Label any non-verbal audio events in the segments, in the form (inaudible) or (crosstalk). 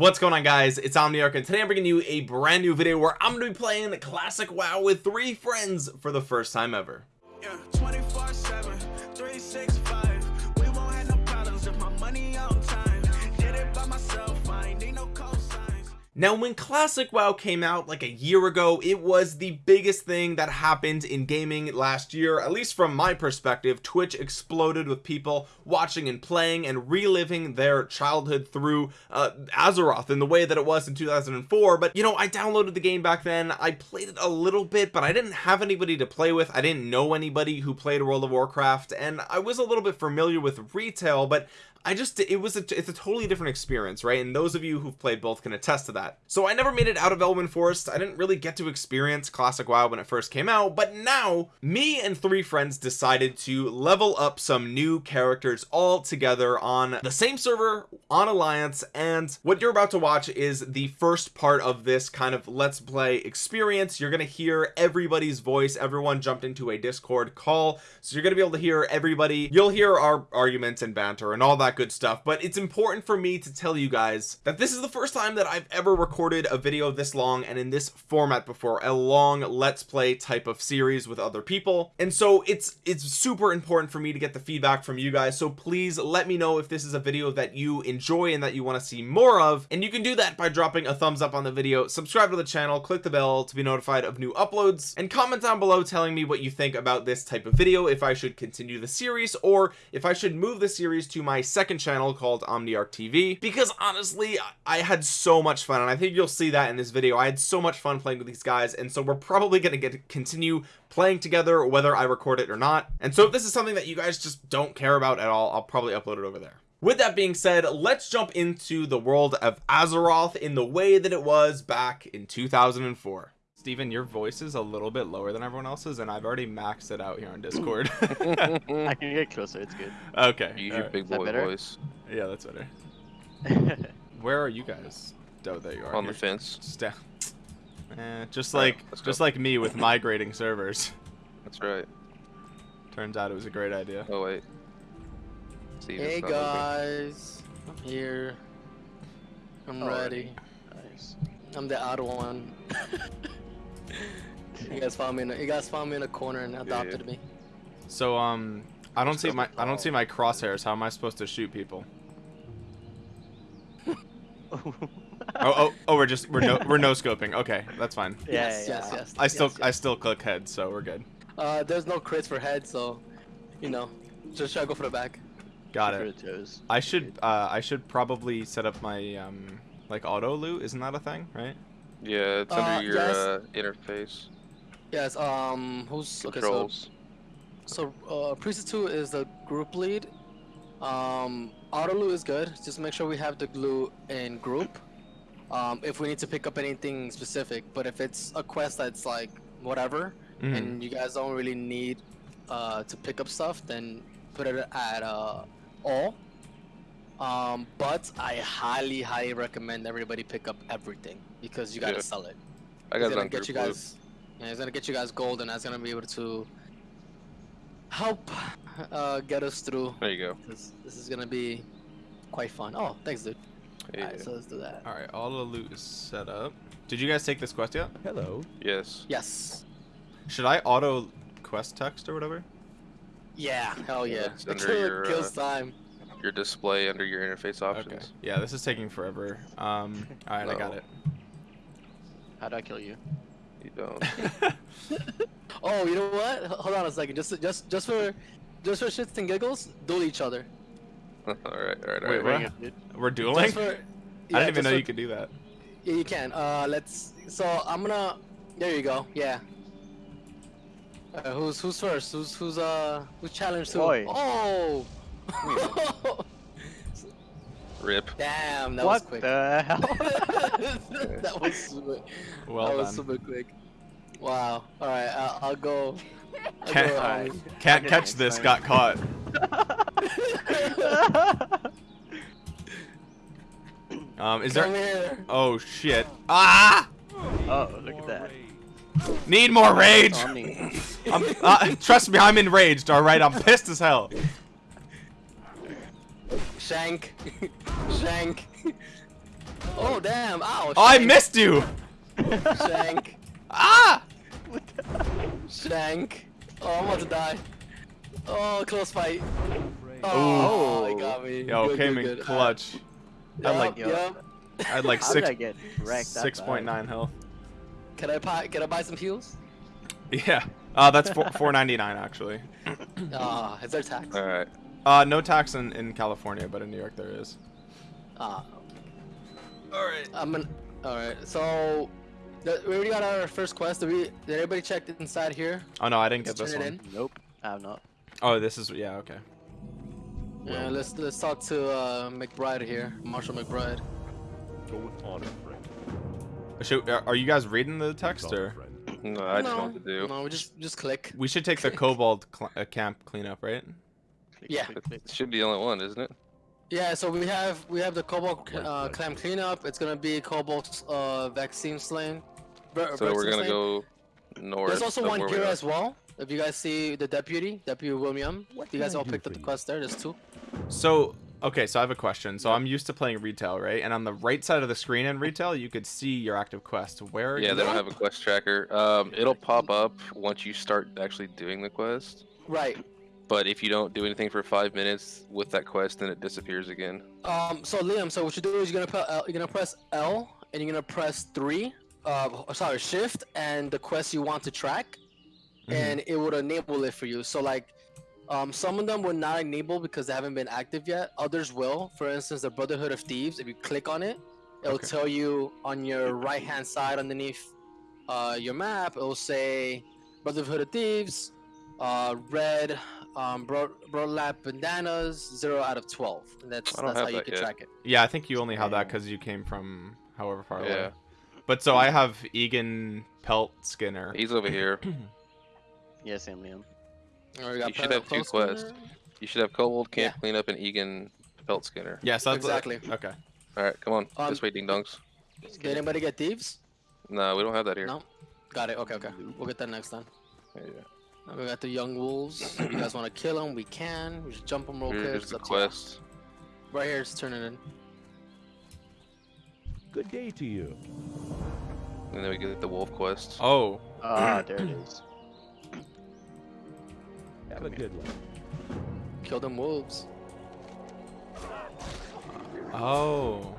what's going on guys? It's omniarch and today i'm bringing you a brand new video where i'm gonna be playing classic wow with three friends for the first time ever. Yeah, now when classic WoW came out like a year ago it was the biggest thing that happened in gaming last year at least from my perspective. Twitch exploded with people watching and playing and reliving their childhood through uh, Azeroth in the way that it was in 2004 but you know I downloaded the game back then. I played it a little bit but I didn't have anybody to play with. I didn't know anybody who played World of Warcraft and I was a little bit familiar with retail but I just it was a it's a totally different experience right? And those of you who've played both can attest to that. So I never made it out of Elwynn Forest. I didn't really get to experience classic WoW when it first came out but now me and three friends decided to level up some new characters all together on the same server on Alliance and what you're about to watch is the first part of this kind of let's play experience. You're gonna hear everybody's voice. Everyone jumped into a discord call. So you're gonna be able to hear everybody. You'll hear our arguments and banter and all that that good stuff but it's important for me to tell you guys that this is the first time that I've ever recorded a video this long and in this format before a long let's play type of series with other people. And so it's it's super important for me to get the feedback from you guys. So please let me know if this is a video that you enjoy and that you want to see more of. And you can do that by dropping a thumbs up on the video subscribe to the channel click the bell to be notified of new uploads and comment down below telling me what you think about this type of video if I should continue the series or if I should move the series to my second second channel called Omniarch TV because honestly I had so much fun and I think you'll see that in this video. I had so much fun playing with these guys and so we're probably going to get to continue playing together whether I record it or not. And so if this is something that you guys just don't care about at all I'll probably upload it over there. With that being said let's jump into the world of Azeroth in the way that it was back in 2004 Steven, your voice is a little bit lower than everyone else's, and I've already maxed it out here on (laughs) Discord. I can get closer, it's good. Okay. Use your right. big boy voice. Yeah, that's better. (laughs) Where are you guys? Oh, there you are. On You're the fence. Just, eh, just like right, just like me with migrating servers. That's right. Turns out it was a great idea. Oh wait. hey guys, I'm here. I'm oh, ready. Nice. I'm the odd one. (laughs) you guys found me. In a, you guys found me in a corner and adopted yeah, yeah. me. So um, I don't see my I don't see my crosshairs. How am I supposed to shoot people? (laughs) oh, oh, oh, we're just we're no we're no scoping. Okay, that's fine. Yes, yeah, yes, yes. I still yes, yes. I still click head, so we're good. Uh, there's no crits for head, so you know, just try to go for the back. Got it. I should uh I should probably set up my um like auto loot. Isn't that a thing, right? Yeah, it's uh, under your yes. uh, interface. Yes. Um. Who's controls? Okay, so, so uh, Priest 2 is the group lead. Um, auto loot is good. Just make sure we have the glue in group. Um, if we need to pick up anything specific, but if it's a quest that's like whatever, mm. and you guys don't really need uh, to pick up stuff, then put it at uh, all. Um, but I highly, highly recommend everybody pick up everything because you gotta yeah. sell it. I got gonna get you guys. Yeah, it's gonna get you guys gold, and that's gonna be able to help uh, get us through. There you go. This, this is gonna be quite fun. Oh, thanks, dude. Yeah. Alright, so let's do that. Alright, all the loot is set up. Did you guys take this quest yet? Hello. Yes. Yes. Should I auto quest text or whatever? Yeah, hell yeah. Under your, kills uh, time your display under your interface options. Okay. Yeah, this is taking forever. Um, all right, no. I got it. How do I kill you? You don't. (laughs) (laughs) oh, you know what? Hold on a second. Just, just, just for, just for shits and giggles, duel each other. (laughs) all right, all right, all Wait, right. We're, we're dueling. For, yeah, I didn't even know for, you could do that. Yeah, you can. Uh, let's. So I'm gonna. There you go. Yeah. Uh, who's who's first? Who's who's uh who's challenged who? Oh. (laughs) Rip. Damn, that what was quick. the hell? (laughs) (laughs) that was super, well that done. was super quick. Wow. All right, uh, I'll go. I'll can't, go right. can't catch this. Time. Got caught. um, is Come there? Here. Oh shit! Ah! Oh, look at that. Need more rage. I'm, uh, trust me, I'm enraged. All right, I'm pissed as hell. Shank. (laughs) Shank. oh, Oh damn! Ow! Oh, I missed you. Shank. (laughs) Ah! Shank. Oh, I'm about to die. Oh, close fight. Oh, he got me. Yo, Good, came good, in good. clutch. I had like Yup, yup. I had like six did I get wrecked that six point bad? nine health. Can I buy? Can I buy some heals? Yeah. Uh, that's four four ninety nine actually. Ah, is there tax? All right. Uh, no tax in, in California, but in New York there is. Ah, All right. I'm an. All right, so the, we already got our first quest. Did we? Did everybody check inside here? Oh no, I didn't get Let's this one. it Nope, I have not. Oh, this is yeah okay. Yeah, let's let's talk to uh, McBride here, Marshall McBride. Go with honor, friend. Should, are are you guys reading the text or? No, I just no, know what to do. no, we just just click. We should take the (laughs) Kobold cl uh, camp cleanup, right? Click, Yeah. click, click. It should be the only one, isn't it? Yeah, so we have we have the Kobold uh, clam cleanup. It's gonna be Kobold's uh, vaccine slain. Ver- So we're gonna slain. go north. There's also one where here as well. If you guys see the deputy, Deputy Willem, you guys all picked up the quest there. There's two. So okay, so I have a question. So I'm used to playing retail, right? And on the right side of the screen in retail, you could see your active quest. Where? Yeah, they don't have a quest tracker. Um, it'll pop up once you start actually doing the quest. Right. But if you don't do anything for five minutes with that quest, then it disappears again. Um. So Liam, so what you do is you're gonna put L, you're gonna press L and you're gonna press three. Uh, sorry, Shift and the quest you want to track, Mhm. and it would enable it for you. So like, um, some of them will not enable because they haven't been active yet. Others will. For instance, the Brotherhood of Thieves. If you click on it, it'll Okay. tell you on your right hand side underneath uh, your map. It'll say Brotherhood of Thieves, uh, red, um, broad burlap bandanas, zero out of twelve. And that's that's how have you can yet. track it. Yeah, I think you only have that because you came from however far away. Yeah. But so I have Egan Pelt Skinner. He's over here. (clears throat) Yeah, same Liam. Or You should have two quests. Scanner. You should have Kobold Camp Cleanup and Egan Pelt Skinner. Yes, that's Exactly. Okay. All right, come on. Um, this way, ding dongs. Did anybody get thieves? No, we don't have that here. No. Got it. Okay, okay. We'll get that next time. Yeah, yeah. We got the young wolves. if you guys (clears throat) want to kill them, we can. We just jump them real quick. Here's It's the up to you. quest. Right here, just turn it in. Good day to you. And then we get the wolf quest. Oh, Ah, (clears throat) there it is. Have a good one. Kill them wolves. oh.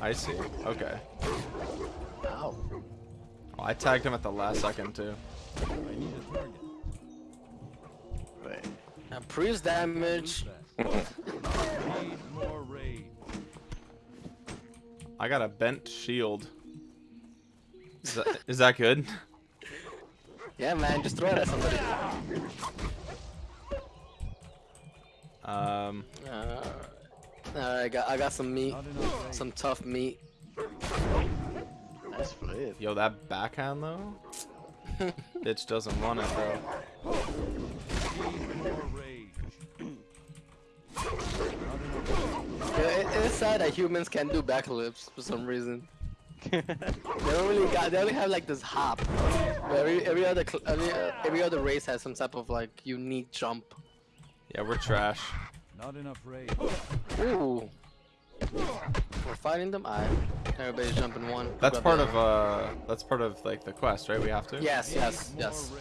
I see. Okay. Ow. Oh, I tagged him at the last second too. And priest damage. Need more raid. I got a bent shield. Is that, is that good? (laughs) Yeah, man. Just throw it at somebody. Um. Uh, I got, I got some meat. Not enough raid. Some tough meat. Nice flip. Yo, that backhand though. (laughs) Bitch doesn't want it, bro. Yeah, it, it's sad that humans can't do backflips for some reason. (laughs) They don't really got. They only have like this hop. But every every other cl- every, uh, every other race has some type of like unique jump. Yeah, we're trash. Not enough raid. Ooh. We're fighting them. I. Everybody's jumping one. That's part of uh. That's part of like the quest, right? We have to. Yes, yes, yes.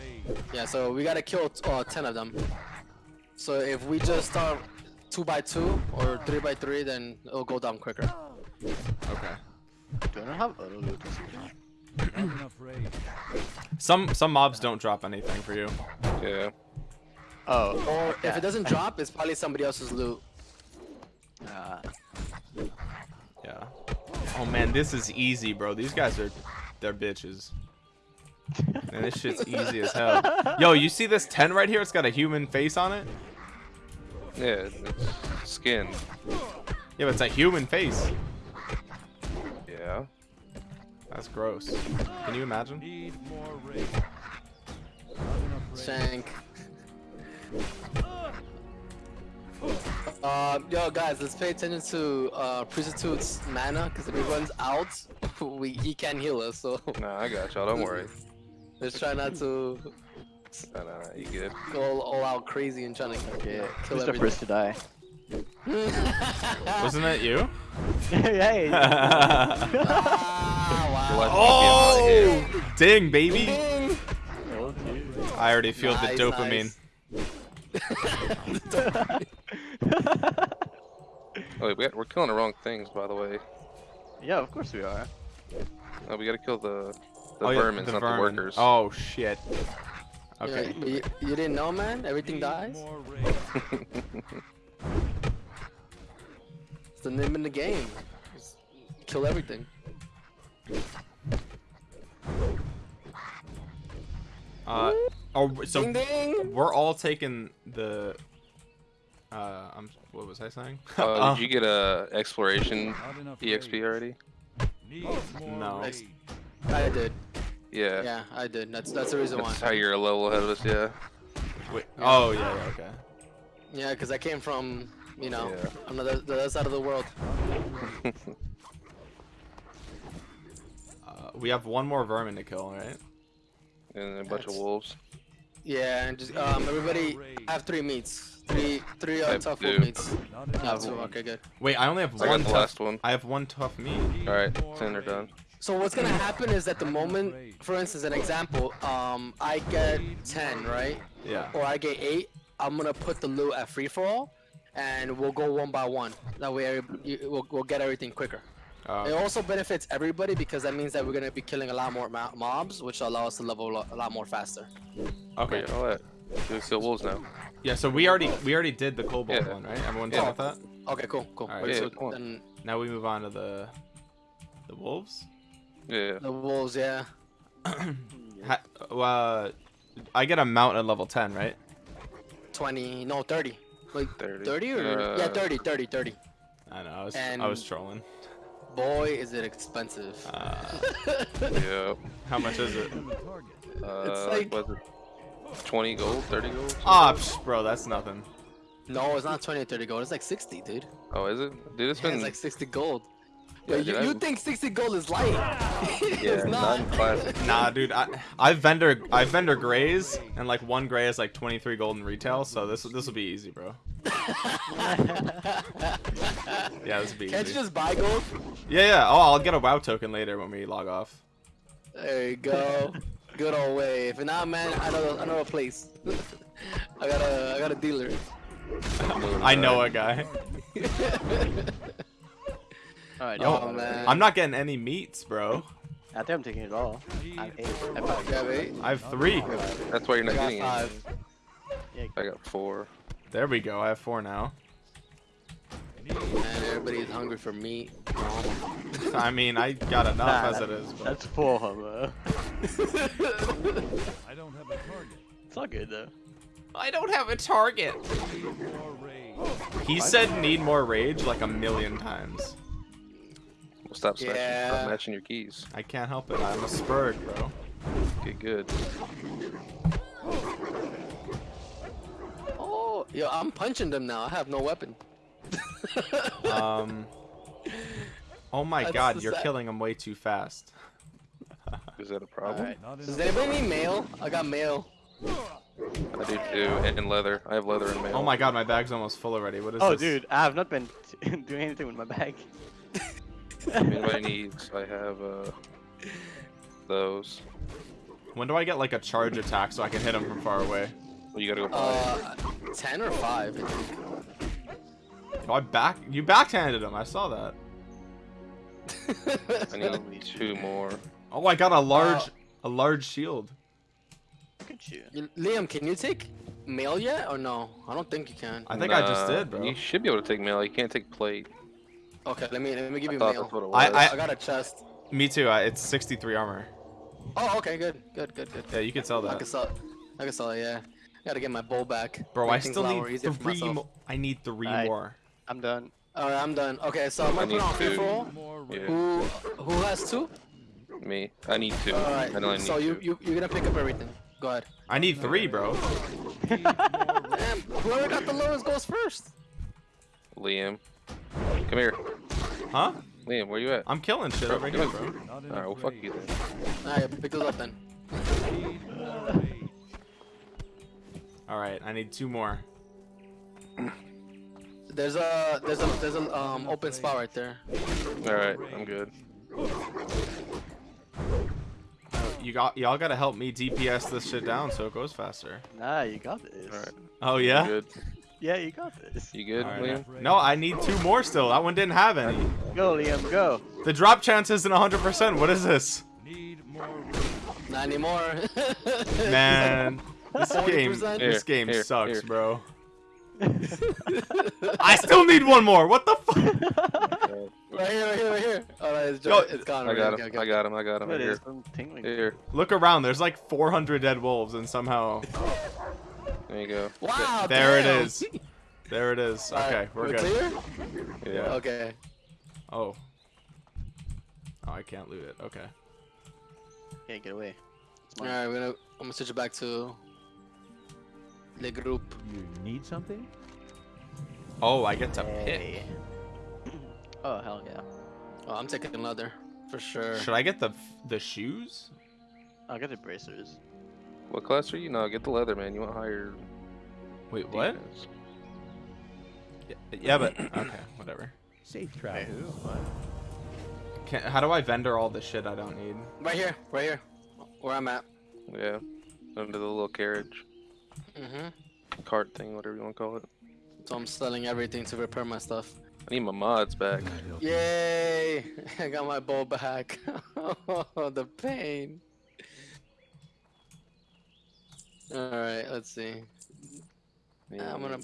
Yeah. So we gotta kill uh, ten of them. So if we just start two by two or three by three, then it'll go down quicker. Okay. Do I not have auto loot or something? Not enough raid. Some some mobs don't drop anything for you. Yeah. Oh. Or if it doesn't drop, it's probably somebody else's loot. Ah, Yeah. Oh man, this is easy, bro. These guys are they're bitches. Man, this shit's easy as hell. Yo, you see this 10 right here? It's got a human face on it. Yeah, it's skin. Yeah, but it's a human face. Yeah. That's gross. Can you imagine? Need more raid. Not enough raid. Shank. Uh, yo, guys, let's pay attention to uh, Priesthood's mana, because if he runs out, (laughs) we, he can heal us, so Nah, I got y'all. Don't worry. let's try not to Nah, nah, nah, you good. go all, all out crazy and trying to yeah. kill Who's the first to die? (laughs) Wasn't that you? (laughs) hey. (laughs) Ah, wow. life might be in my hand. Oh, ding, baby! I already feel Nice, the dopamine. nice. Oh, wait, we got, we're killing the wrong things, by the way. yeah, of course we are. Oh, we gotta kill the the oh, yeah, the not vermin. the workers. Oh shit. Yeah, Okay. but you, you didn't know, man? Everything dies? It's the name in the game. Just kill everything. Uh, oh, so ding ding! we're all taking the. Uh, I'm. What was I saying? Uh, Uh, did you get a exploration Not EXP already? Needs more No. rage. I did. Yeah. Yeah, I did. That's that's the reason why. That's how you're a level ahead of us, yeah. Wait. Oh yeah, yeah. Okay. Yeah, because I came from, you know, Yeah. another the other side of the world. (laughs) Uh, we have one more vermin to kill, right? and a bunch of wolves. Yeah, and just um everybody have three meats, three three uh, tough two. wolf meats. Not Yeah, two. Okay, good. Wait, I only have I one. got the tough, last one. I have one tough meat. Alright, more ten are done. So what's gonna happen is that the moment, for instance, an example, um, I get ten, right, Yeah. or I get eight, I'm gonna put the loot at free for all, and we'll go one by one. That way, we'll, we'll get everything quicker. It Uh, also benefits everybody because that means that we're gonna be killing a lot more mo- mobs, which will allow us to level a lot, more faster. okay. Wait, all that. We kill wolves now. Yeah. So we already we already did the kobold Yeah. one, right? Everyone's Yeah. done with that. Okay, cool, cool. Alright, Wait, yeah, so come on. then Now we move on to the the wolves. Yeah. the wolves, yeah. (clears throat) Ha, uh, I get a mount at level 10, right? 20, no, 30. Like 30. 30 or yeah, Uh, 30, 30, 30. I know. I was I was trolling. Boy, is it expensive. Uh, (laughs) Yeah. how much is it? On the. Uh, like- was it 20 gold, 30 gold? Ah, psh, bro, that's nothing. no, it's not 20 or 30 gold. It's like 60, dude. Oh, is it? Dude, it's Yeah, been it's like 60 gold. Yeah, Yeah, you, you think 60 gold is light? (laughs) yeah, it's not. not classic. Nah, dude, I I vendor I vendor grays and like one gray is like 23 gold in retail, so this this will be easy, bro. (laughs) Yeah, this will be easy. Can't you just buy gold? Yeah, yeah. Oh, I'll get a WoW token later when we log off. There you go. Good old way. If not, man, I know I know a place. (laughs) I got a I got a dealer. I know a guy. Alright, Yo, Oh, man. I'm not getting any meats, bro. I think I'm taking it all. I have eight. I have five. Have eight? I have three. That's why you're not getting five. it. I got four. There we go. I have four now. Man, everybody's hungry for meat. (laughs) I mean, I got enough Nah, as it is. But... That's four, bro. (laughs) I don't have a target. It's all good though. I don't have a target. Need more rage. He said need more rage like a million times. Well, stop, smashing, Yeah. stop matching your keys. I can't help it. I'm a spurg, bro. Get good. Oh, yo, I'm punching them now. I have no weapon. (laughs) Um. Oh my That's god, you're sad- killing them way too fast. (laughs) Is that a problem? Alright. Not Does enough anybody need mail? I got mail. I do too. And, and leather. I have leather and mail. Oh my god, my bag's almost full already. What is Oh, this? Oh dude, I have not been (laughs) doing anything with my bag. If anybody needs, I have uh, those. When do I get like a charge attack so I can hit him from far away? Well, you gotta go buy Uh, 10 or 5, I. Oh, I back you backhanded him. I saw that. (laughs) I need two more. Oh, I got a large Uh, a large shield. Look at you. You- Liam, can you take mail yet or no? I don't think you can. I think I just did, bro. You should be able to take mail. You can't take plate. Okay, let me let me give you thought mail. that's what it I- was. I got a chest. Me too. Uh, it's 63 armor. Oh, okay, good, good, good, good. Yeah, you can sell that. I can sell. I can sell it. Yeah. I Gotta get my bow back. Bro, Make I still a lot more need three more. I need three Alright. more. I'm done. All right, I'm done. Okay, so I'm gonna put need it on free two. more Yeah. Who who has two? Me. I need two. All right. I right. only need So you two. you you're gonna pick up everything. Go ahead. I need three, bro. Need more. Damn, whoever got the lowest goes first. Liam. Come here. Huh? Liam, where you at? I'm killing shit over here, bro. Alright, enough well, fuck you then. Alright, pick those up then. Need more rage. All right, I need two more. There's a there's a there's a um open spot right there. All right, I'm good. You got y'all gotta help me DPS this shit down so it goes faster. Nah, you got this. All right. Oh You yeah. Good? Yeah, you got this. You good, All right. Liam? No, I need two more still. That one didn't have any. Go, Liam, go. The drop chance isn't 100%. What is this? Need more Not anymore. (laughs) Man, this game, 40%? this game here, sucks, here. bro. (laughs) I still need one more. What the fuck? (laughs) Right here, right here, right here. Oh, no, it's, Yo, it's gone. I got him. okay, I got him. I got him. What Right here. is some tingling? Here. Look around. There's like 400 dead wolves, and somehow There you go. Wow. there it damn. is. There it is. All right, Okay, we're good. clear. Yeah. Okay. Oh. Oh, I can't loot it. Okay. Yeah, get away. It's All mine. right, we're gonna. I'm gonna switch it back to the group. You need something? Oh, I get to pick. Oh hell yeah! Oh, I'm taking leather for sure. Should I get the the shoes? I'll get the bracers. What class are you? No, get the leather, man. You want higher. Wait, what? defense. Yeah, yeah, but (clears throat) okay, whatever. Safe Wait, travel. who? What? Can, how do I vendor all the shit I don't need? Right here, right here, where I'm at. Yeah. Under the little carriage, Mhm. cart thing, whatever you want to call it. So I'm selling everything to repair my stuff. I need my mods back. Yay! (laughs) I got my bow back. oh, (laughs) the pain. Alright, let's see. Yeah, I'm gonna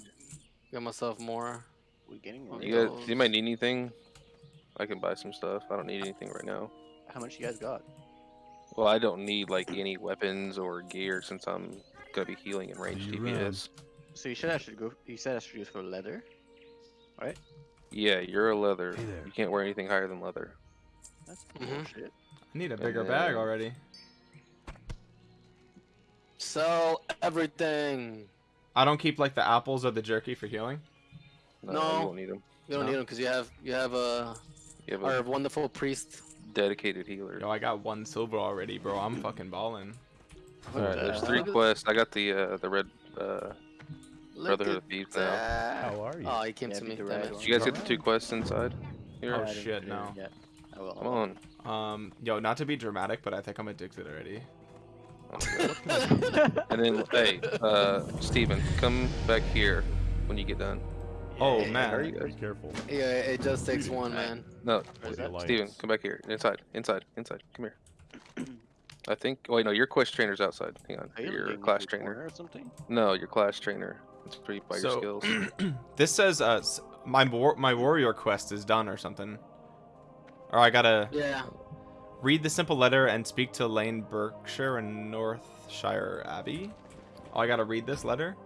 get myself more. We getting more. You guys, you might need anything. I can buy some stuff. I don't need anything right now. How much you guys got? Well, I don't need like any weapons or gear since I'm gonna be healing in range See you. DPS. So you said I should go. You said I should go for leather. Right? Yeah, you're a leather. Hey. You can't wear anything higher than leather. That's Mhm. bullshit. I need a bigger then- bag already. Sell everything. I don't keep like the apples or the jerky for healing. No, No. you won't need them. You don't No. need them because you have you have a You have our a wonderful priest. dedicated healer. Yo, I got one silver already, bro. I'm fucking balling. All right, there's three quests. I got the uh, the red uh, Look Brotherhood of Thieves now. that. How are you? Oh, he came Yeah, to me. the red Did you guys get the two quests inside? Here? Oh, I shit, no. yet. I will. Come on. Um, yo, not to be dramatic, but I think I'm addicted already. And then, (laughs) hey, uh, Steven, come back here when you get done. Oh Yeah, man, Are you Be careful. Yeah, it just takes one, man. No, Where's The that? alliance. Steven, come back here. Inside, inside, inside. Come here. I think. Wait, no, your quest trainer's outside. Hang on. Are you Your looking class trainer. or something? No, your class trainer. It's where you buy your So- skills. (clears throat) this says uh my war- my warrior quest is done or something. Or I gotta Yeah. Read the simple letter and speak to Llane Beshere and Northshire Abbey. Oh, I gotta read this letter.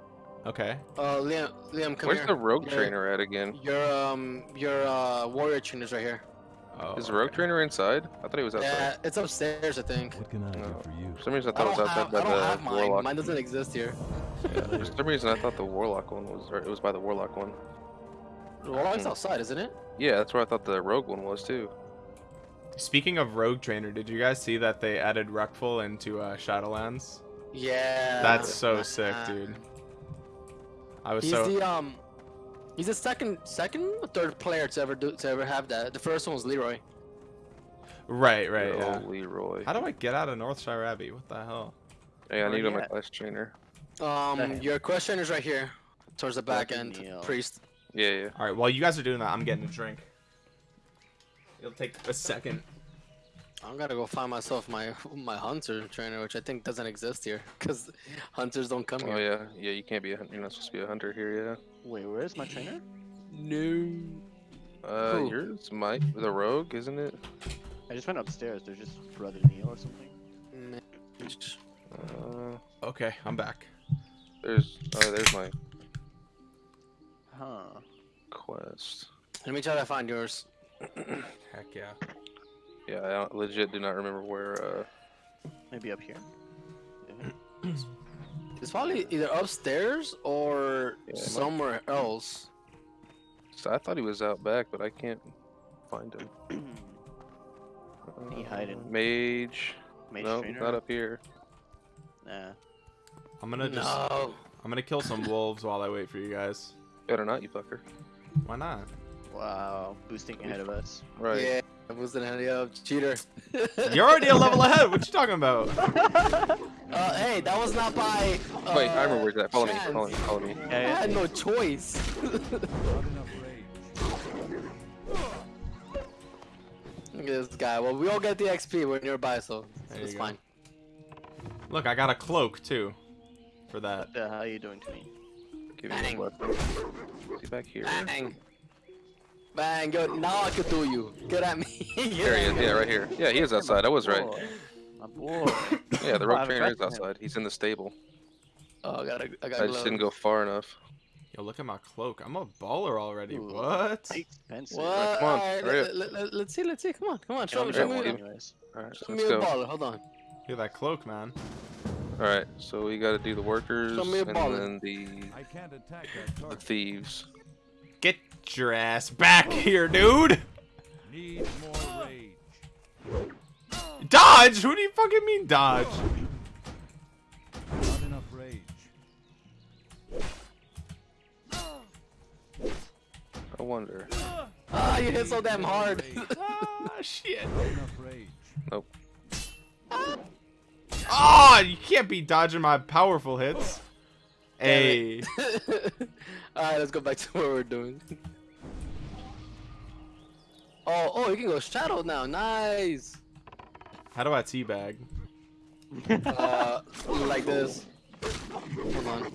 Okay. Uh, Liam, Liam, come Where's here. the rogue Yeah. trainer at again? Your um, your uh, warrior trainer's right here. Oh, Is the rogue okay. trainer inside? I thought he was outside. Yeah, it's upstairs, I think. What can I do No. for you? For some reason, I I thought it was outside have, by I don't the have mine. warlock. Mine doesn't exist here. Yeah, for (laughs) some reason, I thought the warlock one was. Or it was by the warlock one. The warlock's Hmm. outside, isn't it? Yeah, that's where I thought the rogue one was too. Speaking of rogue trainer, did you guys see that they added Reckful into uh, Shadowlands? Yeah. That's so sick, dude. I was He's so the um, he's the second, second or third player to ever do to ever have that. The first one was Leeroy. right, right. Good Yeah. Leeroy. How do I get out of Northshire Abbey? What the hell? Hey, I Where need on my quest trainer. Um, Okay. (laughs) your question is right here, towards the back Fucking end, Neil. priest. Yeah, yeah. All right. While you guys are doing that, I'm getting a drink. It'll take a second. I'm gonna go find myself my my hunter trainer, which I think doesn't exist here, because hunters don't come Oh here. Oh yeah, yeah. You can't be a. hun- You're not supposed to be a hunter here. Yeah. Wait, where is my trainer? No. Uh, Who? yours might the rogue, isn't it? I just went upstairs. There's just Brother Neil or something. Uh, Okay, I'm back. there's. Oh, there's my Huh. quest. Let me try to find yours. Heck yeah. Yeah, I don't- legit do not remember where. Uh, Maybe up here. Yeah. (clears throat) It's probably either upstairs or Yeah, it might- somewhere else. so I thought he was out back, but I can't find him. (clears throat) He hiding. Uh, Mage. Mage no, trainer. not up here. Nah. I'm gonna just No. I'm gonna kill some wolves while I wait for you guys. Better not, you fucker. Why not? Wow, boosting ahead of us. Right. Yeah, boosting ahead of you, cheater. (laughs) You're already a level ahead. What you talking about? (laughs) Uh, hey, that was not by. Uh, Wait, I remember where's that. Follow me. Follow me. Follow me. Yeah, I had no choice. Not enough (laughs) rage. Look at this guy. Well, we all get the XP. We're nearby, so There it's fine. Look, I got a cloak too, for that. What the hell are you doing to me? Give me Bang. one weapon. Is back here? Bang. Bang. Yo, now I can do you. Get at me. (laughs) Get There he is. Yeah, right here. Yeah, he is outside. I was right. My boy. Yeah, the (laughs) I rogue trainer is question. outside. He's in the stable. Oh, I gotta. I I gotta. just didn't go far enough. Yo, look at my cloak. I'm a baller already. Ooh. What? Expensive. What? come on, Alright, hurry let, let, let, let's see. Let's see. Come on. Come on. Show me. I'm Show Yeah, me. well, anyways. Alright, Show me a go. baller. Hold on. Look at that cloak, man. Alright, so we gotta do the workers Show me and then the, I can't attack the thieves. Get your ass back here, dude. Need more rage. Dodge? Who do you fucking mean dodge? Not enough rage. I wonder. Ah, you hit so damn hard. (laughs) ah, shit. Not enough rage. Nope. Oh, you can't be dodging my powerful hits. Hey. (laughs) Alright, let's go back to (laughs) what we're doing. Oh, oh, you can go shadow now. Nice. How do I teabag? Uh, like this. Hold on.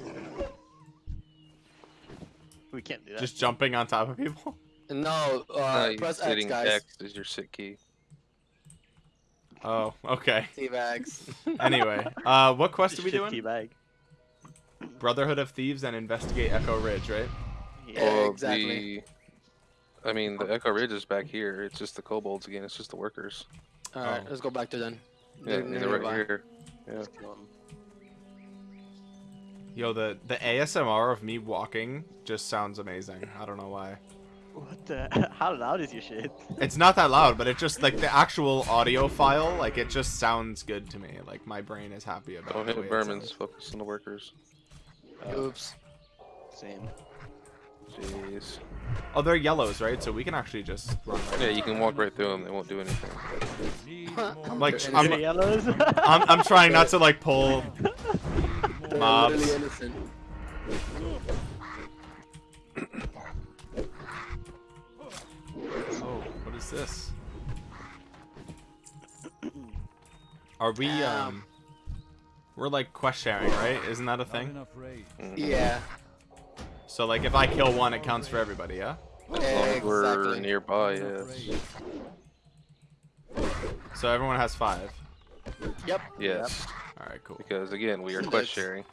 We can't do that. Just jumping on top of people? (laughs) No, Uh, you press X, guys. X is your sit key. Oh, okay. T-bags. (laughs) Anyway, uh, what quest are we Shit doing? teabag. Brotherhood of Thieves and investigate Echo Ridge, right? Yeah. Yeah, Well, exactly. The, I mean, the Echo Ridge is back here. It's just the kobolds again. It's just the workers. Alright, Oh. let's go back to then. Yeah, They're they're right here. Yeah. Let's kill him. Yo, the the ASMR of me walking just sounds amazing. I don't know why. What the? (laughs) How loud is your shit? It's not that loud, but it just like the actual audio file, like it just sounds good to me. Like my brain is happy about. Don't the hit way it Bermans. Focus on the workers. Oops. Same. Jeez. Oh, they're yellows, right? So we can actually just run. Right Yeah, you can walk right through them. They won't do anything. I'm like. I'm- You're yellows. I'm, I'm trying not to like pull. (laughs) Mobs. Oh, what is this? Are we um? We're like quest sharing, right? Isn't that a thing? enough rage. Mhm. Yeah. So like if I kill one, it counts for everybody, yeah? As long as we're Exactly. nearby, Enough yes. So everyone has five. Yep. Yes. All right, cool. Because again, we are quest sharing.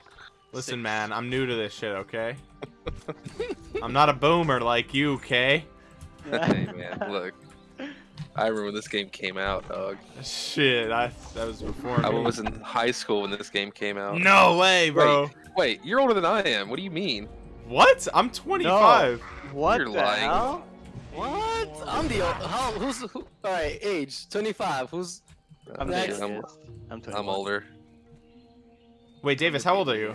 Listen, man, I'm new to this shit, okay? (laughs) I'm not a boomer like you, okay? hey man, look. I remember when this game came out, dog. Shit, I that was before I me. was in high school when this game came out. No way, bro. Wait, wait, you're older than I am. What do you mean? What? I'm 25. What You're the lying. hell? What? I'm the old, how? Who's who? All right, age 25. Who's? I'm, the Next. I'm. I'm, I'm older. Wait, Davis, how old are you?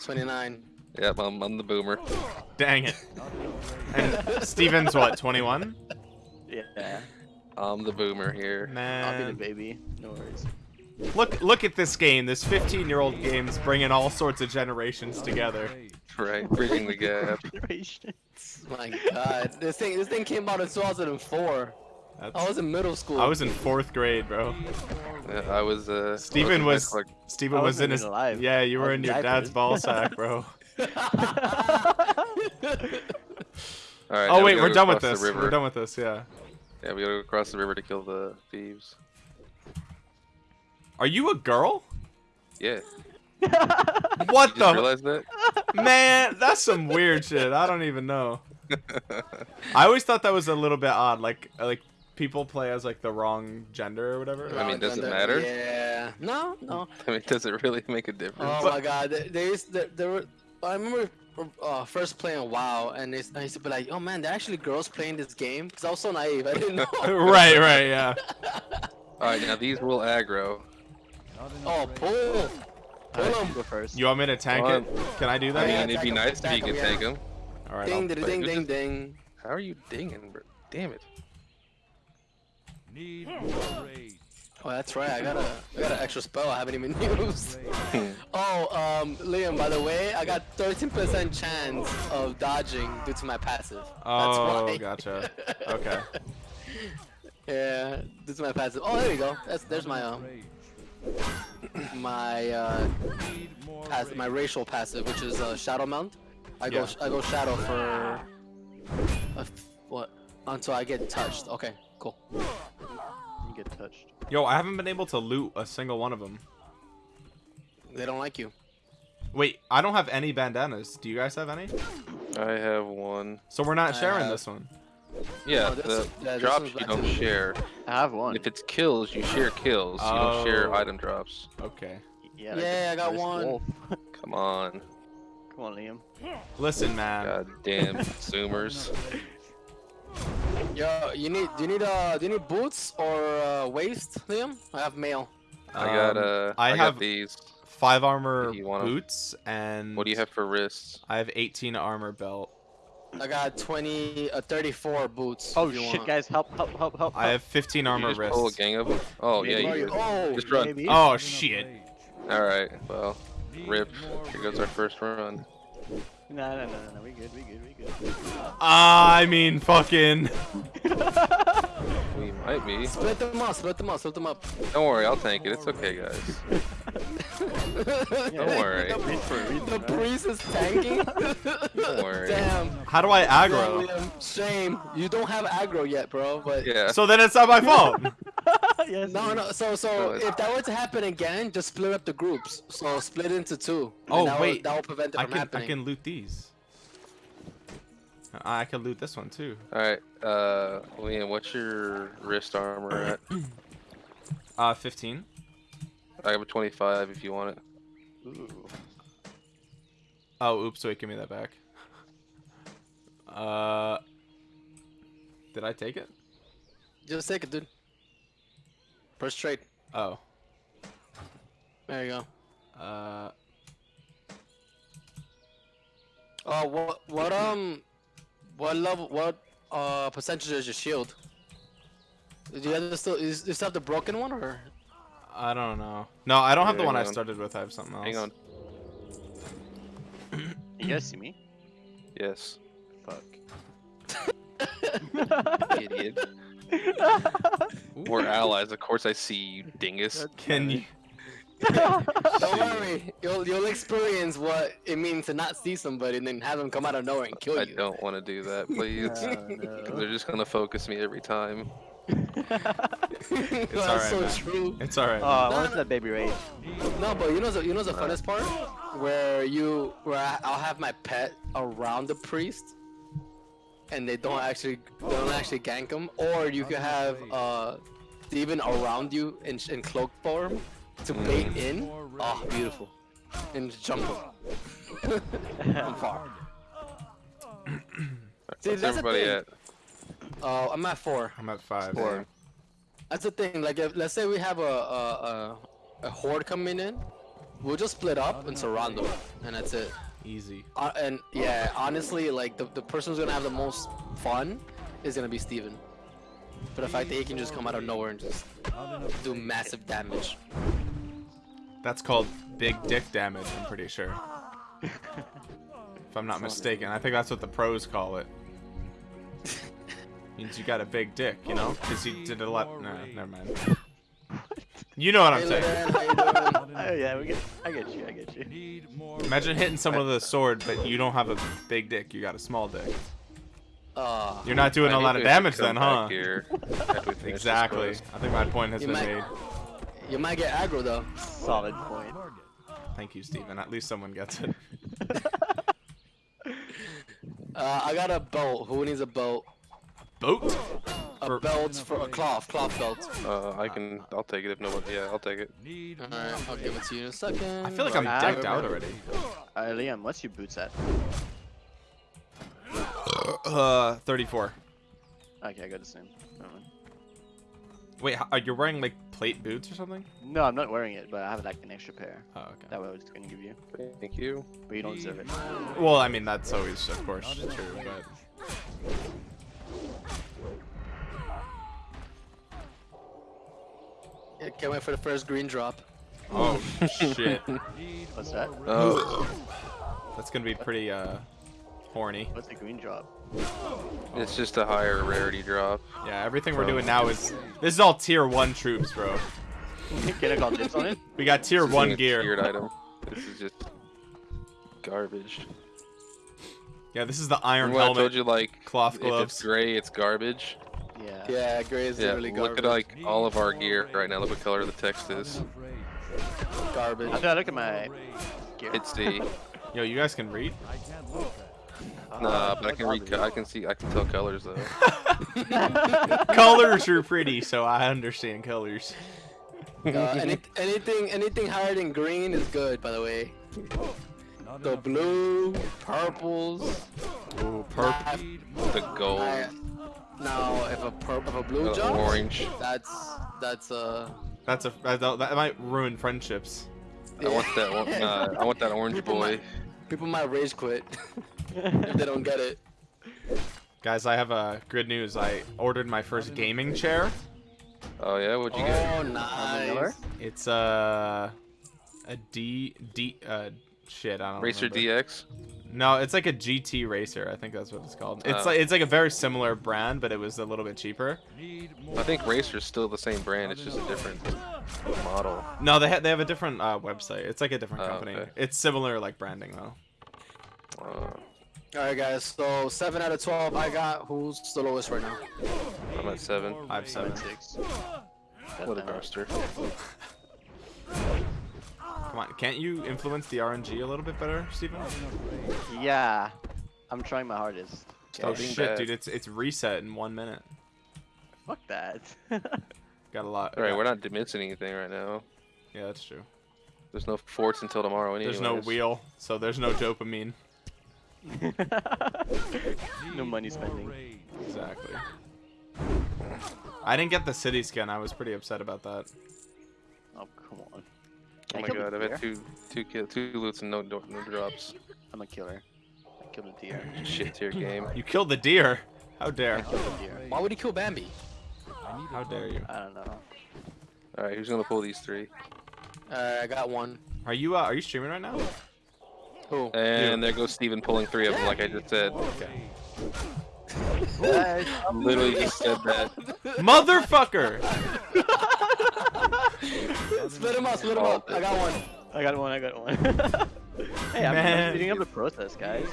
29. Yep, I'm, I'm the boomer. Dang it. Not enough (laughs) rage. And Steven's what? 21? Yeah. I'm the boomer here. I'll be the baby. No worries. look look at this game. This 15-year-old game's bringing all sorts of generations together. Right, bridging the gap. (laughs) My God, this thing this thing came out in 2004. I was in middle school. I was in fourth grade, bro. Yeah, I was. Uh, I was Steven was- school, Steven was wasn't in his. alive. Yeah, you were in in your dad's ball sack, bro. (laughs) All right, oh now we wait, we're done with this. river. We're done with this. Yeah. Yeah, we gotta go across the river to kill the thieves. Are you a girl? Yeah. (laughs) What You the realize that? man? That's some weird shit. I don't even know. (laughs) I always thought that was a little bit odd. Like like people play as like the wrong gender or whatever. I mean, does it matter? Yeah. No, no. (laughs) I mean, does it really make a difference? Oh my God, there, there is there, there were. I remember uh, first playing WoW, and it's, I used to be like, "Oh man, there are actually girls playing this game." Because I was so naive, I didn't know. (laughs) right, right, yeah. (laughs) All right, now these will aggro. Oh, pull. Pull Alright, him. Go first. You want me to tank Come it? Can I do that? Yeah, mean, it'd be nice if you could could 'em, take yeah. them. All right. Ding, I'll- ding, ding, who's ding, ding. How are you dinging, bro? Damn it. Need more rage. Oh, that's right. I got a, I got an extra spell I haven't even (laughs) used. Oh, um, Liam. By the way, I got 13% chance of dodging due to my passive. That's Oh, gotcha. (laughs) Okay. Yeah, due to my passive. Oh, there you go. That's there's my um (clears throat) my uh pass, my racial passive, which is uh, shadow mount. I go Yeah. I go shadow for a f- what until I get touched. Okay, cool. You get touched. Yo, I haven't been able to loot a single one of them. They don't like you. Wait, I don't have any bandanas. Do you guys have any? I have one. So we're not I sharing have- this one. Yeah, Oh, this the is- yeah, drops you don't share. I have one. If it's kills, you share kills. You don't share Oh. item drops. Okay. Yeah, Yeah, I got one. Come on. Come on, Liam. Listen, man. God damn (laughs) consumers. (laughs) Yo, you need do you need uh do you need boots or uh, waist, Liam? I have mail. I got Um, uh I I, have- got these. five armor You wanna- boots and What do you have for wrists? I have 18 armor belt. I got 20 uh, 34 boots. Oh shit, want. guys, help, help, help, help. I have 15 You armor just pull a gang of them? Oh yeah, you you- Oh, Just run. Maybe. Oh shit. All right. Well, rip. more Here goes our first run. No, no, no, no, no, we good, we good, we good. Ah, I mean, fucking. (laughs) We might be. Split them up, split them up, split them up. Don't worry, I'll tank it. It's okay, guys. (laughs) Don't worry. Read for a reason, The right? priest is tanking. (laughs) Don't worry. Damn. How do I aggro? Liam, Shame. You don't have aggro yet, bro. But Yeah. So then it's not my fault. (laughs) yes. no, no. So, so No, if that were to happen again, just split up the groups. So split into two. Oh, that will- wait. that will prevent it I from can I can loot these. I can loot this one too. All right. Uh, Liam, what's your wrist armor at? (clears throat) Uh, 15. I have a 25 if you want it. Ooh. Oh, oops! Wait, give me that back. (laughs) Uh, did I take it? Just take it, dude. Press trade. Oh. There you go. Uh, Oh, what, what, um, what level, what, uh, percentage is your shield? Do you guys still, is, you still have the broken one or? I don't know. No, I don't have the Yeah, one I hang on. started with. I have something else. Hang (coughs) on. You guys see me? Yes. Fuck. (laughs) Idiot. (laughs) We're allies. Of course I see you, dingus. Can you? Don't worry, you'll you'll experience what it means to not see somebody and then have them come out of nowhere and kill I you. I don't want to do that, (laughs) please. no. They're just gonna focus me every time. (laughs) That's alright, so man. true. It's alright. Oh, I No, wanted no. that baby rage. No, but you know the you know the funnest part where you where I, I'll have my pet around the priest, and they don't actually they don't actually gank him, or you could have uh Steven around you in in cloak form to bait in. More Oh, beautiful, and just jump him. I'm far. See, What's that's the everybody thing. at? Uh, I'm at four. I'm at five. Four. That's the thing. Like, if, let's say we have a a, a a horde coming in, we'll just split up and surround them, and that's it. Easy. Uh, and yeah, honestly, like the the person who's gonna have the most fun is gonna be Steven. For the fact that he can just come out of nowhere and just do massive damage. That's called big dick damage. I'm pretty sure. if I'm not mistaken, I think that's what the pros call it. Means you got a big dick, you know? Because you did a lot. No, never mind. You know what I'm saying. Lodan, how you doing? Not Oh yeah, we get. I get you. I get you. Imagine hitting someone with a sword, but you don't have a big dick. You got a small dick. Uh, You're not doing I a think lot of damage then, huh? Here (laughs) after we finish this Exactly. I think my point has You been might- made. you might get aggro though. Solid point. Thank you, Steven. At least someone gets it. (laughs) Uh, I got a belt. Who needs a belt? Boat? A For- belt for a cloth, cloth belt. Uh, I can. I'll take it if nobody. Yeah, I'll take it. Need All more right, I'll give it to you in a second. I feel like I'm decked out already. Uh, Liam, what's your boots at? Uh, 34. Okay, I got the same. Wait, how, are you wearing like plate boots or something? No, I'm not wearing it, but I have like an extra pair. Oh, okay. That way I was gonna give you, Thank you. but you don't deserve it. Well, I mean that's always, of course, true, but Yeah, can't wait for the first green drop. oh shit, (laughs) What's that? Oh, that's gonna be pretty uh horny. What's the green drop? It's just a higher rarity drop. Yeah, everything we're doing now is this is all tier one troops, bro. Can I call on it? We got tier This one isn't a gear. Tiered item. This is just garbage. Yeah, this is the iron Remember when I told you like cloth if gloves. it's gray, it's garbage. Yeah. Yeah, gray is Yeah, literally look garbage. at like all of our gear right now. Look what color the text is. garbage. After I look at my gear. It's the Yo, you guys can read? Nah, but I can read. I can see. I can tell colors though. (laughs) colors are pretty, so I understand colors. Uh, (laughs) any, anything anything higher than green is good, by the way. The blue, purples. Ooh, purple. The gold, I- now, if a pur- if a blue the jumps, orange. that's that's uh. That's a that, that might ruin friendships. I want that one. (laughs) Uh, I want that orange People boy. Might- People might rage quit (laughs) if they don't get it. Guys, I have uh, good news. I ordered my first gaming chair. Oh yeah, what'd you get? Oh, nice. It's uh, a D D uh shit. I don't Racer remember. DX. No, it's like a GT racer. I think that's what it's called. It's Oh. like it's like a very similar brand, but it was a little bit cheaper. I think Racer's still the same brand. It's just a different model. No, they ha- they have a different uh, website. It's like a different Oh, company. okay. It's similar like branding though. Uh, All right, guys. So seven out of twelve. I got. Who's the lowest right now? I'm at seven. I have seven. Six. What a Goddamn. (laughs) duster. Come on, can't you influence the RNG a little bit better, Steven? Not enough rain. Yeah. I'm trying my hardest. Oh being shit, bad. dude, it's it's reset in one minute. Fuck that. (laughs) Got a lot. All right, got- we're not missing anything right now. Yeah, that's true. There's no forts until tomorrow. Anyways. There's no wheel, so there's no dopamine. (laughs) no money spending. Exactly. I didn't get the city skin. I was pretty upset about that. Oh come on. Oh I my god, I've had two, two, kill, two loots and no, no, no drops. I'm a killer. I killed a deer. Shit tier game. You killed the deer. How I dare? killed a deer. Why would he kill Bambi? How dare you? I don't know. All right, who's gonna pull these three? Uh, I got one. Are you uh, are you streaming right now? Who? And there goes Steven pulling three of them, like I just said. Okay. Literally just said that. Motherfucker! (laughs) split him up. Split him up. I got one. I got one. I got one. (laughs) hey, I'm, Man. I'm speeding up the process, guys.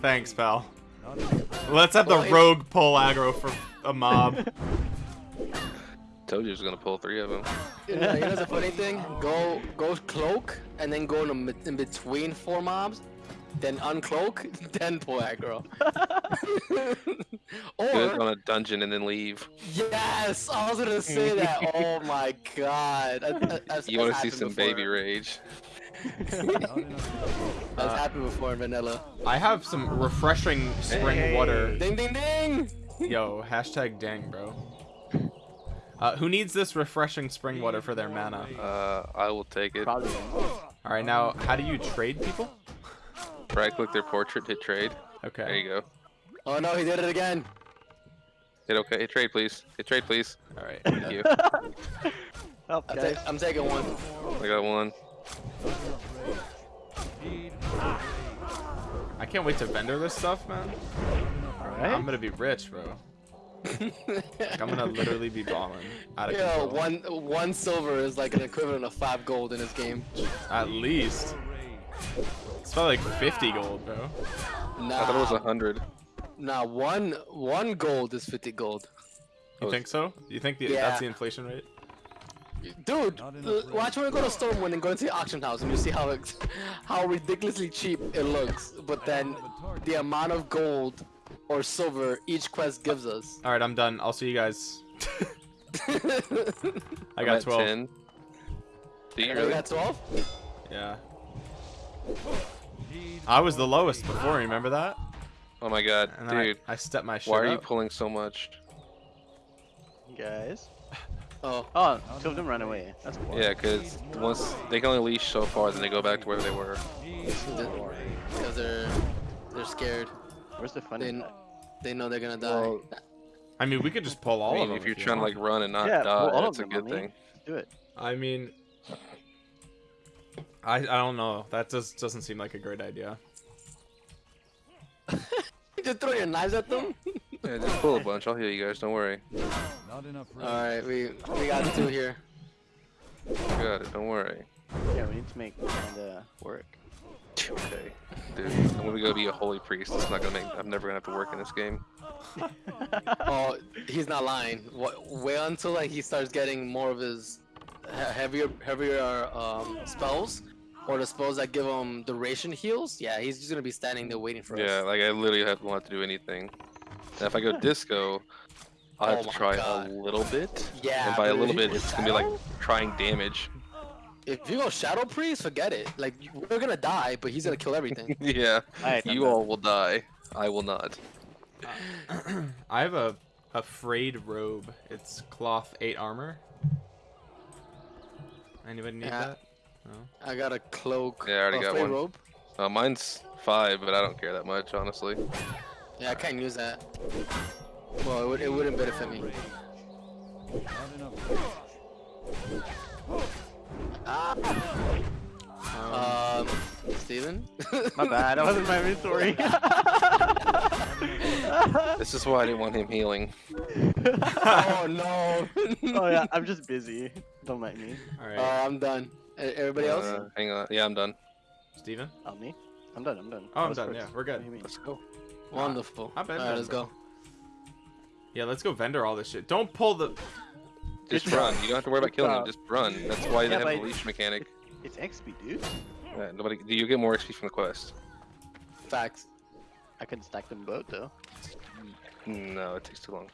Thanks, pal. Not enough rain. Let's have the oh, rogue pull aggro for a mob. (laughs) Told you he was gonna pull three of them. You know, you know the funny thing? Go go cloak and then go in, the, in between four mobs, then uncloak, (laughs) then pull aggro. Do it or on a dungeon and then leave. yes, I was gonna say (laughs) that. Oh my god, that, that, that's, You want to see some before. baby rage? Not enough (laughs) rain. That's Uh, happened before in vanilla. I have some refreshing spring Hey. water. Ding ding ding. Yo, hashtag dang, bro. Uh, who needs this refreshing spring water for their mana? Uh, I will take it. Probably. All right, now how do you trade people? Right click their portrait, hit trade. Okay. There you go. Oh no, he did it again. Hit okay. Hit trade, please. Hit trade, please. All right. Thank you. (laughs) Help, I'm, ta- I'm taking one. I got one. Not enough rain. Need more rain. I can't wait to vendor this stuff, man. Alright. I'm gonna be rich, bro. Like, I'm gonna literally be balling out of (laughs) Yo, control. one one silver is like an equivalent of five gold in this game. At least. Rain. It's probably like 50 gold, bro. Nah, I thought it was hundred. nah, one one gold is 50 gold. You think so? You think the, Yeah. that's the inflation rate? Dude, Not enough l- rain. watch when we go to Stormwind and go into the auction house and you see how it's, how ridiculously cheap it looks, but then the amount of gold or silver each quest gives us. All right, I'm done. I'll see you guys. (laughs) I got 12. 10. Do you You really? got 12? Yeah. Need I was the lowest before. Remember that? Oh my god, And dude. I, I stepped my shit Why are you pulling so much? Guys. (laughs) Oh, Oh, two of them ran away. That's cool. Yeah, because once they can only leash so far, then they go back to where they were. because they're they're scared. Where's the fun? They, in they know they're gonna die. Well, I mean, we could just pull all I of them. if you're you trying to like run and not Yeah, die, that's a good I thing. Do it. I mean, I I don't know. That just doesn't seem like a great idea. (laughs) Just throw your knives at them. (laughs) Yeah, just pull a bunch. I'll heal you guys. Don't worry. Not enough All right, we we got two here. Got it. Don't worry. Yeah, we need to make kinda work. Okay, dude. I'm gonna go be a holy priest. It's not gonna make. I'm never gonna have to work in this game. (laughs) Oh, he's not lying. What, wait until like he starts getting more of his heavier heavier um, spells, or the spells that give him duration heals. Yeah, he's just gonna be standing there waiting for Yeah, us. Yeah, like I literally have, won't have to do anything. Now, if I go disco, I'll have Oh to try God. a little bit. Yeah, And by a little bit, it's gonna be like trying damage. If you go shadow priest, forget it. Like we're gonna die, but he's gonna kill everything. (laughs) yeah, Alright, you done. all will die. I will not. (clears throat) I have a a frayed robe. It's cloth eight armor. Anybody need Yeah. that? No. I got a cloak. Yeah, I already got one. robe. Uh, mine's five, but I don't care that much, honestly. Yeah, I can't use that. Well, it, would, it wouldn't benefit me. Not enough Um, Steven? (laughs) My bad. That wasn't my inventory. (laughs) This is why I didn't want him healing. (laughs) oh no. oh yeah, I'm just busy. Don't mind me. All Uh, I'm done. E- Everybody else? Uh, hang on. Yeah, I'm done. Steven? On me? I'm done. I'm done. Oh, I I'm done. first. Yeah, we're good. What do you mean? Let's go. Wonderful. I bet Alright, let's go. Yeah, let's go vendor all this shit. Don't pull the. Just run. You don't have to worry about killing him. job. Just run. That's why they Yeah, have a leash mechanic. It's XP, dude. Yeah, nobody. Do you get more XP from the quest. Facts. I can stack them both though. No, it takes too long.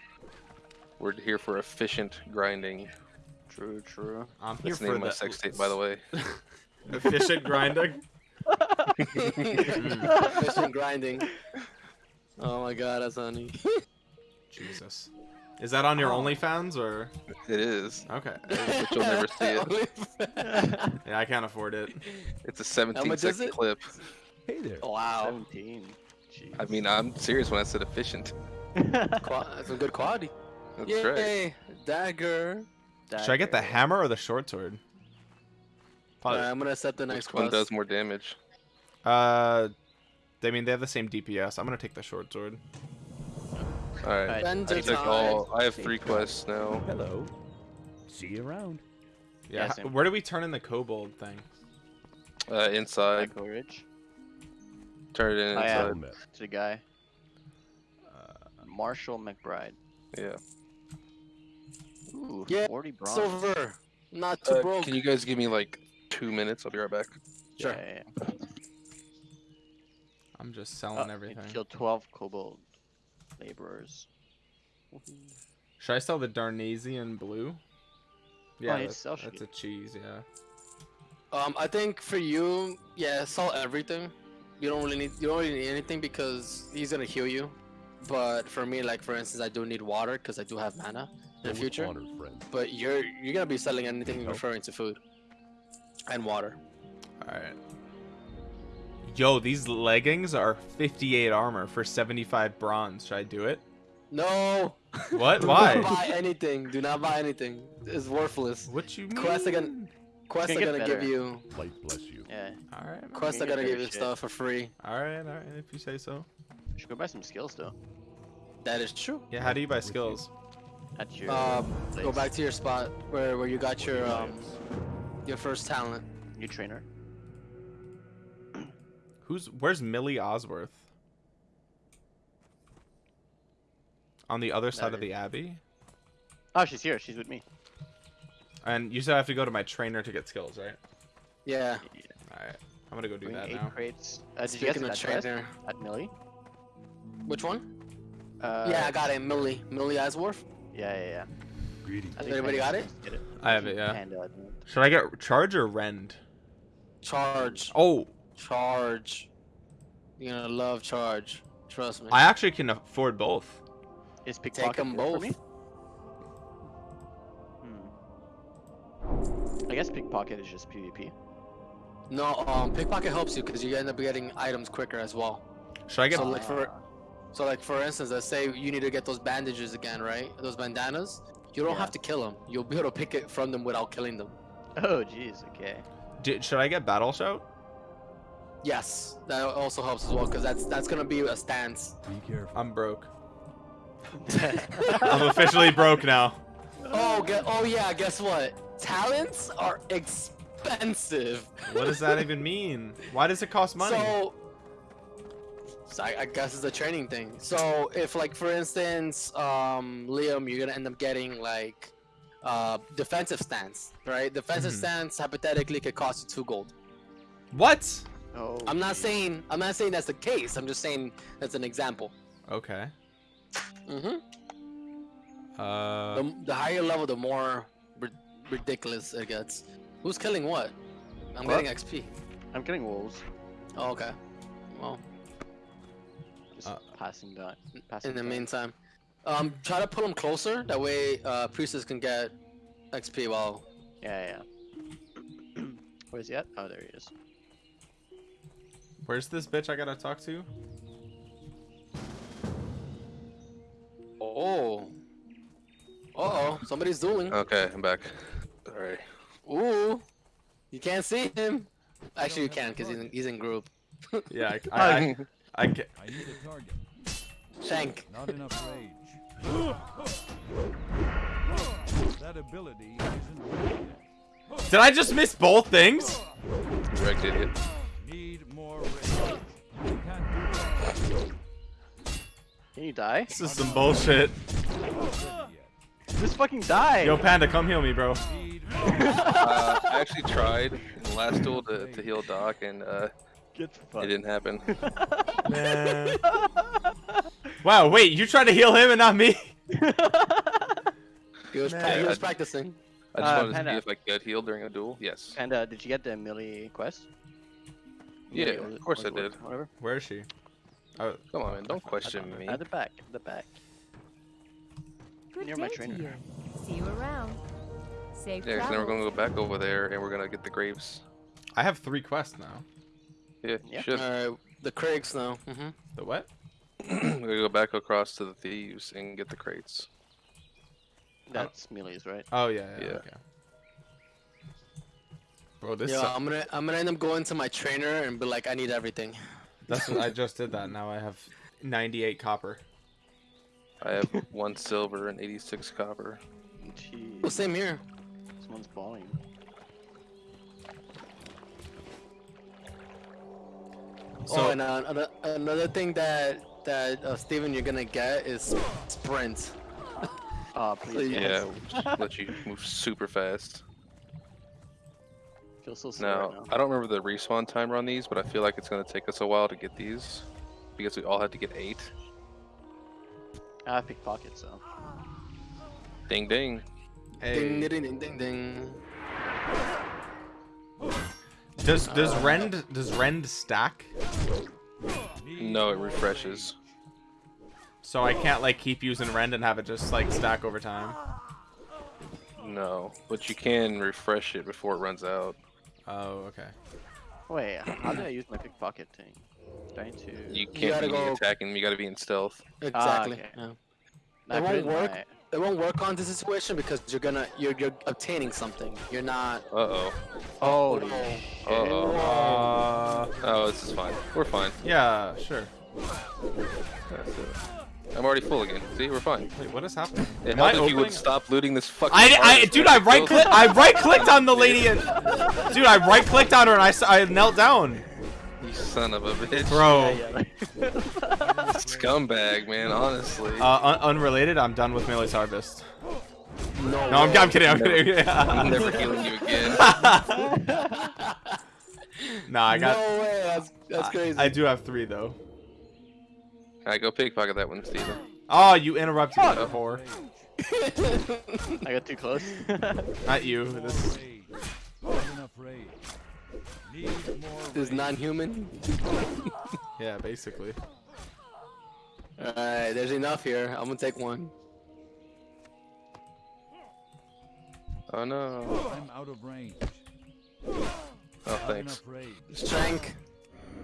We're here for efficient grinding. True, true. I'm here That's the name of my sex tape, by the way. (laughs) efficient grinding. (laughs) Efficient grinding. (laughs) Oh my god, that's honey. Jesus. Is that on your Oh. OnlyFans or? It is. Okay. But you'll never see it. Yeah, I can't afford it. It's a 17 much is second it? clip. Hey there. Oh, wow. 17. Jeez. I mean, I'm serious when I said efficient. Qua- a good quality. That's Yay! right. Dagger. Should I get the hammer or the short sword? Probably. Alright, I'm gonna set the next Which one quest. does more damage? Uh, I mean they have the same DPS. I'm gonna take the short sword. All right. Alright, I took all. I have three quests now. Hello. See you around. Yeah. Yeah, h- where do we turn in the kobold thing? Uh, inside. Echo Ridge. Turn it in I inside. am. To the guy. Uh, Marshal McBride. Yeah. Ooh, Yeah, 40 bronze. Silver. Not too Uh, broke. can you guys give me like two minutes? I'll be right back. Sure. Yeah, yeah, yeah. I'm just Oh, selling you everything. Kill 12 kobold laborers. Should I sell the Darnassian Bleu? Yeah, you that's, that's a cheese. Yeah. Um, I think for you, yeah, sell everything. You don't really need you don't really need anything because he's gonna heal you. But for me, like for instance, I do need water because I do have mana in the future. honor, friend. But you're you're gonna be selling anything Nope. referring to food and water. All right. Yo, these leggings are 58 armor for 75 bronze. Should I do it? No. What? Do not Why? buy anything. Do not buy anything. It's worthless. What you mean? Quests are gonna quests are gonna give you Light bless you. Yeah, All right. man. quests are gonna gonna give you shit. stuff for free. All right. All right. If you say so. you should go buy some skills though. That is true. Yeah. How do you buy skills? At your Um, go back to your spot where where you got your um your first talent. New trainer. (clears throat) Who's where's Millie Osworth? On the other side of There. the abbey. Oh, she's here. She's with me. And you said I have to go to my trainer to get skills, right? Yeah. All right. I'm gonna go do Doing that eight now. crates. Uh, did you get Speaking of trainer, at Millie? which one? Uh, yeah, I got it. Millie, Millie Osworth. Yeah, yeah, yeah. Greetings. I think Everybody got it? just did it. I have it, yeah. Panda, I. Should I get charge or rend? Charge, Oh, charge. You're gonna love charge. Trust me. I actually can afford both. Is Take pickpocket them good for both. me? Hmm. I guess pickpocket is just PvP. No, um, pickpocket helps you because you end up getting items quicker as well. Should I get? So like for, so like for instance, let's say you need to get those bandages again, right? Those bandanas. You don't Yeah. have to kill them. You'll be able to pick it from them without killing them. Oh, jeez. Okay. d- should I get battle shout? Yes, that also helps as well because that's that's gonna be a stance. Be careful. I'm broke. (laughs) I'm officially broke now. Oh, get, oh yeah. Guess what? Talents are expensive. What does that even mean? Why does it cost money? So, so I, I guess it's a training thing. So if like for instance, um, Liam, you're gonna end up getting like uh defensive stance, right? Defensive Mhm. stance hypothetically could cost you two gold. what? Oh. I'm not jeez. saying I'm not saying that's the case. I'm just saying that's an example. Okay. Mm-hmm. Uh, The, the higher level, the more ri- ridiculous it gets. Who's killing what? I'm What? getting XP. I'm getting wolves. Oh, okay. Well, Just passing that. Passing in the that. meantime, um, try to pull him closer. That way, uh, priestess can get XP while. Yeah, yeah. (clears throat) Where's he at? Oh, there he is. where's this bitch I gotta talk to? Oh. Uh oh, somebody's dueling. Okay, I'm back. Alright. Ooh. You can't see him. Actually, you can because he's in, he's in group. Yeah, I, (laughs) I, I, I ca- I need a target. Shank. Not enough rage. that ability isn't yet. Did I just miss both things? You wrecked idiot. Need more rage. Can't do that. Can you die? This is some bullshit. Not ready yet. Just fucking die! Yo, Panda, come heal me, bro. (laughs) Uh, I actually tried in the last duel to, to heal Doc, and uh, Get it didn't happen. (laughs) (laughs) Man. Wow, wait, you tried to heal him and not me? He was, Man. he was practicing. I just Uh, wanted to Panda. see if I could heal during a duel. Yes. And uh, did you get the Millie quest? Yeah, Millie, of course or I did. Whatever. Where is she? Oh, Come on, man. Don't question me. At the back. At the back. Good Near my trainer. you. See you around. Safe Yeah, 'cause then we're gonna go back over there, and we're gonna get the graves. I have three quests now. Yeah, you Yeah. should. Alright, the Craigs now. Mm-hmm. The what? We're gonna go back across to the thieves and get the crates. That's Millie's, right? Oh, yeah, yeah, Yeah. okay. Bro, this Yeah, I'm gonna I'm gonna end up going to my trainer and be like, I need everything. That's what I (laughs) just did that. Now I have 98 copper. I have one silver and 86 copper. Jeez. Well, same here. Someone's balling. So, oh, and uh, another thing that that uh, Steven you're gonna get is sprint. Oh, (laughs) please. Yeah. Yeah, just let you move super fast. Feel so Now, right now. I don't remember the respawn timer on these, but I feel like it's gonna take us a while to get these because we all had to get eight. I have pickpockets, so. Ding ding. Ding hey, ding ding ding ding. does does rend does rend stack? Need No, it refreshes. So I can't like keep using rend and have it just like stack over time. No, but you can refresh it before it runs out. Oh, okay. Wait, how did I use my pickpocket thing? Trying to. You can't gotta be go- attacking. You gotta be in stealth. Ah, exactly. okay. yeah. I it won't work. my- It won't work on this situation because you're gonna you're you're obtaining something. You're not. Uh oh. Holy Oh. Uh oh. Uh, Oh, this is fine. We're fine. yeah, sure. I'm already full again. See, we're fine. Wait, what is happening? It Am I helped if you would stop looting this fucking. I, I, dude, I right click, I right clicked on the lady and, dude, I right clicked on her and I, I knelt down, You son of a bitch. bro. Yeah, yeah. (laughs) Scumbag, man. Honestly. Uh, un unrelated, I'm done with Millie's harvest. No. No, I'm, I'm kidding, I'm Never. kidding. I'm (laughs) never healing you again. (laughs) nah, I got, No way. That's that's crazy. I do have three though. Alright, go pickpocket that one, Steven. Oh, you interrupted me before. I got too close. Not you. This. This non-human. (laughs) Yeah, basically. Alright, there's enough here. I'm gonna take one. Oh no. I'm out of range. Oh, thanks. enough. Strength.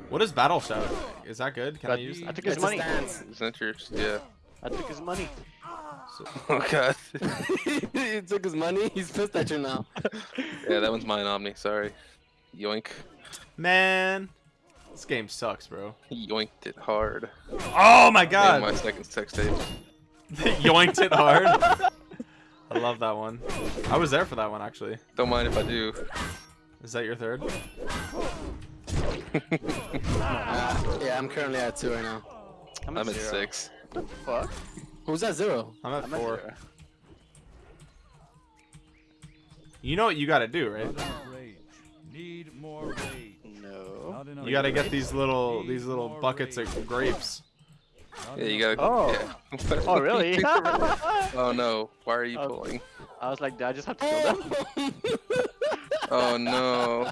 What is battle shout? Is that good? Can I But- use I took his It's money. stance. Isn't that yours? Yeah. I took his money. (laughs) Oh god. (laughs) he took his money. He's pissed at you now. yeah, that one's mine, Omni. Sorry. Yoink. Man, this game sucks, bro. Yoinked it hard. Oh my Name god! my second sex tape. (laughs) Yoinked it hard. (laughs) I love that one. I was there for that one actually. Don't mind if I do. Is that your third? Uh, (laughs) yeah, I'm currently at two right now. I'm, I'm at zero. six. Fuck. Who's at zero? I'm at I'm four. zero. You know what you gotta do, right? Not enough rage. Need more rage. No. You gotta get these little these little buckets of grapes. Not Yeah, you enough gotta. Oh. Yeah. Oh, (laughs) really? (laughs) oh no. Why are you Oh. pulling? I was like, do I just have to kill them? (laughs) Oh no.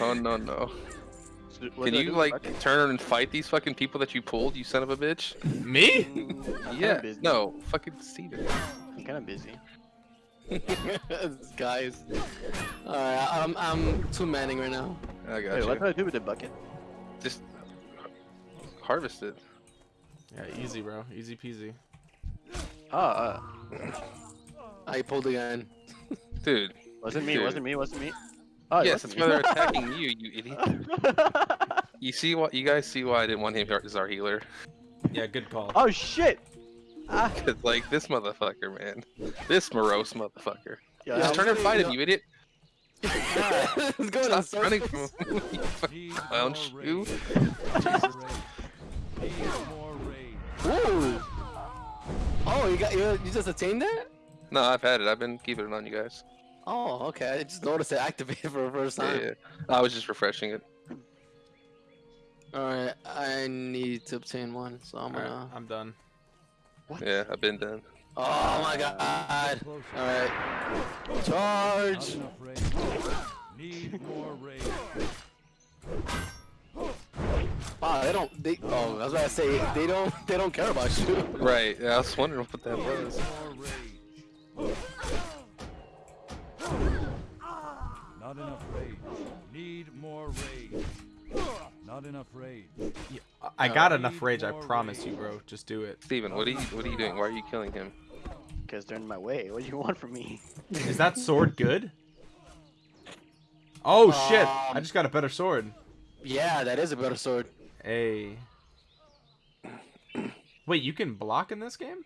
Oh no no. What Can you like Okay. turn and fight these fucking people that you pulled, you son of a bitch? Me? Kinda Yeah. No. Fucking Steven. I'm kind of busy. (laughs) Guys. Alright, I'm I'm two manning right now. I got Wait, you. what do I do with the bucket? Just harvest it. Yeah, easy, bro. Easy peasy. Oh, uh, I pulled again. (laughs) Dude. wasn't me, Dude. wasn't me, wasn't me. Oh, yes, that's wasn't why they're attacking (laughs) you, you idiot. You see what? You guys see why I didn't want him as our healer? Yeah, good call. oh shit! (laughs) Cause like this motherfucker, man. This morose motherfucker. yeah, Just turn and really- fight him, you idiot. (laughs) it's going in Stop running from (laughs) him. you fucking clown shoe. rage. Need more rage. Ooh. Oh, you got you, you just attained that? No, I've had it. I've been keeping it on you guys. Oh, okay. I just noticed it activated for the first time. yeah. I was just refreshing it. Alright, I need to obtain one, so I'm Alright, gonna. I'm done. Yeah, I've been done. Oh my god! Alright. Charge! Need more rage. Wow, they don't. They, oh, I was about to say they don't. They don't care about you. (laughs) Right. Yeah, I was wondering what that was. Not enough rage. Need more rage. Not enough rage. I got Uh, enough rage, I promise rage. you, bro. Just do it. Steven, what are you what are you doing? Why are you killing him? Because they're in my way. What do you want from me? Is that sword good? Oh shit! I Um, just got a better sword. Yeah, that is a better sword. Hey. Wait, you can block in this game?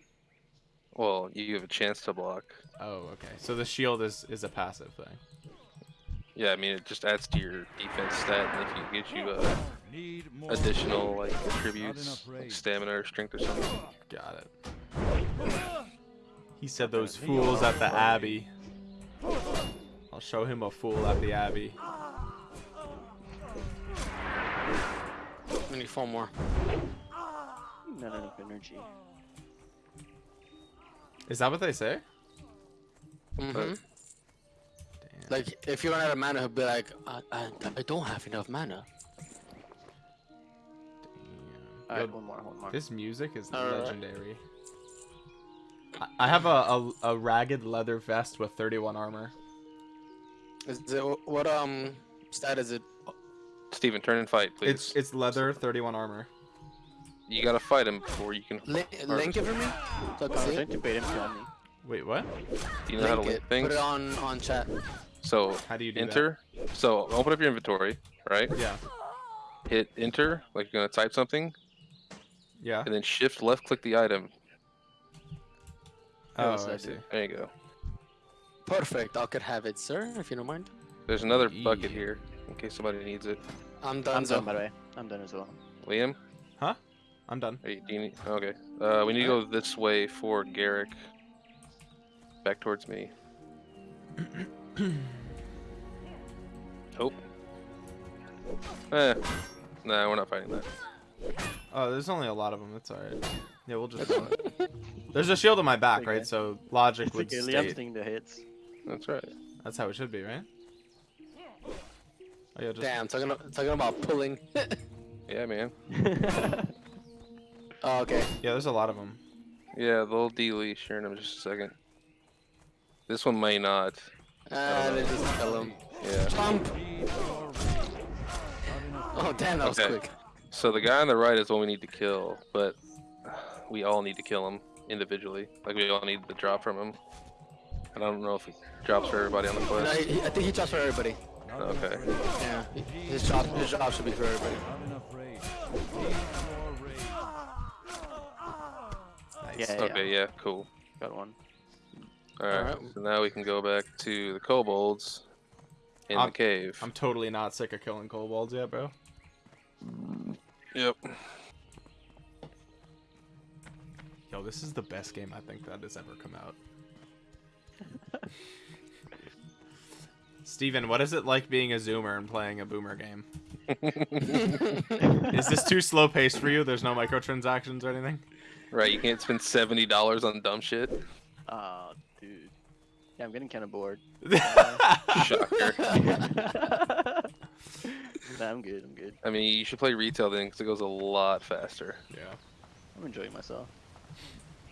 Well, you have a chance to block. Oh, okay. So the shield is is a passive thing. Yeah, I mean it just adds to your defense stat, and if you get you uh, Need additional like attributes, like stamina or strength or something. Got it. He said those fools at the Abbey. I'll show him a fool at the Abbey. We need four more. Not enough energy. Is that what they say? hmm Damn. Like, if you run out of mana, he'll be like, I, I, I don't have enough mana. Damn. Alright, one more, one more. This music is Alright. legendary. I- I have a, a, a ragged leather vest with 31 armor. Is it what um stat is it? Steven, turn and fight, please. It's it's leather, 31 armor. You gotta fight him before you can. Link, link it for me. So I I can was see trying to bait him to me. Wait, what? Do you know how to Link link it. things? Put it on on chat. So How do you do enter. So open up your inventory, right? Yeah. Hit enter, like you're gonna type something, Yeah. and then shift left click the item. Oh, what's I that see. There you go. Perfect. I could have it, sir, if you don't mind. There's another bucket here in case somebody needs it. I'm done. I'm done, by the way. I'm done as well. Liam, Huh? I'm done. Hey, do you need? Okay. Uh, we need to go this way for Garrick. Back towards me. (clears throat) (clears throat) Hope. Eh. Nah, we're not fighting that. Oh, there's only a lot of them. That's alright. Yeah, we'll just. (laughs) There's a shield on my back, Okay. right? So logic It's would okay, Liam's state taking the hits. That's right. that's how it should be, right? Oh yeah, just Damn, talking talking about pulling. (laughs) Yeah, man. (laughs) oh, okay. yeah. There's a lot of them. Yeah, they'll de-leash here in just a second. This one may not. Ah, they just kill him. Yeah. Jump! Need more rage. Not enough Oh, damn, that was Okay. quick. So the guy on the right is what we need to kill, but we all need to kill him individually. Like we all need the drop from him. And I don't know if he drops for everybody on the No, quest. he, he- I think he drops for everybody. Okay. Yeah, his job, his job should be for everybody. Not enough rage. Need more. Nice. Yeah, yeah. Yeah, cool. Got one. Alright, Alright. so now we can go back to the kobolds in I'm- the cave. I'm totally not sick of killing kobolds yet, bro. Yep. Yo, this is the best game I think that has ever come out. (laughs) Steven, what is it like being a zoomer and playing a boomer game? (laughs) Is this too slow paced for you? There's no microtransactions or anything? Right, you can't spend seventy dollars on dumb shit. Oh, dude. Yeah, I'm getting kind of bored. (laughs) Shocker. (laughs) nah, I'm good. I'm good. I mean, you should play retail then, because it goes a lot faster. yeah. I'm enjoying myself.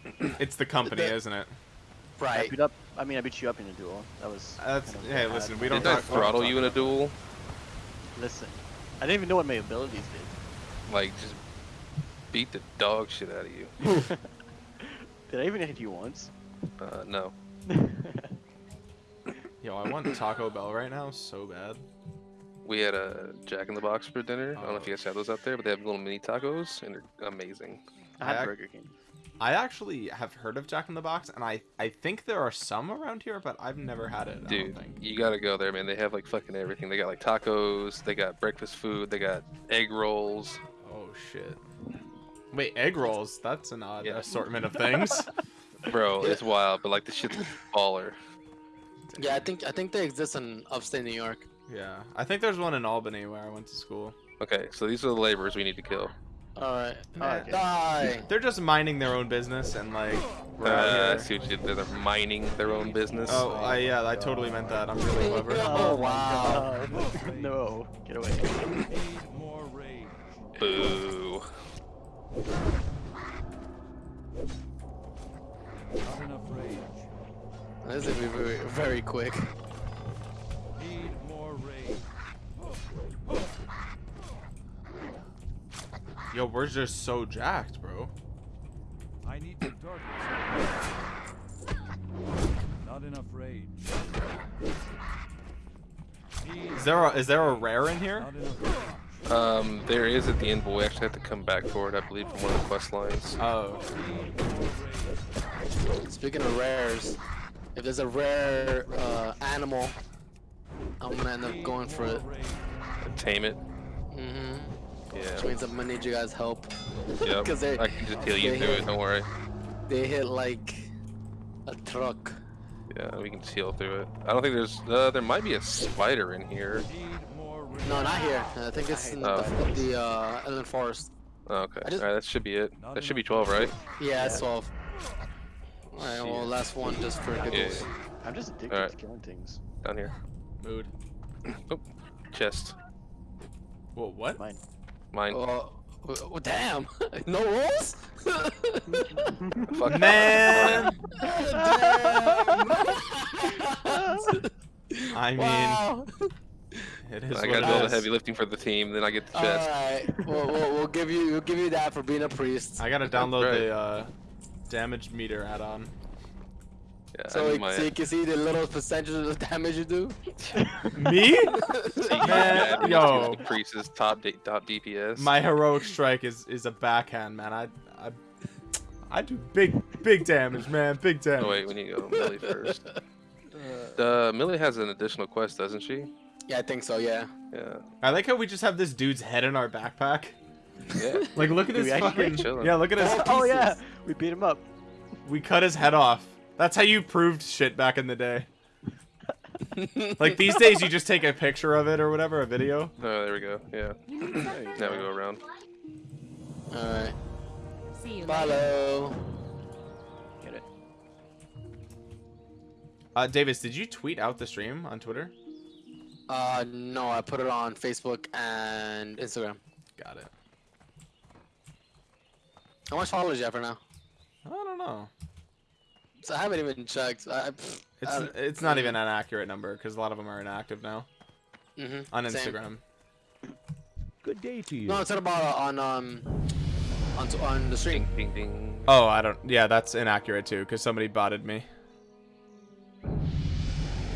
(clears throat) It's the company, The- isn't it? Right. I right. beat up. I mean, I beat you up in a duel. That was. That's kind of hey, bad. listen, we don't Didn't I talk. we don't throttle you in a duel? Listen, I didn't even know what my abilities did. Like, just beat the dog shit out of you. (laughs) Did I even hit you once? Uh, no. That. (laughs) Yo, I want Taco Bell right now so bad. We had a Jack in the Box for dinner. I don't know if you Oh. guys have those out there, but they have little mini tacos, and they're amazing. I had I Burger King. I actually have heard of Jack in the Box, and I I think there are some around here, but I've never had it. I Dude, don't think. you gotta go there, man. They have like fucking everything. They got like tacos, they got breakfast food, they got egg rolls. Oh shit. Wait, egg rolls. That's an odd Yeah. assortment of things. (laughs) Bro, (laughs) it's wild, but like the shit's (laughs) baller. Yeah, I think I think they exist in upstate New York. yeah, I think there's one in Albany where I went to school. Okay, so these are the laborers we need to kill. All right. Okay. Die. They're just minding their own business and like. we're Uh, I here. see what you did. They're mining their own business. Oh, I, yeah, I totally meant that. I'm really (laughs) clever. Oh wow. No, get away. Need more. Boo. This is gonna be very, very quick. Need more rage. Yo, we're just so jacked, bro. I need the darkness. Not enough rage. Is there a, is there a rare in here? not enough rage. Um, there is at the end, but we actually have to come back for it, I believe, from one of the quest lines. Oh, Need more rage. Speaking of rares, if there's a rare uh, animal, I'm gonna end up going for it. rage. Tame it. Mm-hmm. Which means I'm gonna need you guys' help. Yep. (laughs) 'Cause they- I can just heal you through hit- it. Don't worry. They hit like a truck. Yeah, we can just heal through it. I don't think there's. Uh, there might be a spider in here. Need more rage. No, not here. I think it's in Oh. the, the uh, Elwynn Forest. Oh, okay. Just- All right, that should be it. That should be 12, right? Yeah, it's 12. Alright, well, last one just for Yeah. giggles. I'm just addicted Alright. to killing things. Down here. mood. Oh, chest. Whoa, what? Mine. Mine. Oh, oh, damn! (laughs) no rolls? (laughs) (laughs) Fuck. Man, I mean, wow. it is I gotta it do all the heavy lifting for the team, then I get the chest. Alright, we'll, we'll, we'll give you we'll give you that for being a priest. I gotta download right. the uh, damage meter add-on. Yeah, So, like, my. so you can see the little percentage of the damage you do. (laughs) Me? (laughs) Man, yo. Increases top top DPS. My heroic strike is is a backhand, man. I I I do big big damage, man. Big damage. Oh wait, we need to go to Millie (laughs) first. Uh, Millie has an additional quest, doesn't she? Yeah, I think so. Yeah. Yeah. I like how we just have this dude's head in our backpack. Yeah. Like, look at Do his fucking. Yeah, look at his. oh pieces. yeah, we beat him up. We cut his head off. That's how you proved shit back in the day. (laughs) Like these days, you just take a picture of it or whatever, a video. Oh, there we go. Yeah. Now we go around. Alright. See you later. Follow. Get it. Uh, Davis, did you tweet out the stream on Twitter? Uh, no, I put it on Facebook and Instagram. Got it. How much followers you have for now? I don't know. So I haven't even checked. I, pff, It's I- it's not even an accurate number because a lot of them are inactive now mhm, on same. Instagram. Good day to you. No, it's not about uh, on um on on the stream. Ding, ding, ding. Oh, I don't. Yeah, that's inaccurate too because somebody botted me.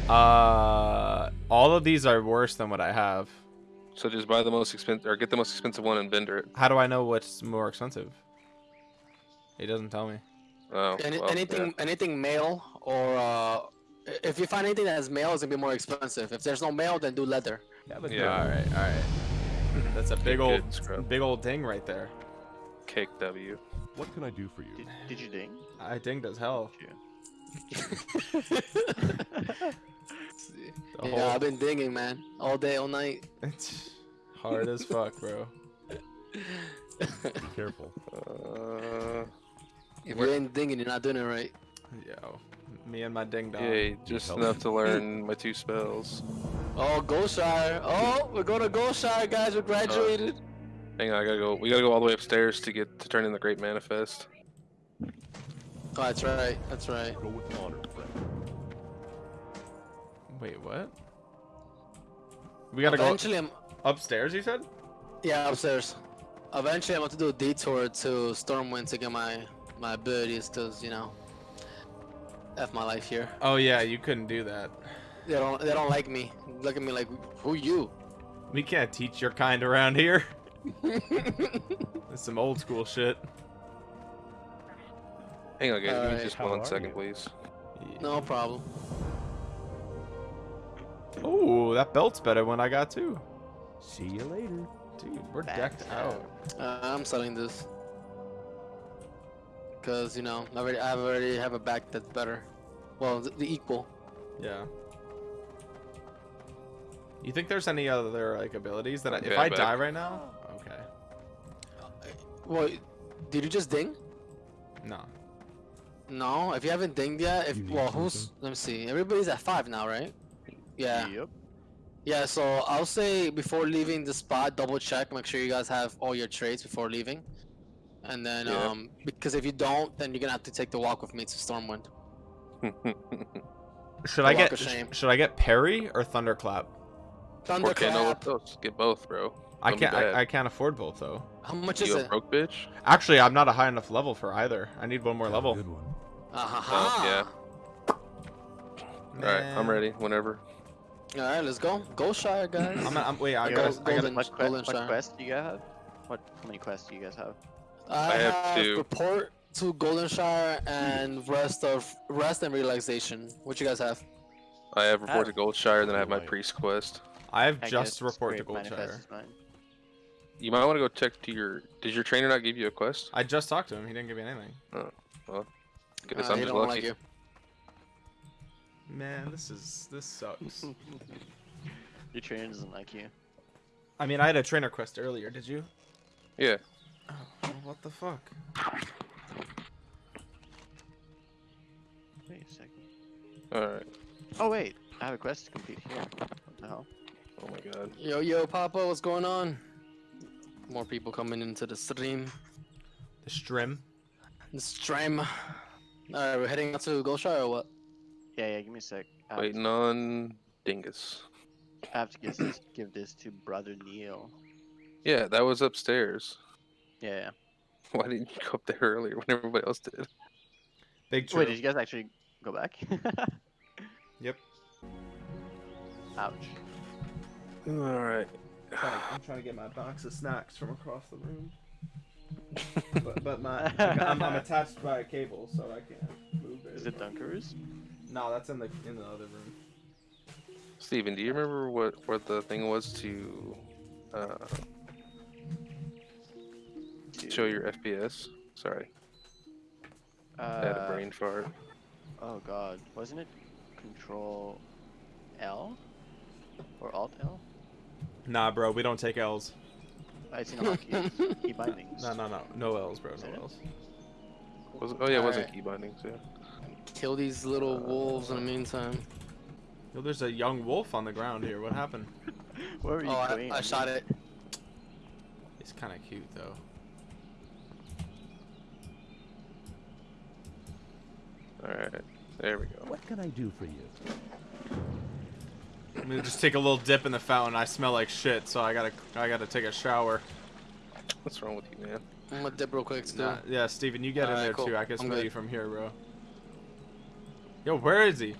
Uh, all of these are worse than what I have. So just buy the most expensive, or get the most expensive one and vendor it. How do I know what's more expensive? He doesn't tell me. Oh, Any, well, anything anything mail or uh, if you find anything that has mail, it's gonna be more expensive. If there's no mail, then do leather. Have a Yeah. good All right, all right. (laughs) That's a big old, scrub. big old ding right there. Yeah. Cake W. What can I do for you? Did, did you ding? I dinged as hell. The (laughs) yeah, whole- I've been dinging, man, all day, all night. It's hard as fuck, bro. Be careful. (laughs) Uh, If you ain't dinging, you're not doing it right. Yo, me and my ding dong. Yeah, just help. enough to (laughs) learn my two spells. Oh, Goldshire. Oh, we're going to Goldshire, guys. We graduated. Uh, hang on, I gotta go. We gotta go all the way upstairs to get to turn in the Grape Manifest. oh, that's right. That's right. Go with honor. Wait, what? We gotta Eventually, I'm go upstairs. You said? yeah upstairs. Eventually, I'm going to do a detour to Stormwind to get my my abilities, cause you know, f my life here. Oh yeah, you couldn't do that. They don't they don't like me. Look at me like, who you? We can't teach your kind around here. (laughs) That's some old school shit. Hang on, guys. Give me just how one are second, you? please. no problem. Oh, that belt's better when I got two. See you later. Dude, we're Back decked out. Uh, I'm selling this. Cause you know, I already I already have a back that's better. Well, the, the equal. Yeah. You think there's any other like abilities that I, if Yeah, I back. die right now? Okay. Uh, well, did you just ding? No. No, if you haven't dinged yet, if You need well, who's something? let me see. Everybody's at five now, right? Yeah. Yep. Yeah. So I'll say before leaving the spot, double check, make sure you guys have all your trades before leaving, and then Yeah. um because if you don't, then you're gonna have to take the walk with me to Stormwind. (laughs) Should The I get of sh- should I get parry or thunderclap? okay, no, Thunderclap. those. Get both, bro. I Don't can't. I, I can't afford both though. How much is You a it? broke bitch? Actually, I'm not a high enough level for either. I need one more level. Good one. Uh-huh. yeah. All right, I'm ready. Whenever. All right, let's go. Go Shire, guys. I'm, I'm wait. I gotta, Gold- I gotta What, que- what quest do you guys have? What? How many quests do you guys have? I, I have have two. report to Golden Shire and rest of rest and relaxation. What you guys have? I have report to Ah. Goldshire, then I have my priest quest. I have I just guess report to Grape Manifest Goldshire. You might want to go check to your. Did your trainer not give you a quest? I just talked to him. He didn't give me anything. Guess Uh, I'm just don't lucky. like you. Man, this is this sucks. (laughs) Your trainer doesn't like you. I mean, I had a trainer quest earlier. Did you? Yeah. Oh, what the fuck? Wait a second. All right. Oh wait, I have a quest to complete here. What the hell? Oh my god. Yo, yo, Papa, what's going on? More people coming into the stream. The stream? The stream. All right, we're heading out to Goldshire or what? Yeah, yeah. Give me a sec. I have, Waiting on Dingus. I have to give this, give this to brother Neil. Yeah, that was upstairs. Yeah. yeah. (laughs) Why didn't you go up there earlier when everybody else did? Big true. Wait, did you guys actually go back? (laughs) Yep. Ouch. All right. I'm trying to get my box of snacks from across the room. (laughs) but, but my I'm, I'm attached by a cable, so I can't move it. Is it Dunkaroo's? No, that's in the in the other room. Steven, do you remember what what the thing was to uh, show your FPS? Sorry, Uh, I had a brain fart. Oh god, wasn't it Control L or Alt L? Nah, bro, we don't take L's. I seen a hotkey. (laughs) key bindings. No, no, no, no L's, bro, no? L's. Was oh yeah, it wasn't Alright. key bindings. Yeah. Kill these little wolves in the meantime. Yo, there's a young wolf on the ground here. What happened? (laughs) Where were you Oh, I. I shot it. It's kind of cute though. All right, there we go. What can I do for you? I'm gonna just take a little dip in the fountain. I smell like shit, so I gotta I gotta take a shower. What's wrong with you, man? I'm gonna dip real quick too. Nah, yeah, Steven, you get in Alright, there cool. too. I can I'm smell you from here, bro. Yo, where is he?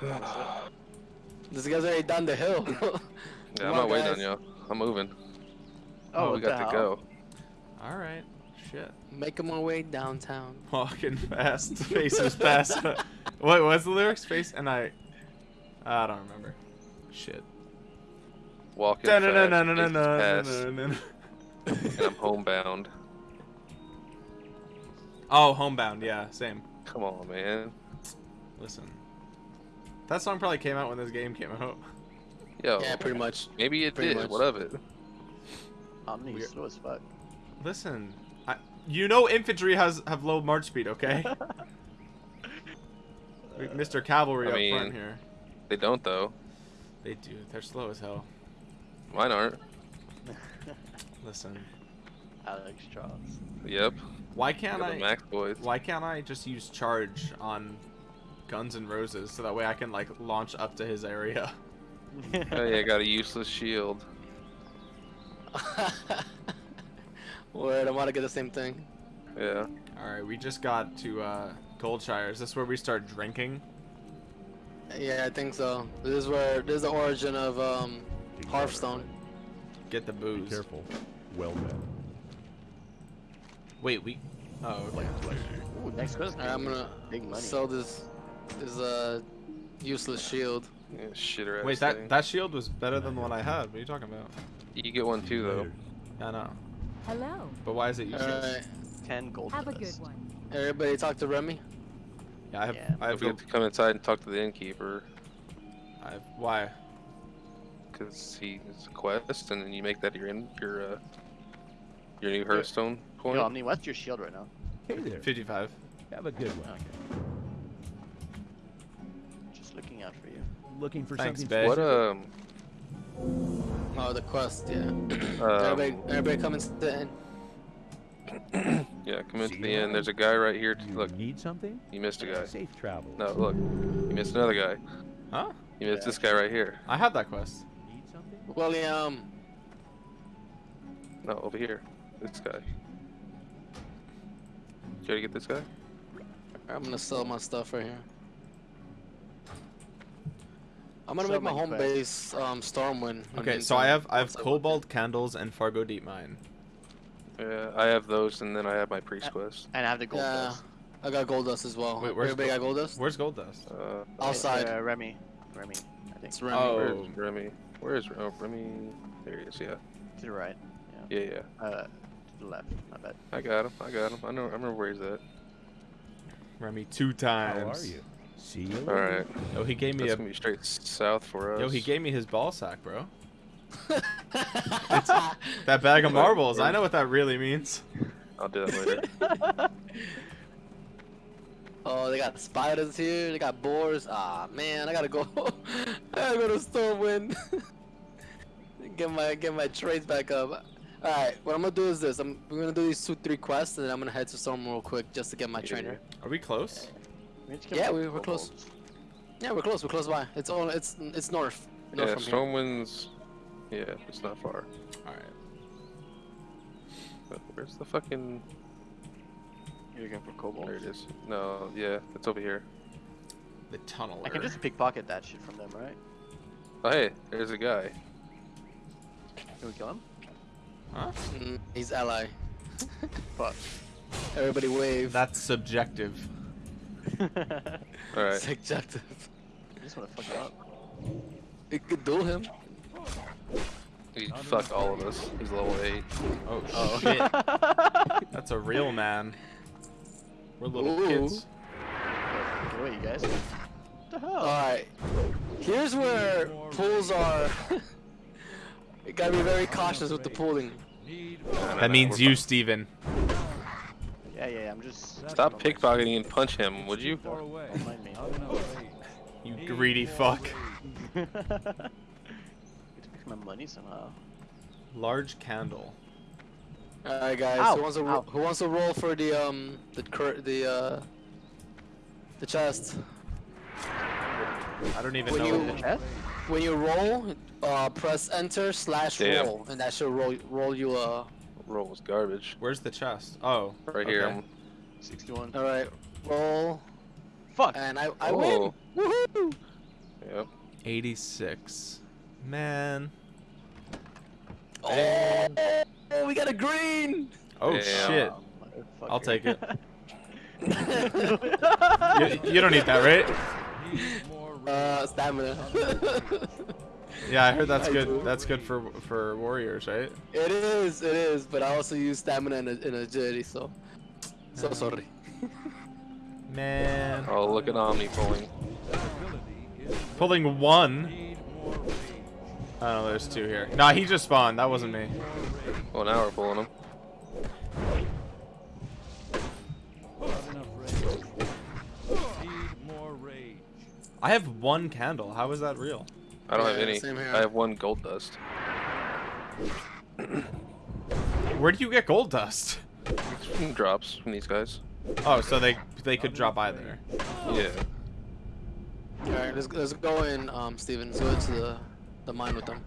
(sighs) This guy's already down the hill. (laughs) Yeah, I'm on, not waiting guys. on y'all. I'm moving. Oh, oh we got to hell? go. All right, shit. Making my way downtown. Walking (laughs) fast, faces past. (laughs) Wait, what's the lyrics? Face and I. I don't remember. Shit. Walking fast, faces past. And I'm homebound. Oh, homebound. Yeah, same. Come on, man. Listen. That song probably came out when this game came out. Yo, yeah, pretty much. Maybe it pretty did. Much. What of it? Omni slow as fuck. Listen, you know infantry has have low march speed, okay? (laughs) (laughs) Mr. Cavalry I up mean- front here. They don't though. They do. They're slow as hell. Mine aren't. (laughs) Listen, Alex Charles. Yep. why can't the I? max boys. Why can't I just use charge on Guns and Roses so that way I can like launch up to his area? Oh yeah, I got a useless shield. Word, I want to get the same thing. Yeah. All right, we just got to uh, Goldshire. Is this where we start drinking? Yeah, I think so. This is where this is the origin of um, Hearthstone. Get the booze. Be careful. Well met. Wait, we. Oh, okay. Ooh, next question. Alright, I'm gonna Big money. sell this this uh useless shield. yeah shitter ass Wait, thing. that that shield was better than the one I had. What are you talking about? You get one too though. I know. Hello. But why is it useless? Alright, 10 gold Have a good one. everybody talk to Remy. Yeah, I have. Yeah. I have. we have to come inside and talk to the innkeeper I have why? because he's a quest, and then you make that your in your uh your new Hearthstone point. Yo, Omni, what's your shield right now? Hey there. 55. Have a good one. Okay. Just looking out for you. Looking for Thanks, something babe. what um Oh, the quest. Yeah. (clears throat) um everybody, everybody come and sit in. (clears throat) yeah come into See the you end. There's a guy right here. You Look, need something? you missed a guy. Safe travel. No, look, you missed another guy. Huh? You missed Yeah. this guy right here. I have that quest. Need something? William. No, over here. This guy. You try to get this guy? I'm gonna sell my stuff right here. I'm gonna So make my home quests. base um Stormwind. Okay, so I have I have Kobold candles and Fargodeep Mine. Yeah, I have those, and then I have my priest quest. And I have the it. gold Yeah, dust. I got gold dust as well. Wait, where's everybody gold- got gold dust? Where's Gold Dust? Uh, Outside. Uh, Remy. Remy, I think. It's Remy. Oh. Where's Remy? Where's oh, Remy? There he is. Yeah, To the right. yeah, yeah. Uh, to the left. My bad. I got him. I got him. I know. I remember where he's at. Remy two times. How are you? See you All later. right. Yo, he gave me That's a gonna be straight south for us. yo. He gave me his ball sack, bro. It's (laughs) That bag of marbles. I know what that really means. I'll do that later. (laughs) Oh, they got spiders here. They got boars. Ah, man, I gotta go. (laughs) I gotta go to Stormwind. get my get my trades back up. All right, what I'm gonna do is this. I'm we're gonna do these two three quests, and then I'm gonna head to Storm real quick just to get my Yeah. trainer. Are we close? Yeah, we- we're close. kobolds. Yeah, we're close. We're close by. It's all. It's it's north. North yeah, from. Stormwind's. Yeah, it's not far. All right. But where's the fucking? You're looking for kobolds. There it is. No, yeah, it's over here. The tunnel. I can just pickpocket that shit from them, right? Oh hey, there's a guy. Can we kill him? Mm, he's ally. (laughs) Fuck. Everybody wave. That's subjective. (laughs) All right. Subjective. I just want to fuck him up. It could duel him. He fuck all of us. He's level eight. Oh, Oh. shit. (laughs) That's a real man. We're little Ooh. kids. Get away, you guys. What the hell? Alright. Here's where pools are. you gotta be very cautious with the pooling. That means you, Steven. Yeah, yeah, I'm just. Stop pickpocketing and punch him, would you? far away. Don't mind me. Not enough rage. You greedy fuck. (laughs) Get to pick my money somehow. Large candle. Alright guys, Ow, who wants to ow. who wants to roll for the um the cur the uh The chest. I don't even When know. you- The chest? When you roll, uh, press enter slash Damn. roll, and that should roll roll you uh. Roll was garbage. Where's the chest? Oh, Right here. okay. I'm- 61. All right, roll, Fuck! and I I Oh. win. Woohoo! Yep. 86. Man. Oh, we got a green. Oh Damn. shit. Motherfucker. I'll take it. (laughs) You, you don't need that, right? More (laughs) rage. uh, stamina. (laughs) Yeah, I heard that's I good. do. That's good for for warriors, right? it is, it is, but I also use stamina and, and agility, so so Uh, sorry. (laughs) Man. Oh, look at Omni pulling. That ability is Pulling one. need more rage. Oh, there's two here. Nah, he just spawned. That wasn't me. More rage. Well, now we're pulling him. Not enough rage. Need more rage. I have one candle. How is that real? I don't have any. same here. I have one gold dust. Where do you get gold dust? From drops from these guys. Oh, so they they could drop either. Yeah. All right, let's let's go in, um, Steven. Let's go to the the mine with them.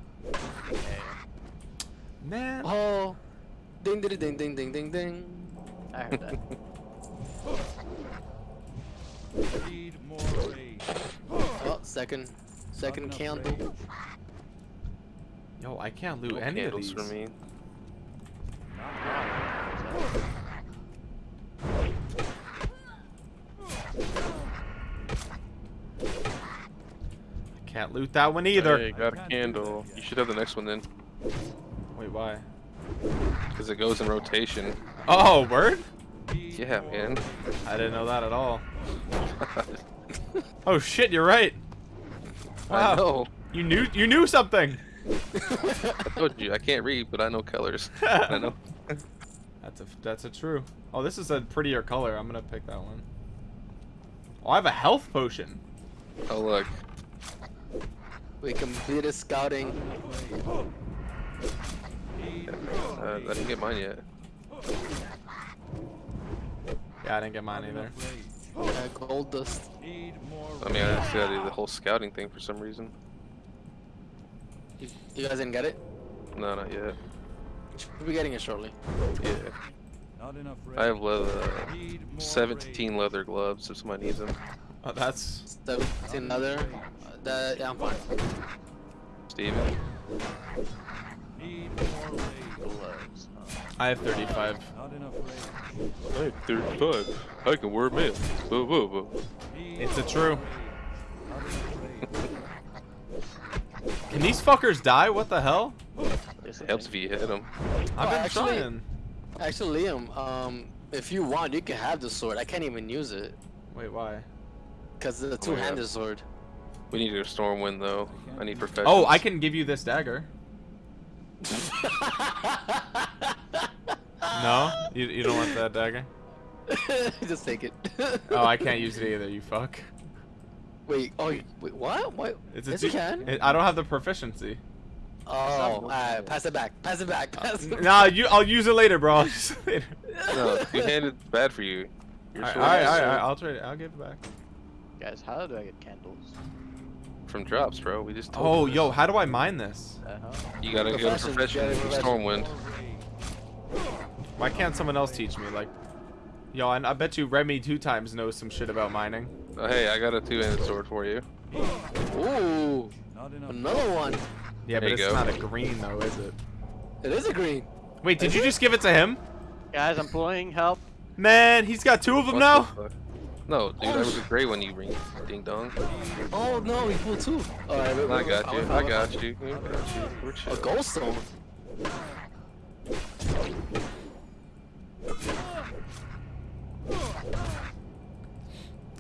Man. Oh, ding ding ding ding ding ding ding. I heard that. Need more rage. Oh, second, Not second candle. rage. Yo, I can't loot No any of these. for me. I can't loot that one either. Hey, got a candle. You should have the next one then, Wait, why? because it goes in rotation. Oh, word? Yeah, man. I didn't know that at all. (laughs) Oh shit, you're right. I Wow. know. You knew you knew something. I told you I can't read, but I know colors. (laughs) I know. (laughs) That's a that's a true. Oh, this is a prettier color. I'm gonna pick that one. Oh, I have a health potion. Oh look. We completed scouting. Uh, I didn't get mine yet. Yeah, I didn't get mine either. Rage. Uh, gold dust. Need more I mean, I still gotta do the whole scouting thing for some reason. You, you guys didn't get it? No, not yet. We'll be getting it shortly. Yeah. Not enough. I have leather, Need more 17 rage. leather gloves if somebody needs them. Oh, that's 17 other. Uh, that, yeah, I'm fine. Steven? Need more rage. Huh? I have 35. Not enough rage. I have 35. I can wear mail. Whoa, whoa, whoa. It's a true. rage. Not enough rage. Can these fuckers die? What the hell? Yes, It helps if you hit them. I've Oh, been actually- trying. Actually, Liam, um, if you want, you can have the sword. I can't even use it Wait, why? because it's a yeah. two-handed sword. We need a stormwind though. I need professionals. Oh, I can give you this dagger. No? You, you don't want that dagger? (laughs) Just take it. Oh, I can't use it either, you fuck. Wait. Oh, wait. What? What? It's a yes, you can. it- I don't have the proficiency. oh, alright. Pass it back. Pass it back. Pass it Nah, you, I'll use it later, bro. I'll use it later. (laughs) No, two-handed bad for you. Alright, alright, alright, I'll trade it. I'll give it back. Guys, how do I get candles? From drops, bro. We just told Oh, you yo, how do I mine this? Uh huh. You gotta go to Profession, profession get it for profession. stormwind. Why can't someone else teach me? Like, yo, I, I bet you Remy two times knows some shit about mining. Oh, hey, I got a two-handed sword for you. Ooh, another one. Yeah, There but it's go. not a green though, is it? It is a green. Wait, did you just give it to him? Guys, I'm pulling. Help. Man, he's got two of them What now. the fuck? No, dude, I was a gray when you ring ding dong. Oh no, he pulled two. Alright, wait, I got wait, you. wait, I got wait. you. I got you. We're A chill. gold stone.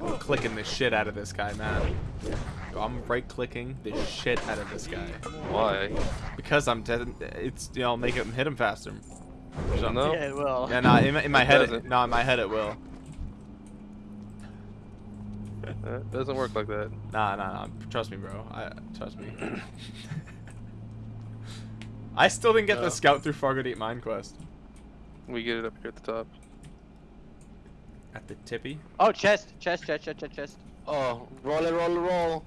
I'm clicking the shit out of this guy, man. I'm right clicking the shit out of this guy Why? because I'm dead. It's you know make him hit him faster. So- No. Yeah, well. Yeah, nah, in, my- in my It head, it, no, in my head it will. It doesn't work like that. Nah, nah, nah. Trust me, bro. I trust me. (coughs) I still didn't get Yeah. the scout through Fargodeep Mine quest. We get it up here at the top. At the tippy. Oh, chest, chest, chest, chest, chest, chest. Oh, roll it, roll it, roll.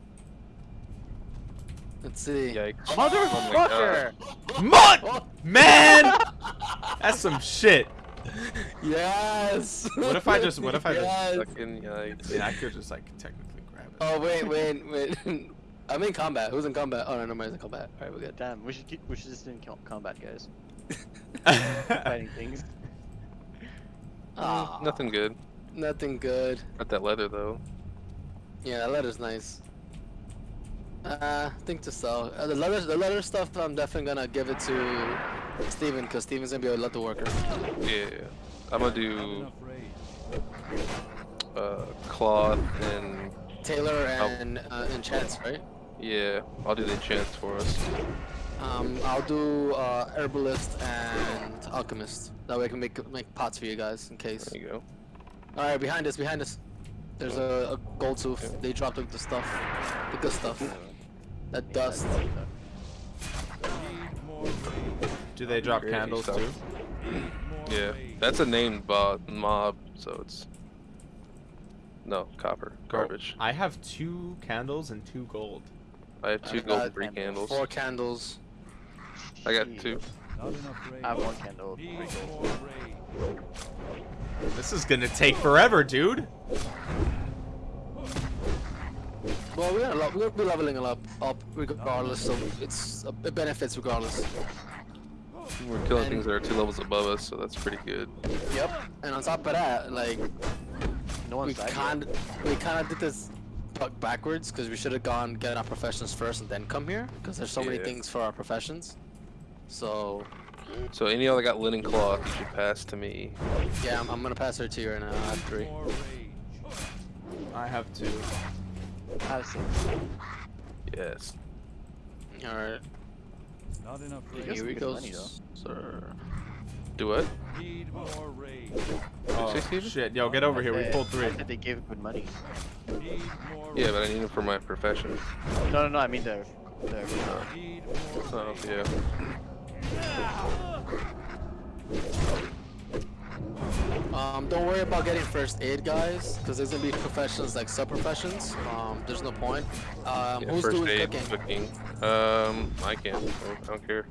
Let's see. Yikes. Oh Motherfucker! God. Mud! Man! (laughs) That's some shit. Yes. What if I just- what if I just- Yes. Fucking yikes. Yeah, I could just like technically grab it. Oh wait, wait, wait. (laughs) I'm in combat. Who's in combat? Oh no, nobody's in combat. All right, we're good. Damn, we should keep, we should just in co- combat, guys. (laughs) Fighting things. (laughs) Ah, Nothing good. Nothing good. Not that leather though. Yeah, that letter's nice. Uh, I think to sell. Uh, the leather, the leather stuff, I'm definitely gonna give it to Steven, because Steven's gonna be a lot of worker. Yeah. I'm gonna do uh, cloth and tailor and uh, enchants, right? yeah. I'll do the enchants for us. Um, I'll do uh, herbalist and alchemist. That way I can make make pots for you guys in case. There you go. All right, behind us, behind us. There's a, a gold tooth. They dropped like, the stuff, the good stuff. That dust. Need more rage. Do they drop candles stuff. too? Yeah. That's a named bo- mob, so it's no copper Oh, garbage. I have two candles and two gold. I have two I've gold three candles. Four candles. I got Jeez. two. Not enough (laughs) rage. I have one candle. Three gold. This is gonna take forever, dude. Well, we're gonna lo- we're gonna be leveling it up, up regardless. So it's it benefits regardless. We're killing And- things that are two levels above us, so that's pretty good. Yep. And on top of that, like No we one's died kind we kind of did this buck backwards because we should have gone get our professions first and then come here because there's so many things for our professions. So So any other got linen cloth, you should pass to me. yeah, I'm, I'm gonna pass her to you right now. I have three. I have two. I have six. Yes. All right. Not enough You rage. guys Here we good go, money, sir. Do what? Need more rage. Oh shit! Yo, get over here. We Hey, pulled three. I said they gave good money. Yeah, but I need them for my profession. No, no, no. I mean the. the Need more So rage. yeah. Um, don't worry about getting first aid, guys, because there's gonna be professions like sub professions. Um, there's no point. Um, yeah who's first doing aid, cooking? cooking. Um, I can. I don't care.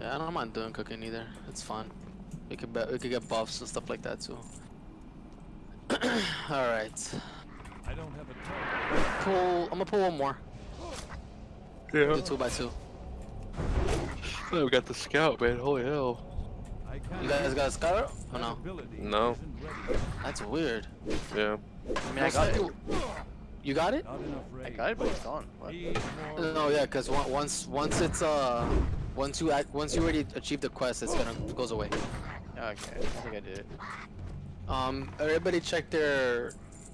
Yeah, I don't mind doing cooking either. It's fun. We could be- we could get buffs and stuff like that too. (clears throat) All right. I don't have a target. Pull. I'm gonna pull one more. Yeah. Do two by two. Oh, we got the scout, man. Holy hell. I can't. You guys got a scout? Oh no. No. That's weird. Yeah. I mean, I got it. You got it? Not enough rage. I got it, but it's gone. What? No, yeah, cause once once it's uh once you act, once you already achieve the quest, it's gonna goes away. Okay, I think I did it. Um, everybody check their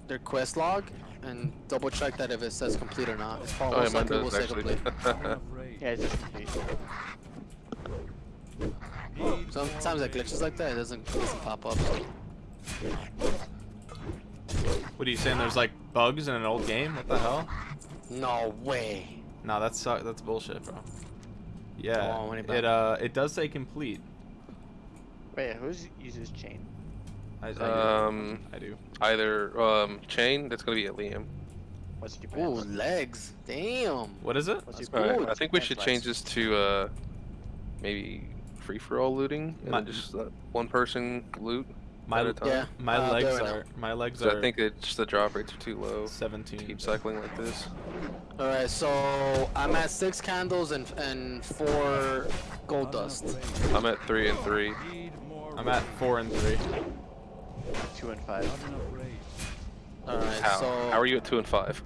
their quest log and double check that if it says complete or not. It's Oh, probably yeah, most mine likely will say complete. Not. (laughs) Yeah, it's just complete. Need Sometimes more it glitches like that. It doesn't it doesn't pop up. What are you saying? There's like bugs in an old game? What the hell? No way. No, that's su- that's bullshit, bro. Yeah, when it it uh, it does say complete. Wait, who's uses chain? I, I do. Um, I do. either um chain. That's gonna be at Liam. What's your Ooh, pants? legs. Damn. What is it? What's your All right. I think we should change this to uh maybe free for all looting and My- then just uh, one person loot My at a time. Yeah. my uh, legs there we are my legs So are I think it's the drop rates are too low to 17. keep cycling like this. All right, so I'm at six candles and and four gold dust. I'm at three and three. I'm at four and three. Two and five. Not enough rage. All right, How? so How are you at two and five?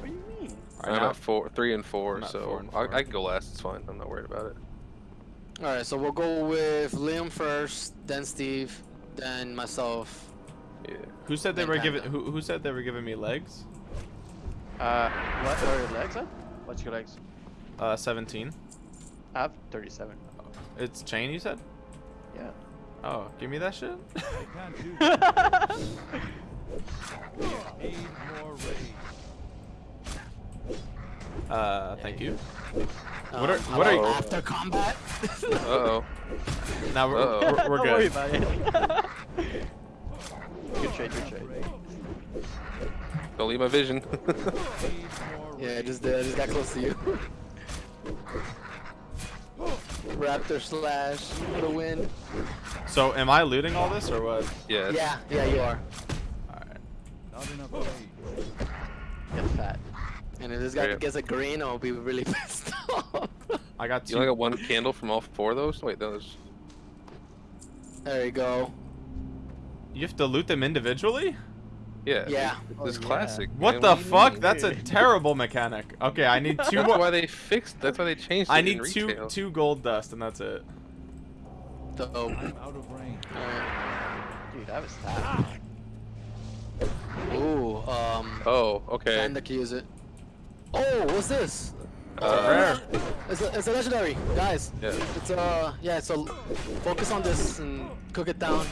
What do you mean? Alright, I'm at four, three and four. I'm so four and I. I can go last. It's fine. I'm not worried about it. All right, so we'll go with Liam first, then Steve, then myself. Yeah. Who said they were giving? Who, who said they were giving me legs? Uh, what are your legs at? What's your legs? Uh, 17. I have 37. It's chain, you said? Yeah. Oh, give me that shit. I can't do that. Need more rage. Uh, thank you. What Um, are- how what are you- after combat? Uh oh. Now we're, Uh-oh. we're, we're Don't worry good. about it. (laughs) trade, good trade. Don't leave my vision. (laughs) Yeah, I just did. I just got close to you. (laughs) Raptor slash for the win. So am I looting all this or what? yes. Yeah, yeah, you are. Alright. Not enough. Get fat. And if this guy Yeah. gets a green, I'll be really (laughs) pissed off. I got You only got one candle from all four of those? Wait, those. there you go. You have to loot them individually? Yeah. Yeah. This Oh, is yeah. classic. What man. the do you fuck? mean? That's a (laughs) terrible mechanic. Okay, I need (laughs) two That's more. why they fixed. That's why they changed. I need in two retail. two gold dust and that's it. Dope. I'm out of range. Dude, that was fat. Ooh, um, Oh, okay. Panda can use it. Oh, what's this? Uh, Rare. It's a, it's a legendary, guys. Yeah. It's uh, yeah. So focus on this and cook it down.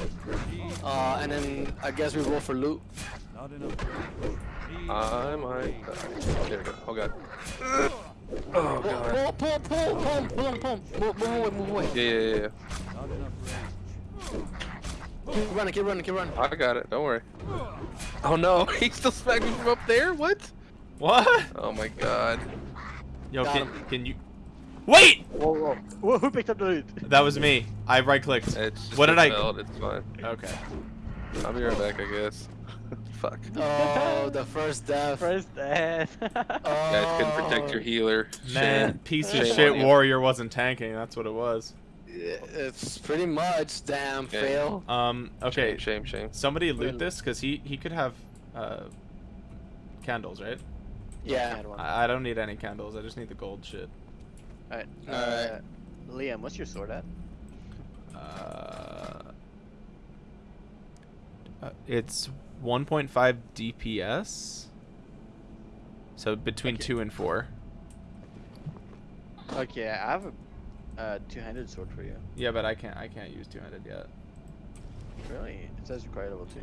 Uh, and then I guess we roll for loot. Not enough I might. There we go. Oh god. Oh god. pull, pull, pull, pull, pull, him, pull. Move, away, move away. Yeah, yeah, yeah. not enough range. Keep running, keep running, keep running. I got it. Don't worry. Oh no, (laughs) he still smacked me from up there. What? What? Oh my god. Yo, Got can, him. can you? Wait! Whoa, whoa. Whoa, who picked up the loot? That was me. I right clicked. It's just What did I- spelled, It's fine. Okay. I'll be right back, I guess. (laughs) Fuck. Oh, the first death. First death. (laughs) Oh, Guys couldn't protect your healer. Man, Shame. piece of Shame shit warrior wasn't tanking. That's what it was. It's pretty much damn Yeah. fail. Um. Okay. Shame, shame, shame. Somebody loot Really? this because he he could have uh candles, right? Yeah. One. I, I don't need any candles. I just need the gold shit. Alright. Alright. Uh, Liam, what's your sword at? Uh, uh, it's 1.5 DPS. So between Okay. two and four. Okay, I have a uh, two-handed sword for you. Yeah, but I can't I can't use two-handed yet. Really? It says required level two.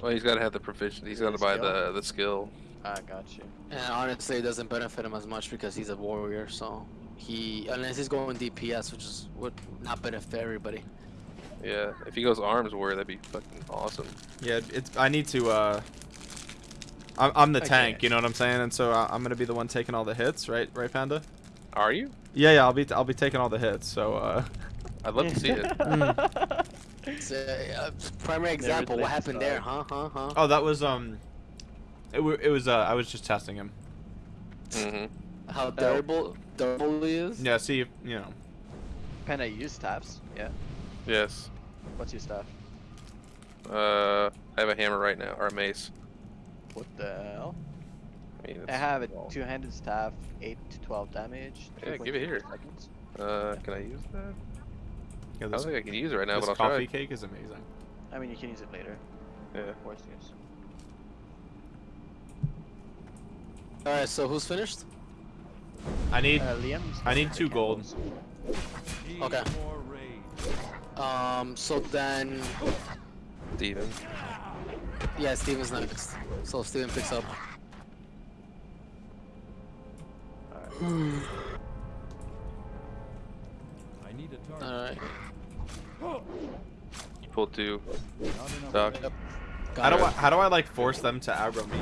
Well, he's got to have the proficiency. He's got to buy skill? the the skill. Ah, got you. And honestly, it doesn't benefit him as much because he's a warrior. So he, unless he's going DPS, which is would not benefit everybody. Yeah. If he goes arms warrior, that'd be fucking awesome. Yeah, it's I need to uh I'm, I'm the Okay. tank, you know what I'm saying? And so I- I'm going to be the one taking all the hits, right? Right, Panda? Are you? Yeah, yeah, I'll be I'll be taking all the hits. So uh (laughs) I'd love to see it. (laughs) It's a, uh, primary example. What happened you there? Huh? Huh? Huh? Oh, that was um it, it was uh I was just testing him. Mm -hmm. How durable, durable he is. Yeah, see if, you know. Panda, you use staffs? Yeah. Yes. What's your staff? Uh, I have a hammer right now, or a mace. What the hell? I mean, I have a two-handed staff, 8 to 12 damage. Yeah, give it here. Seconds. Uh, can I use that? Yeah, I this, don't think I can use it right now, but I'll coffee try. cake is amazing. I mean, you can use it later. Yeah. Worst use. All right. So who's finished? I need Uh, Liam, I need two the gold. Okay. Um. So then, Steven. yeah, Steven's next. So Steven picks up. I need a target. right. You pulled two. Not enough Doc. rage. How do Got I how do I like force them to aggro me?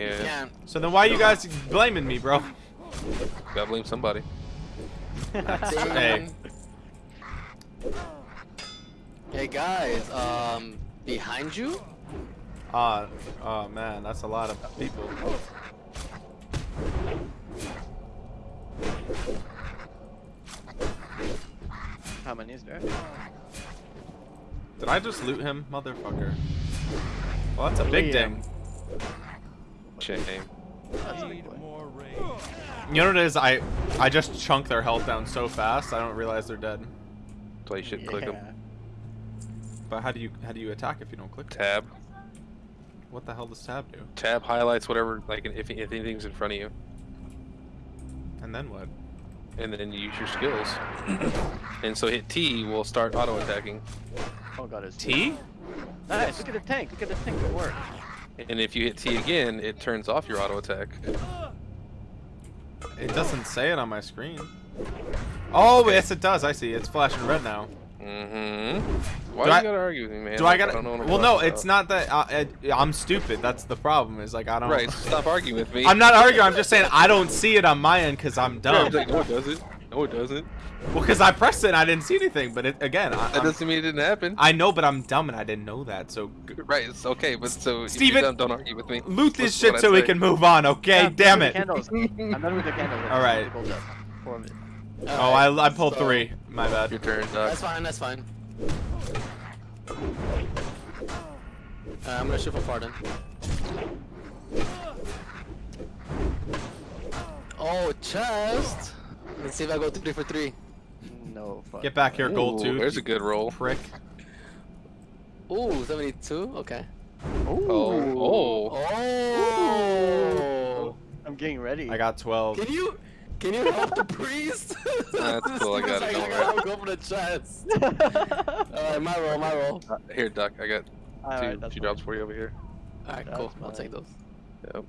You it. can. Yeah. So then why are you guys blaming me, bro? Gotta blame somebody. Hey. Hey guys. Um. Behind you. Uh oh man, that's a lot of people. How many is there? Did I just loot him, motherfucker? Well, that's a big ding. Shame. That's a big Need boy. more rage. You know what it is? I I just chunk their health down so fast I don't realize they're dead. That's why you should click them. But how do you how do you attack if you don't click? Tab. What the hell does tab do? Tab highlights whatever, like if, if anything's in front of you. And then what? And then you use your skills. (coughs) and so hit T will start auto attacking. Oh god, it's T? Nice, look at the tank, look at the tank, good work. And if you hit T again, it turns off your auto attack. It doesn't say it on my screen. Oh yes, it does. I see. It's flashing red now. Mm-hmm. Why Do do I- you gotta argue with me, man? Do I gotta? don't know what I'm well, no, talking it's not that I, I, I'm stupid. That's the problem. Is like I don't. Right, stop arguing with me. I'm not arguing. I'm just saying I don't see it on my end because I'm dumb. I'm like, no, it doesn't. No, it doesn't. Well, because I pressed it and I didn't see anything. But it, again, I, that doesn't mean it didn't happen. I know, but I'm dumb and I didn't know that. So Right, it's okay, but so if Steven, dumb, don't argue with me. loot this shit so we can move on. Okay, Yeah, damn it. Candles. (laughs) I'm done with the candles. All right. Gold dust. Four. Oh, I, I pulled so- three. My bad. Your turn, Doc. That's fine. That's fine. Uh, I'm gonna shoot for Farden. Oh, chest. Let's see if I go three for three. No. Fuck. Get back here, gold Ooh, tooth. There's a good roll. prick. Ooh, 72. Okay. Oh, oh. Oh. I'm getting ready. I got 12. Can you can you help the priest? (laughs) (laughs) That's cool, I got it, Like, don't I worry. gotta go for the chest. (laughs) Alright, my roll, my roll. Uh, here, Duck. I got two, Alright, that's two fine. drops for you over here. Alright, That's cool. I'll take those. Yep.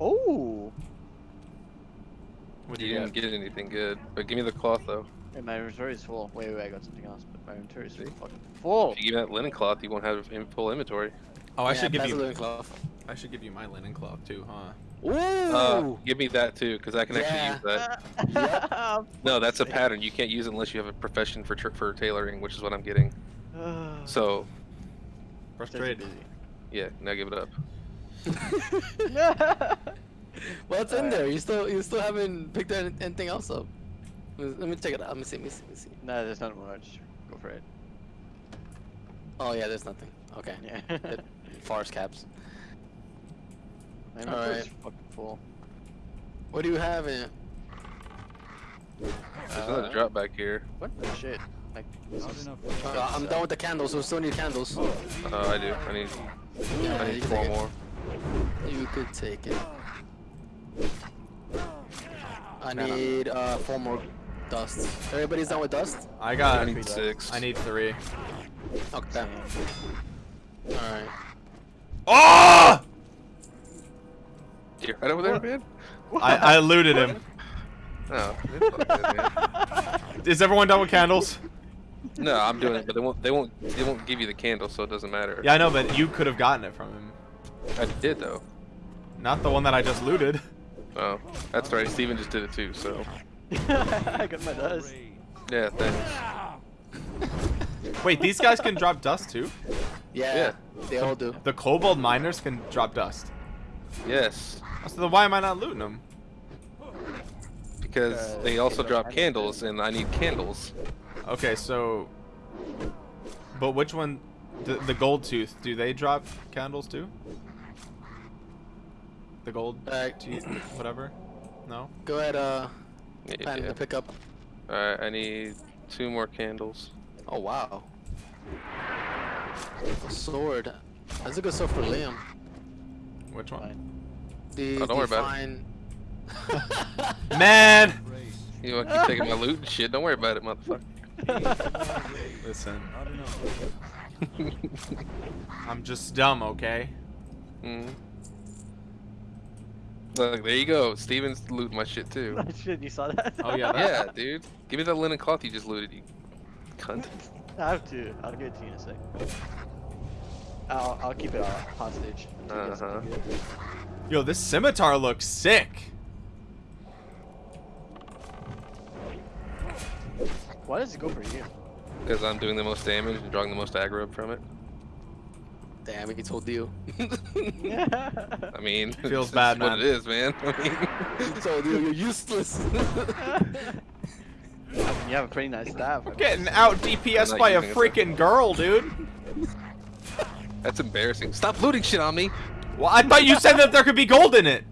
Oh. What do You you didn't got? get anything good, but give me the cloth though. Wait, my inventory is full. Wait, wait, I got something else, but my inventory is fucking full. If you give me that linen cloth, you won't have in- full inventory. Oh, I Yeah, should give you. linen cloth. I should give you my linen cloth too, huh? Ooh. Uh, give me that too, because I can Yeah. actually use that. (laughs) No, that's a pattern. You can't use it unless you have a profession for for tailoring, which is what I'm getting. (sighs) So, Frustrated. yeah, now give it up. (laughs) (laughs) (laughs) What's in there? You still you still haven't picked any- anything else up. Let me check it out. Let me see. Let me see. Let me see. no, there's not much. Go for it. Oh yeah, there's nothing. Okay. Yeah. (laughs) Forest caps. my inventory is Alright. fucking full. What do you have in? There's Uh, another drop back here. What the shit? Like, Not enough Uh, I'm done with the candles. We still need candles. Oh, I do. I need. Yeah, I need can four more. You could take it. I need uh four more dust. Everybody's done with dust? I I got. need six. I need three. Okay. Alright. Oh! You're right over there, man. I, I looted him. No, good. (laughs) Is everyone done with candles? no, I'm doing it, but they won't. They won't. They won't give you the candle, so it doesn't matter. Yeah, I know, but you could have gotten it from him. I did though. Not the one that I just looted. Oh, that's right. Steven just did it too. So (laughs) I got my dust. yeah, thanks. (laughs) Wait, these guys can drop dust too? Yeah, Yeah. they all do. The kobold miners can drop dust. Yes, So then why am I not looting them? because Uh, they also drop candles, and I need candles. Okay, so. But which one? The, the gold tooth, do they drop candles too? The gold Uh, tooth, whatever? No? Go ahead, uh, Yeah. plan to pick up. All right, I need two more candles. Oh wow. A sword. That's a good sword for Liam. Which one? Fine. The Oh, don't worry about define... (laughs) Man! You want to keep taking my loot and shit? Don't worry about it, motherfucker. (laughs) Listen, Not enough. (laughs) I'm just dumb, okay? mm. Look, there you go. Steven's looting my shit too. (laughs) Shit, you saw that? Oh, yeah, (laughs) that- yeah, dude. Give me that linen cloth you just looted, you cunt. I have to. I'll give it to you in a sec. I'll, I'll keep it uh, hostage. until you get something good. Yo, this scimitar looks sick. Why does it go for you? Because I'm doing the most damage and drawing the most aggro from it. Damn, he told you. I mean, Feels it's (laughs) bad, what it is, man. (laughs) I mean, he told you you're useless. (laughs) I mean, you have a pretty nice staff. I'm getting out DPS by a using it, freaking girl, dude. that's embarrassing. Stop looting shit on me. Well, I thought you said that there could be gold in it.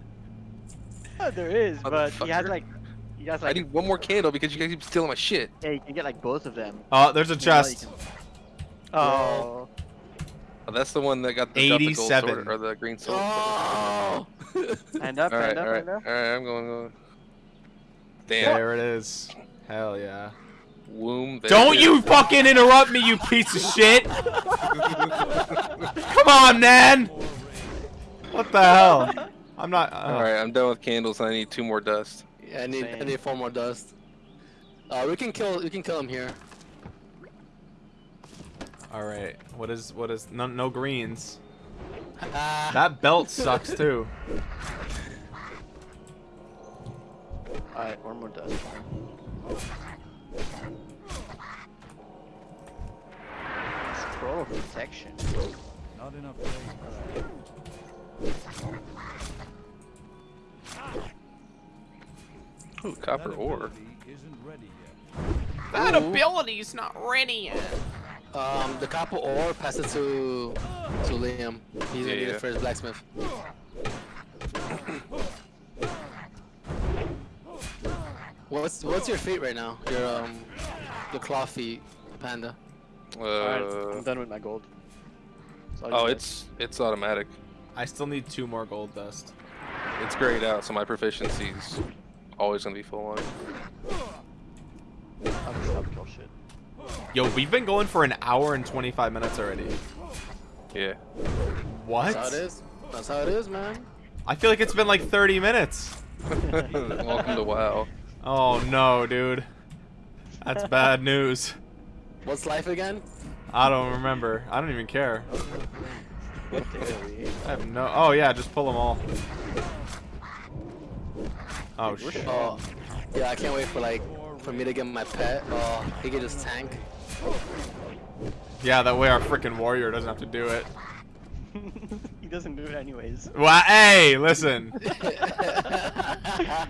Yeah, there is, but he has like, he has I need one more candle because you guys keep stealing my shit. yeah, you can get like both of them. Oh, there's a You know, chest. can- Oh, Oh, that's the one that got the, got the gold 87. sword or the green sword. oh! (laughs) hand up, All right, hand up, all right, hand up. right. I'm going. going. Damn. There it is. Hell yeah. Womb. Don't you is. fucking interrupt me, you piece of shit! (laughs) Come on, man! What the hell? I'm not. Uh, All right, I'm done with candles. I need two more dust. Yeah, I need I need four more dust. Uh, we can kill. We can kill him here. All right. What is what is no no greens? Ah, That belt sucks (laughs) too. Alright, one more dust. Scroll of protection. Not enough rage. Ooh, copper That ore. ability isn't ready yet. That ability's not ready yet. Um, the copper ore pass it to to Liam. He's gonna be need yeah. it for his blacksmith. What's what's your feet right now? Your um, your claw feet, panda. Alright, Uh, I'm done with my gold. So oh, just- it's it's automatic. I still need two more gold dust. It's grayed out, so my proficiency's always gonna be full on. I'll just help kill shit. Yo, we've been going for an hour and 25 minutes already. Yeah. What? That's how it is. That's how it is, man. I feel like it's been like 30 minutes. (laughs) Welcome to WoW. Oh no, dude. That's bad (laughs) news. What's life again? I don't remember. I don't even care. What day are we? I have no. Oh yeah, just pull them all. Oh shit. Oh, yeah. I can't wait for like for me to get my pet. Oh, he can just tank. Yeah, that way our freaking warrior doesn't have to do it. (laughs) he doesn't do it anyways. Well, hey, listen. (laughs)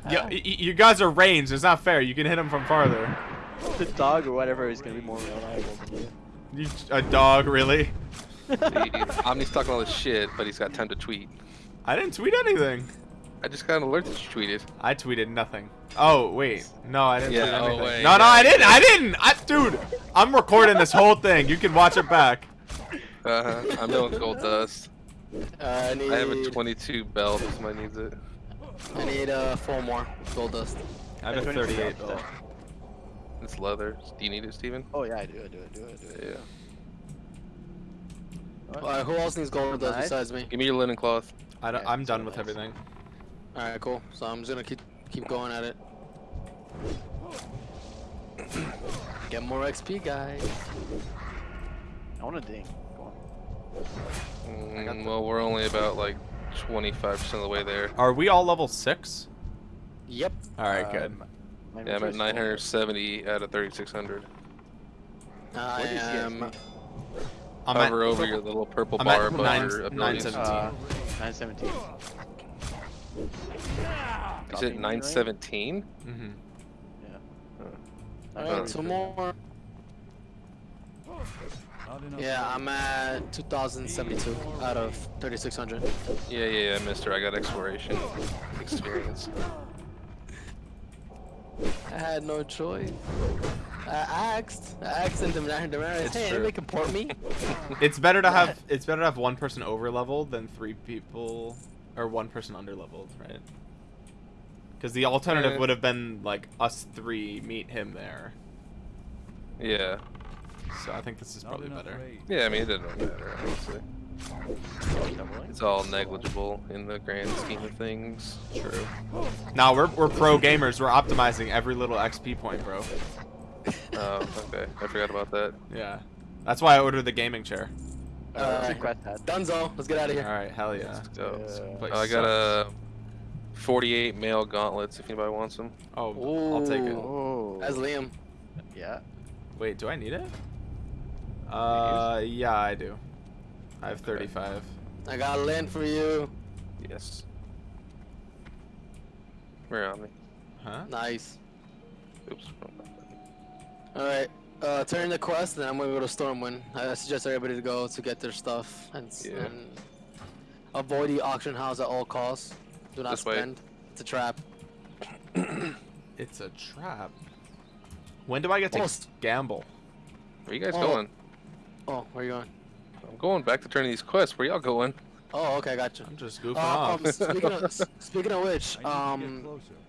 Yo, y- y- you guys are ranged. It's not fair. You can hit him from farther. The dog or whatever is gonna be more reliable than you. You, a dog, really? See, Omni's talking all this shit, but he's got time to tweet. I didn't tweet anything. I just got an alert that you tweeted. I tweeted nothing. Oh wait, no, I didn't Yeah, tweet oh, anything. wait, no, no, yeah, I didn't. I didn't. I, dude, I'm recording this whole thing. You can watch it back. Uh-huh. I'm doing gold dust. Uh, I need. I have a 22 belt if somebody needs it. I need uh four more gold dust. I have a 38 belt. It's leather. Do you need it, Steven? Oh yeah, I do, I do, I do, I do. I do. Yeah. Alright, who else needs gold dust besides me? Give me your linen cloth. I don't, Yeah, I'm so done with nice. everything. Alright, cool. So I'm just gonna keep keep going at it. Get more XP, guys. I want a ding. Go on. got Mm, the- well, we're only about like 25% of the way there. Are we all level six? Yep. All right, good. Um, my Yeah, I'm at 970 out of 3600. I What is the am. XP? I'm at, over your little purple I'm bar above nine- your nine abilities. seventeen. Uh, 917. Is it me, 917? hmm right? Alright, two more. Yeah. I'm at 2072 out of 3600. Yeah, yeah, yeah, mister. I got exploration experience. (laughs) I had no choice. I asked. I asked in the Damaris, It's hey, true. anybody can port me? (laughs) It's better to have it's better to have one person over leveled than three people or one person under leveled, right? Because the alternative would have been like us three meet him there. Yeah. So I think this is Not probably better. rage. Yeah, I mean, it doesn't matter, honestly. It's all negligible in the grand scheme of things. True. Now we're we're pro gamers. We're optimizing every little XP point, bro. Um, okay, I forgot about that. Yeah. That's why I ordered the gaming chair. Uh, Alright. Dunzo, let's get out of here. Alright, hell yeah. So, This Yeah. place I got a 48 mail gauntlets if anybody wants them. Oh, I'll take it. Oh. As Liam. Yeah. Wait, do I need it? Uh, yeah, I do. I have 35. I got a land for you. Yes. Where on me? Huh? Nice. Oops. Alright. Uh, turn the quest, and I'm gonna go to Stormwind. I suggest everybody to go to get their stuff and, Yeah. and avoid the auction house at all costs. Do not This way. spend. It's a trap. (coughs) It's a trap. When do I get to Oh, gamble? Where you guys Oh. going? Oh, where are you going? I'm going back to turning these quests. Where y'all going? Oh, okay, gotcha. I'm just goofing Uh, off. um, speaking of (laughs) speaking of which, I need to get um, closer.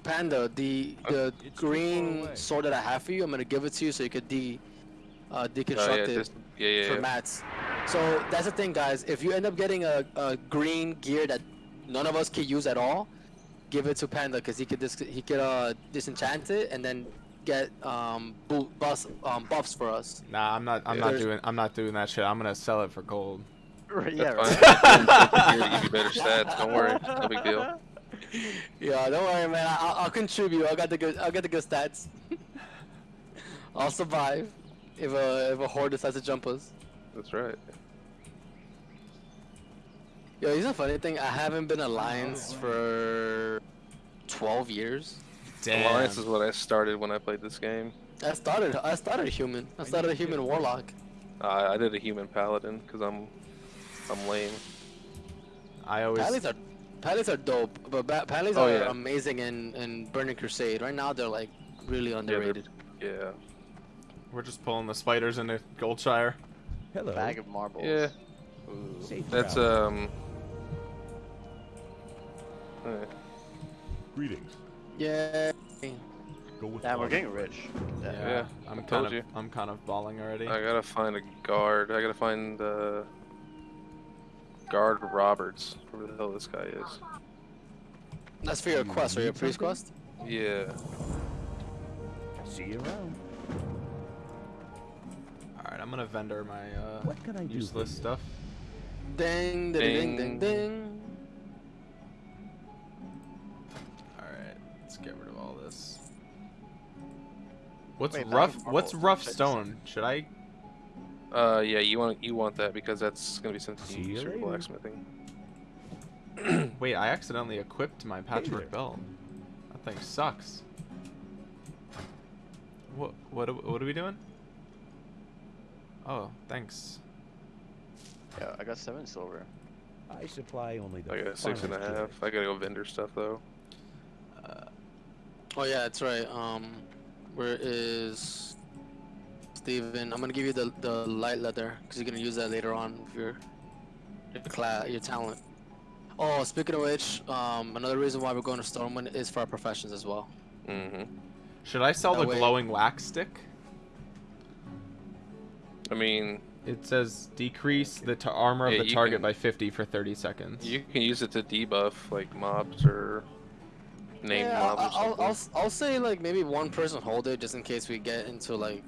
Panda, the the It's green sword that I have for you, I'm gonna give it to you so you could de uh, Oh, deconstruct yeah, it just, yeah, yeah, for yeah. mats. So that's the thing, guys. If you end up getting a, a green gear that none of us can use at all, give it to Panda because he could dis- he could uh, disenchant it and then get um bu- bus um buffs for us. Nah, I'm not. I'm Yeah. not There's- doing. I'm not doing that shit. I'm gonna sell it for gold. Right, (laughs) yeah, right. fine. Here to give you better (laughs) stats. Don't worry. No big deal. (laughs) Yeah, don't worry, man. I- I'll, I'll contribute. I got the good. I'll get the good stats. (laughs) I'll survive if a if a horde decides to jump us. That's right. Yo, here's a funny thing. I haven't been alliance for 12 years. Damn. Alliance is what I started when I played this game. I started. I started a human. I started a human warlock. Uh, I did a human paladin because I'm, I'm lame. I always. Pallies are pallies are dope, but ba- pallies Oh, are yeah. amazing in in Burning Crusade. Right now, they're like really underrated. Yeah. We're just pulling the spiders into Goldshire. Hello. Bag of marbles. Yeah. Ooh. That's um. eh, Greetings. Yeah. Go with Damn, we're getting rich. Yeah, Yeah, I'm I kind told of. you. I'm kind of balling already. I gotta find a guard. I gotta find uh. Guard Roberts. Whoever the hell this guy is. That's for your quest or your priest quest. Yeah. See you around. All right, I'm gonna vendor my uh, What can I useless you? stuff. Ding, ding, ding, ding, Ding. ding. All right, let's get rid of all this. What's Wait, rough? What's rough Should I just- stone? Should I? Uh, yeah. You want you want that because that's gonna be something See you you use for blacksmithing. (clears throat) Wait, I accidentally equipped my patchwork there. belt. That thing sucks. What? What? are- What are we doing? Oh, thanks. Yeah, I got seven silver. I supply only the I got six and a finest half. goods. I gotta go vendor stuff though. Uh, Oh yeah, that's right. Um, where is Steven? I'm gonna give you the the light leather because you're gonna use that later on with your your class, your talent. Oh, speaking of which, um, another reason why we're going to Stormwind is for our professions as well. Mm-hmm. should I sell That the way- glowing wax stick? I mean, It says decrease the ta- armor of Yeah, the target can- by 50 for 30 seconds. you can use it to debuff like mobs or name yeah, mobs or I'll, I'll, something. I'll, s- I'll say like maybe one person hold it just in case we get into like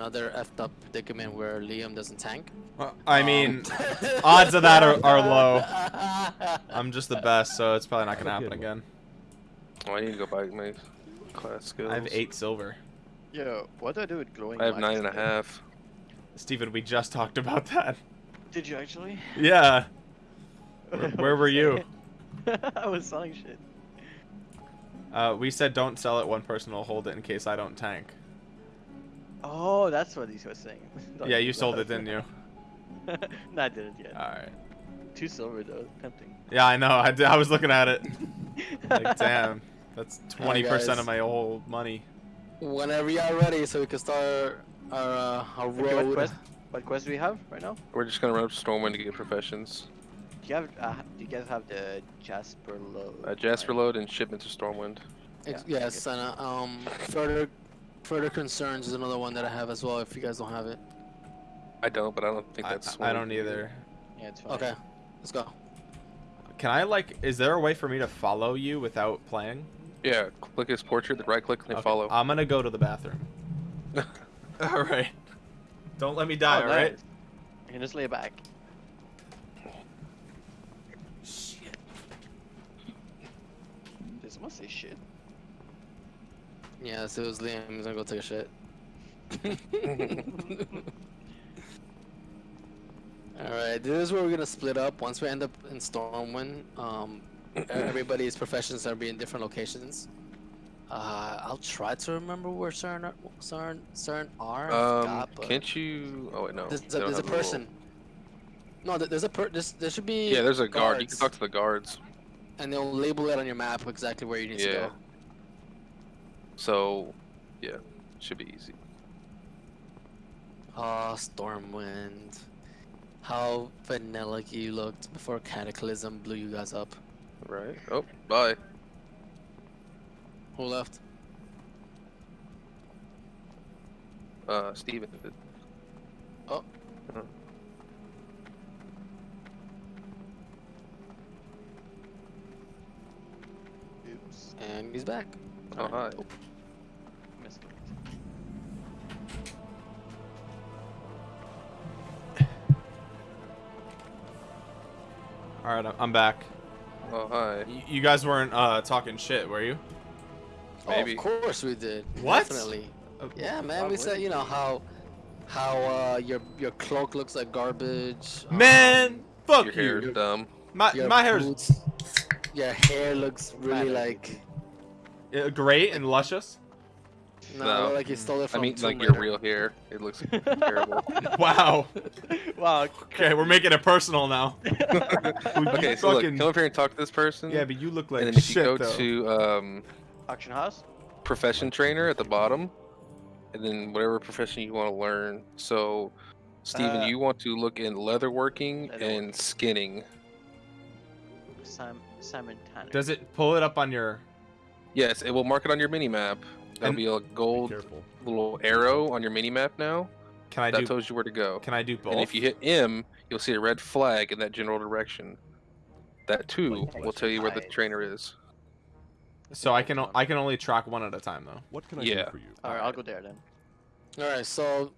another effed up predicament where Liam doesn't tank. Uh, I Um, mean, (laughs) odds of that are, are (laughs) low. I'm just the best, so it's probably not gonna happen again. Oh, I need to go buy my class skills. I have eight silver. Yo, what do I do with glowing I have wax nine and a half. Steven, we just talked about that. Did you actually? Yeah. (laughs) Where- where were you? I was selling shit. Uh, we said don't sell it. One person will hold it in case I don't tank. Oh, that's what he was saying. (laughs) Yeah, you sold it, didn't you? (laughs) no, I didn't yet. All right. Two silver though, tempting. Yeah, I know. I, did, I was looking at it. (laughs) Like, damn, that's 20% guys. of my whole money. Whenever y'all ready, so we can start our uh, our Okay, what road. quest? What quest do we have right now? We're just gonna run up to Stormwind to get professions. Do you have? Uh, do you guys have the Jasper load? Uh, Jasperlode and shipment to Stormwind. Yeah, yes, and uh, um, further further concerns is another one that I have as well. If you guys don't have it, I don't, but I don't think I, that's. I one don't we can do. either. Yeah, it's fine. okay, let's go. Can I like? Is there a way for me to follow you without playing? Yeah, click his portrait, then right click and Okay, follow. I'm gonna go to the bathroom. (laughs) all right. Don't let me die. Oh, all right. nice. You can just lay back. Shit. This must say shit? Yeah, so it was Liam. He's gonna go take a shit. (laughs) Alright, this is where we're gonna split up. Once we end up in Stormwind, um, everybody's professions are be in different locations. Uh, I'll try to remember where certain are, certain certain are. I um, forgot, but can't you? Oh wait, no. there's, a, there's a have little- person. No, there's a per. There's, there should be. Yeah, there's a guard. You can talk to the guards. And they'll label it on your map exactly where you need to go. So, yeah, should be easy. Ah, Stormwind. How vanilla you looked before Cataclysm blew you guys up. Right. Oh, bye. Who left? Uh, Steven. Oh. Uh, Oops. And he's back. Oh, hi. It. All right, I'm- I'm back. Oh hi. Y- You guys weren't uh, talking shit, were you? Maybe. Oh, of course we did. What? Definitely. Uh, Yeah, man. We said, you know how, how uh, your your cloak looks like garbage. um, Man, fuck Your hair dumb. My your my hair's boots, Your hair looks really like. uh, great and luscious. No, No. like you stole it I from. mean, like Tomb your Raider. real hair. It looks (laughs) terrible. (laughs) Wow. wow. Okay, we're making it personal now. (laughs) okay, so look, fucking- come up here and talk to this person. Yeah, but you look like and then if you go though. to um, Auction house. profession trainer at the bottom, and then whatever profession you want to learn. So, Steven, Uh, you want to look in leatherworking leatherworking. and skinning. Sim Simon Tanner. Does it pull it up on your? Yes, it will mark it on your mini map. There'll be a gold careful. little arrow on your mini map now. Can I that do? tells you where to go. Can I do both? And if you hit M, you'll see a red flag in that general direction. That too Wait, will tell you where the trainer is. so I can o- I can only track one at a time though. What can I Yeah. do for you? All right, I'll go there then. All right, so,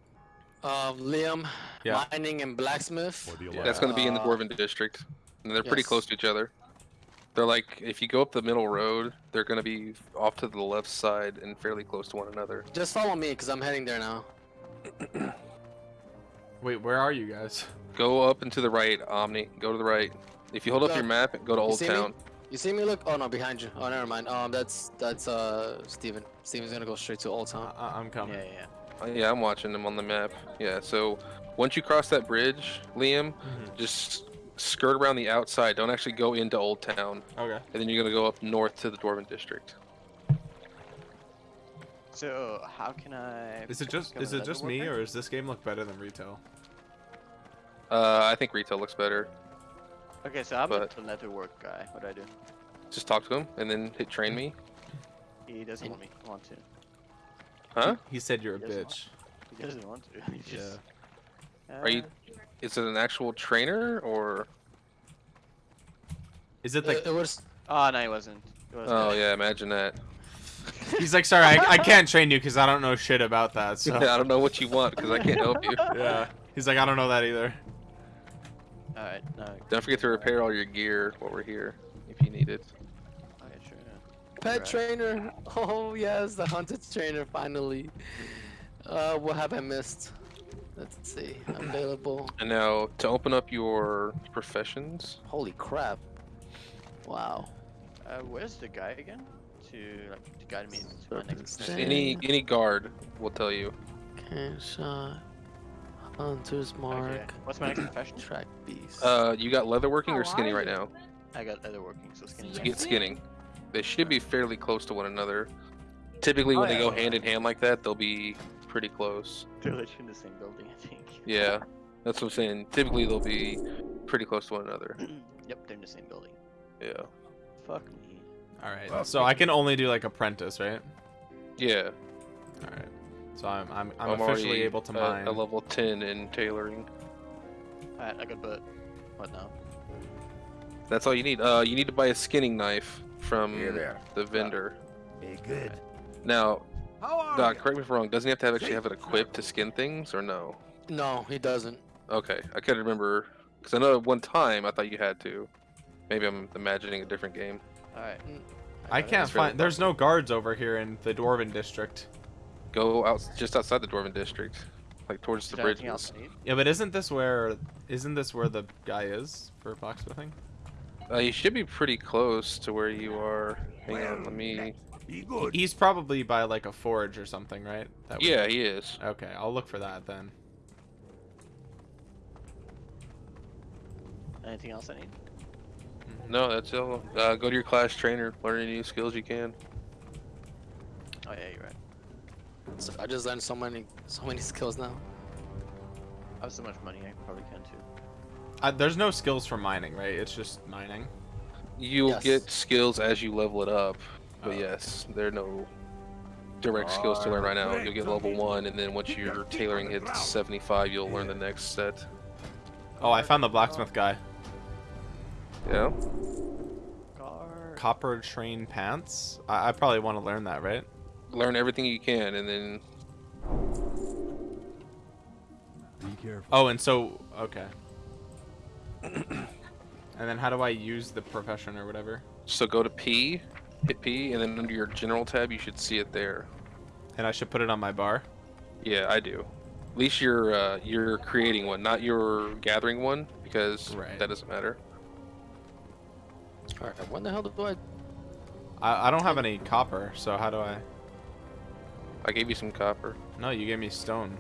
um, Liam, Yeah. mining and blacksmith. Yeah. That's going to be in the Uh, Dwarven district, and they're pretty close to each other. They're like, if you go up the middle road, they're going to be off to the left side and fairly close to one another. Just follow me, cause I'm heading there now. (clears throat) Wait, where are you guys? Go up and to the right, Omni. Go to the right. If you hold up your map, go to Old see me? Town. You see me? Look. Oh no, behind you. Oh, never mind. Um, that's that's uh Steven. Steven's gonna go straight to Old Town. I- I'm coming. Yeah, yeah. Uh, yeah, I'm watching them on the map. Yeah, so once you cross that bridge, Liam, Mhm. just skirt around the outside. Don't actually go into Old Town. Okay. And then you're going to go up north to the Dwarven district. So how can I? Is it just is it just me leatherworker? or does this game look better than retail? Uh, I think retail looks better. Okay, so I'm but- a leather work guy. What do I do? Just talk to him and then hit train me. He doesn't want me want to. Huh? He said you're a Yes, Mom. bitch. He doesn't want to. (laughs) He just, Are you? Is it an actual trainer or? Is it It, like it was. Oh no, he wasn't. He wasn't. Oh yeah, imagine that. (laughs) he's like sorry I, I can't train you because I don't know shit about that. So I don't know what you want because I can't help you. (laughs) yeah. He's like I don't know that either. All right. No. Don't forget to repair all your gear while we're here if you need it. Okay, sure. yeah. Pet Right. trainer. (laughs) Oh yes, the hunted trainer finally. Uh, what have I missed? Let's see. Available. And now to open up your professions, Holy crap. Wow. Uh, where's the guy again? To like to guide me to my next. just any any guard will tell you. Can shot. Hunter's mark. Okay. What's my next profession? Track beast. Uh, you got leatherworking or How skinning are right now? I got other working, so skinny. You get skinning. They should be fairly close to one another. Typically, Oh, when they yeah. go hand in hand like that, they'll be pretty close. They're literally in the same building, I think. Yeah, that's what I'm saying. Typically, they'll be pretty close to one another. (clears throat) yep, they're in the same building. Yeah. Fuck me. All right. So I can only do like apprentice, right? Yeah. All right. So I'm I'm I'm, I'm officially already able to at mine. a level 10 in tailoring. Alright, I got but what now? That's all you need. Uh, you need to buy a skinning knife from Here the vendor. Be good. Now, How Doc, correct me if I'm wrong. Doesn't he have to have actually have it equipped to skin things, or no? No, he doesn't. Okay, I can't remember because I know at one time I thought you had to. Maybe I'm imagining a different game. Alright. I got it. can't That's really find. There's no guards over here in the Dwarven district. Go out just outside the Dwarven district, like towards Is the bridge. anything I need? Yeah, but isn't this where isn't this where the guy is for blacksmithing? Uh, you should be pretty close to where you are. Hang on, let me. Be good. He's probably by like a forge or something, right? That would- Yeah, he is. Okay, I'll look for that then. Anything else I need? No, that's all. Uh, go to your class trainer, learn any new skills you can. Oh yeah, you're right. So I just learned so many, so many (laughs) skills now. I have so much money, I probably can too. Uh, there's no skills for mining, right? It's just mining. You'll Yes. get skills as you level it up, but Oh. yes, there are no direct skills to learn right now. You'll get level one, and then once your tailoring hits 75, you'll learn the next set. Oh, I found the blacksmith guy. Yeah. Car. Copper chain pants. I, I probably want to learn that, right? Learn everything you can, and then Be careful. Oh, and so okay. and (coughs) And then how do I use the profession or whatever? So go to P, hit P, and then under your general tab, you should see it there. And I should put it on my bar. Yeah, I do. At least you're uh, you're creating one, not your gathering one, because Right. that doesn't matter. All right. When the hell do I? I, I don't have any copper, so how do I? I gave you some copper. No, you gave me stone.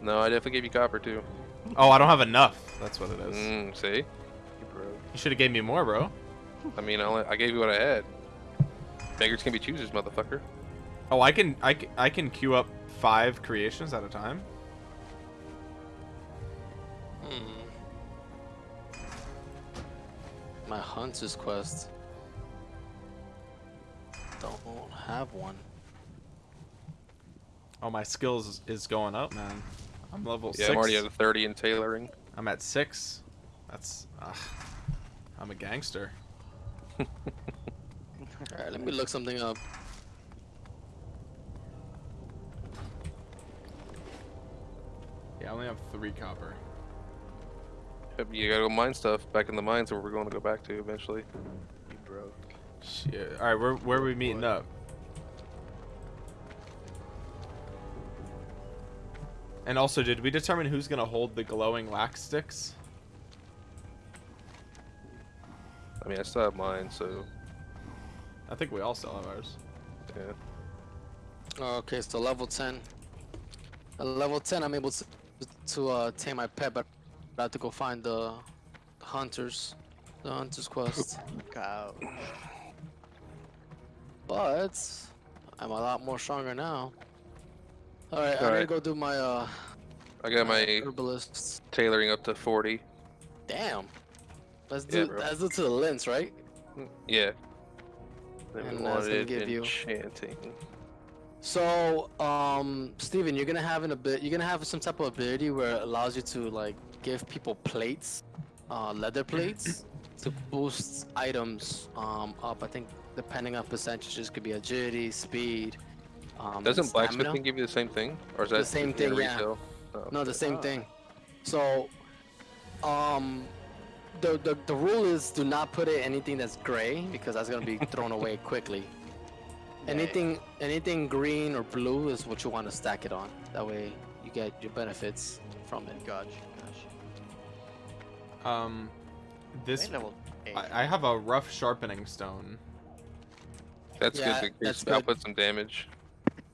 No, I definitely gave you copper too. Oh, I don't have enough. That's what it is. Mm, see? You broke. You should have gave me more, bro. I mean, I, only, I gave you what I had. Beggars can be choosers, motherfucker. Oh, I can I, can- I can queue up five creations at a time. Hmm. My hunter's quest. Don't have one. Oh, my skills is going up, man. I'm level Yeah, six. I'm already at a 30 in tailoring. I'm at six. That's. Uh, I'm a gangster. (laughs) All right. Let me look something up. Yeah, I only have three copper. Yep, You gotta go mine stuff back in the mines where we're going to go back to eventually. You broke. Shit. All right, where where are we meeting up? And also, did we determine who's gonna hold the glowing lax sticks? I mean, I still have mine, so I think we all still have ours. yeah. Oh, okay, so level 10. At level 10, I'm able to, to uh, tame my pet, but I have to go find the hunters, the hunter's quest. (laughs) Cow. but I'm a lot more stronger now. All right, I'm gonna go do my uh, I got my herbalists. tailoring up to 40. Damn. Let's do bro. let's do to the lens, right? Yeah. Then And that's gonna wanted give you- enchanting. So, um, Steven, you're gonna have an ability. You're gonna have some type of ability where it allows you to like give people plates, uh, leather plates, (clears throat) to boost items um, up. I think depending on percentages, could be agility, speed. Um, Doesn't stamina. blacksmithing give you the same thing? Or is that The same thing, yeah. Oh, No, the same Ah. thing. So, um, the, the the rule is do not put it anything that's gray because that's gonna be (laughs) thrown away quickly. Yeah, Anything anything green or blue is what you want to stack it on. That way you get your benefits from it. Gotcha. Gotcha. Um, this level eight. I, I have a rough sharpening stone. That's Yeah, good to increase. that's I'll put some damage.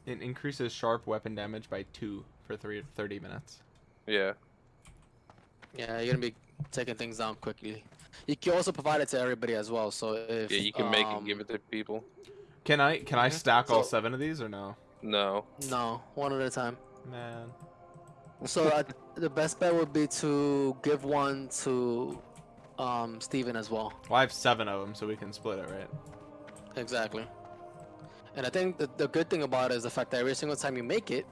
It increases sharp weapon damage by two for three, 30 minutes. Yeah. Yeah, you're gonna be taking things down quickly. You can also provide it to everybody as well. So if Yeah, you can make um, and give it to people. Can I can I Mhm. stack all seven of these or no? No. No, one at a time. Man. So uh, the best bet would be to give one to um Steven as well. Well, I have seven of them, so we can split it, right? Exactly. And I think the, the good thing about it is the fact that every single time you make it,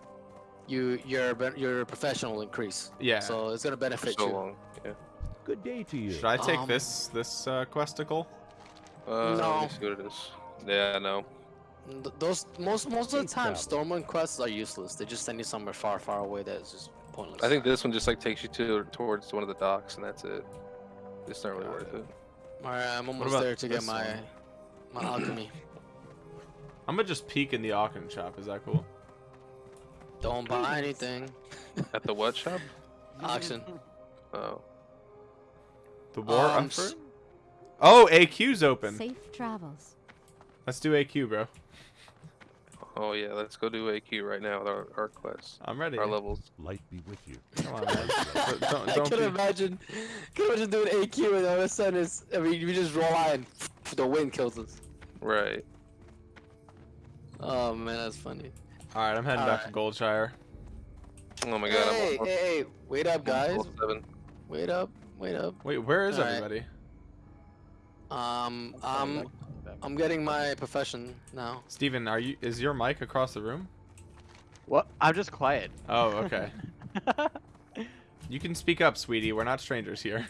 you your your professional increase. Yeah. So it's gonna For benefit so you. long. Yeah. Good day to you. Should I take Um, this this uh, questicle? Uh, Let No. see what it is. Yeah, no. Th- Those most most of the time, up. Stormwind quests are useless. They just send you somewhere far, far away that is just pointless. I think this one just like takes you to towards one of the docks, and that's it. It's not really Got worth it. it. All right, I'm almost there to get my one? my (clears throat) alchemy. I'm gonna just peek in the auction shop. Is that cool? Don't buy anything. At the what shop? (laughs) Auction. Oh. The war Um, effort? Oh, AQ's open. Safe travels. Let's do AQ, bro. Oh yeah, let's go do AQ right now with our, our quests. I'm ready. Our levels. Light be with you. Come on, man. (laughs) Don't- don't- I don't can be- imagine, can imagine doing AQ and all of a sudden it's, I mean, we just roll out and the wind kills us. Right. Oh man, that's funny. All right, I'm heading back to Goldshire. Oh my god, hey, I'm on hey, hey, wait up, guys. level seven. Wait up, wait up. Wait, where is All right. everybody? Um, Sorry, I'm, back- back. I'm getting my profession now. Steven, are you? Is your mic across the room? What? I'm just quiet. Oh, okay. (laughs) you can speak up, sweetie. We're not strangers here.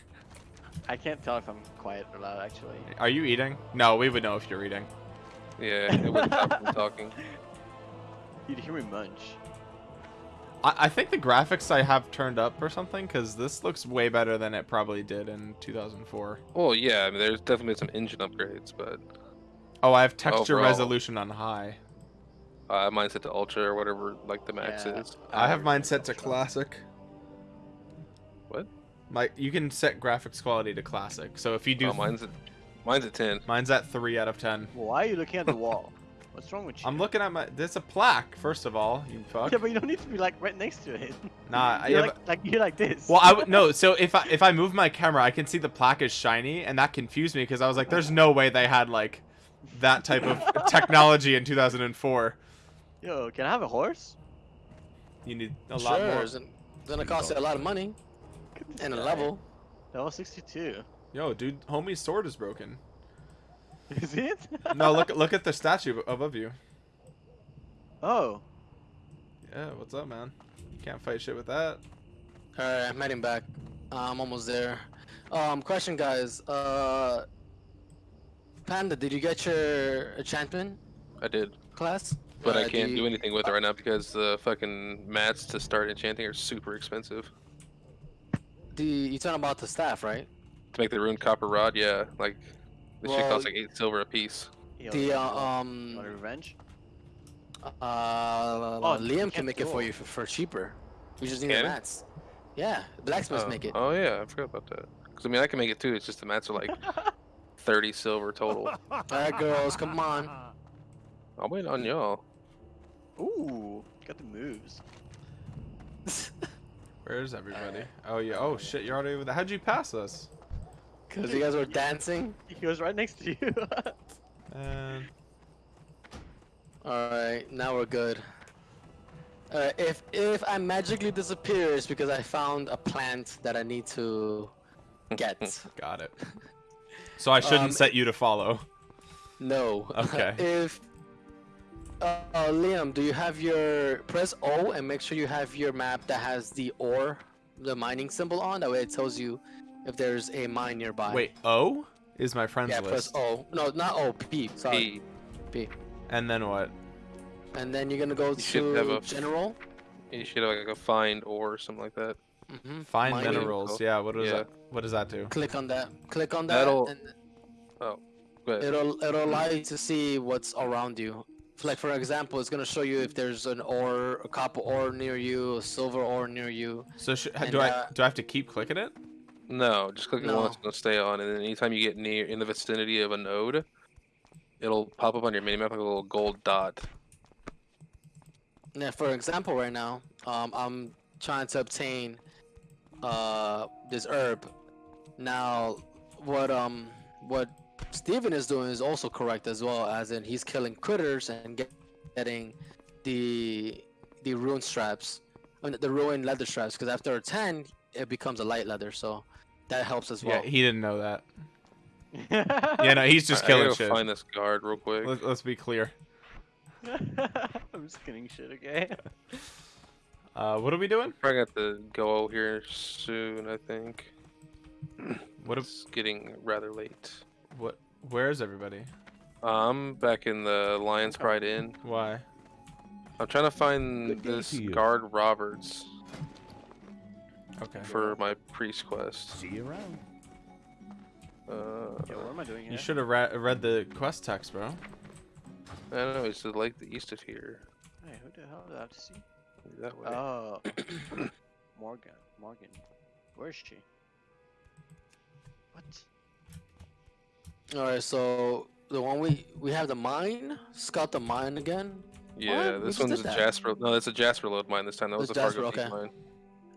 I can't tell if I'm quiet or loud actually. Are you eating? No, we would know if you're eating. Yeah, it would stop from talking. (laughs) You'd hear me munch. I, I think the graphics I have turned up or something because this looks way better than it probably did in 2004. Well, yeah, I mean, there's definitely some engine upgrades, but Oh, I have texture Overall. resolution on high. I uh, mine's set to ultra or whatever, like the max Yeah. is. I have mine set to classic. What? My you can set graphics quality to classic. So if you do, Oh, mine's at, mine's at 10. mine's at three out of ten. Why are you looking at the wall? (laughs) What's wrong with you? I'm looking at my. There's a plaque. First of all, you fuck. Yeah, but you don't need to be like right next to it. (laughs) Nah, I You're have- like, like you're like this. Well, I would no. (laughs) So if I if I move my camera, I can see the plaque is shiny, and that confused me because I was like, "There's no way they had like that type of technology in 2004." Yo, can I have a horse? You need a lot sure, more. it's gonna- it's gonna cost you a lot of money Look at this and a level. Level 62. Yo, dude, homie's sword is broken. (laughs) Is it? (laughs) No, look look at the statue above you. Oh. Yeah, what's up, man? You can't fight shit with that. Alright, I'm heading back. Uh, I'm almost there. Um, question, guys. Uh, Panda, did you get your enchantment I did, class? but I Uh, can't you- do anything with it right now because the fucking mats to start enchanting are super expensive. Do you, you talking about the staff, right? To make the rune copper rod, yeah, like this shit Well, costs like eight silver a piece. The uh, Want um, revenge? uh, Oh, Liam can't make it for you for, for cheaper. We just need Can the he? mats. Yeah, blacksmiths oh. make it. Oh yeah, I forgot about that. Because I mean, I can make it too. It's just the mats are like (laughs) thirty silver total. (laughs) Alright, girls, come on. I'll wait on y'all. Ooh, got the moves. (laughs) Where's everybody? Oh yeah. Oh shit, you're already over there. How'd you pass us? Because you guys were dancing. He was right next to you. (laughs) And Alright, now we're good. Alright, if if I magically disappear, it's because I found a plant that I need to get. got it. So I shouldn't Um, set you to follow. no. Okay. (laughs) if uh, uh, Liam, do you have your press O and make sure you have your map that has the ore, the mining symbol on? That way it tells you if there's a mine nearby. Wait, O is my friends Yeah, press. O. No, not O. P. Sorry. P. P. And then what? And then you're gonna go You should have to a- general. You should have like a find ore or something like that. Mm-hmm. Find Mining. minerals. Yeah. What does Yeah. that? What does that do? Click on that. Click on that. That'll- And Go ahead. it'll it'll allow you to see what's around you. Like for example, it's gonna show you if there's an ore, a copper ore near you, a silver ore near you. So sh- And, do I uh, do I have to keep clicking it? No, just click it No. once and it'll stay on, and then anytime you get near in the vicinity of a node, it'll pop up on your minimap like a little gold dot. Yeah, for example, right now, um, I'm trying to obtain uh this herb. Now, what um what Steven is doing is also correct as well, as in he's killing critters and get, getting the the rune straps, I mean, the ruined leather straps. Because after a ten, it becomes a light leather, so that helps as well. Yeah, he didn't know that. (laughs) Yeah, no, he's just I, I killing gotta shit. find this guard real quick. Let, let's be clear. (laughs) I'm just kidding shit, okay? (laughs) Uh, what are we doing? Probably got to go here soon. I think What? It's getting rather late. what? Where is everybody? I'm back in the Lion's Pride Inn. Why? I'm trying to find Good this to guard Roberts Okay. for my priest quest. See you around. Uh, Yo, what am I doing here? You should have re- read the quest text, bro. I don't know. It's the lake the east of here. Hey, who the hell did I have to see? That way. Oh, (coughs) Morgan. Morgan. Where is she? What? All right, so the one we we have the mine. Scout the mine again, yeah, what? This just one's a that. Jasper. No, that's a Jasperlode mine this time. That was It's a Fargo Jasper, Peak okay. mine.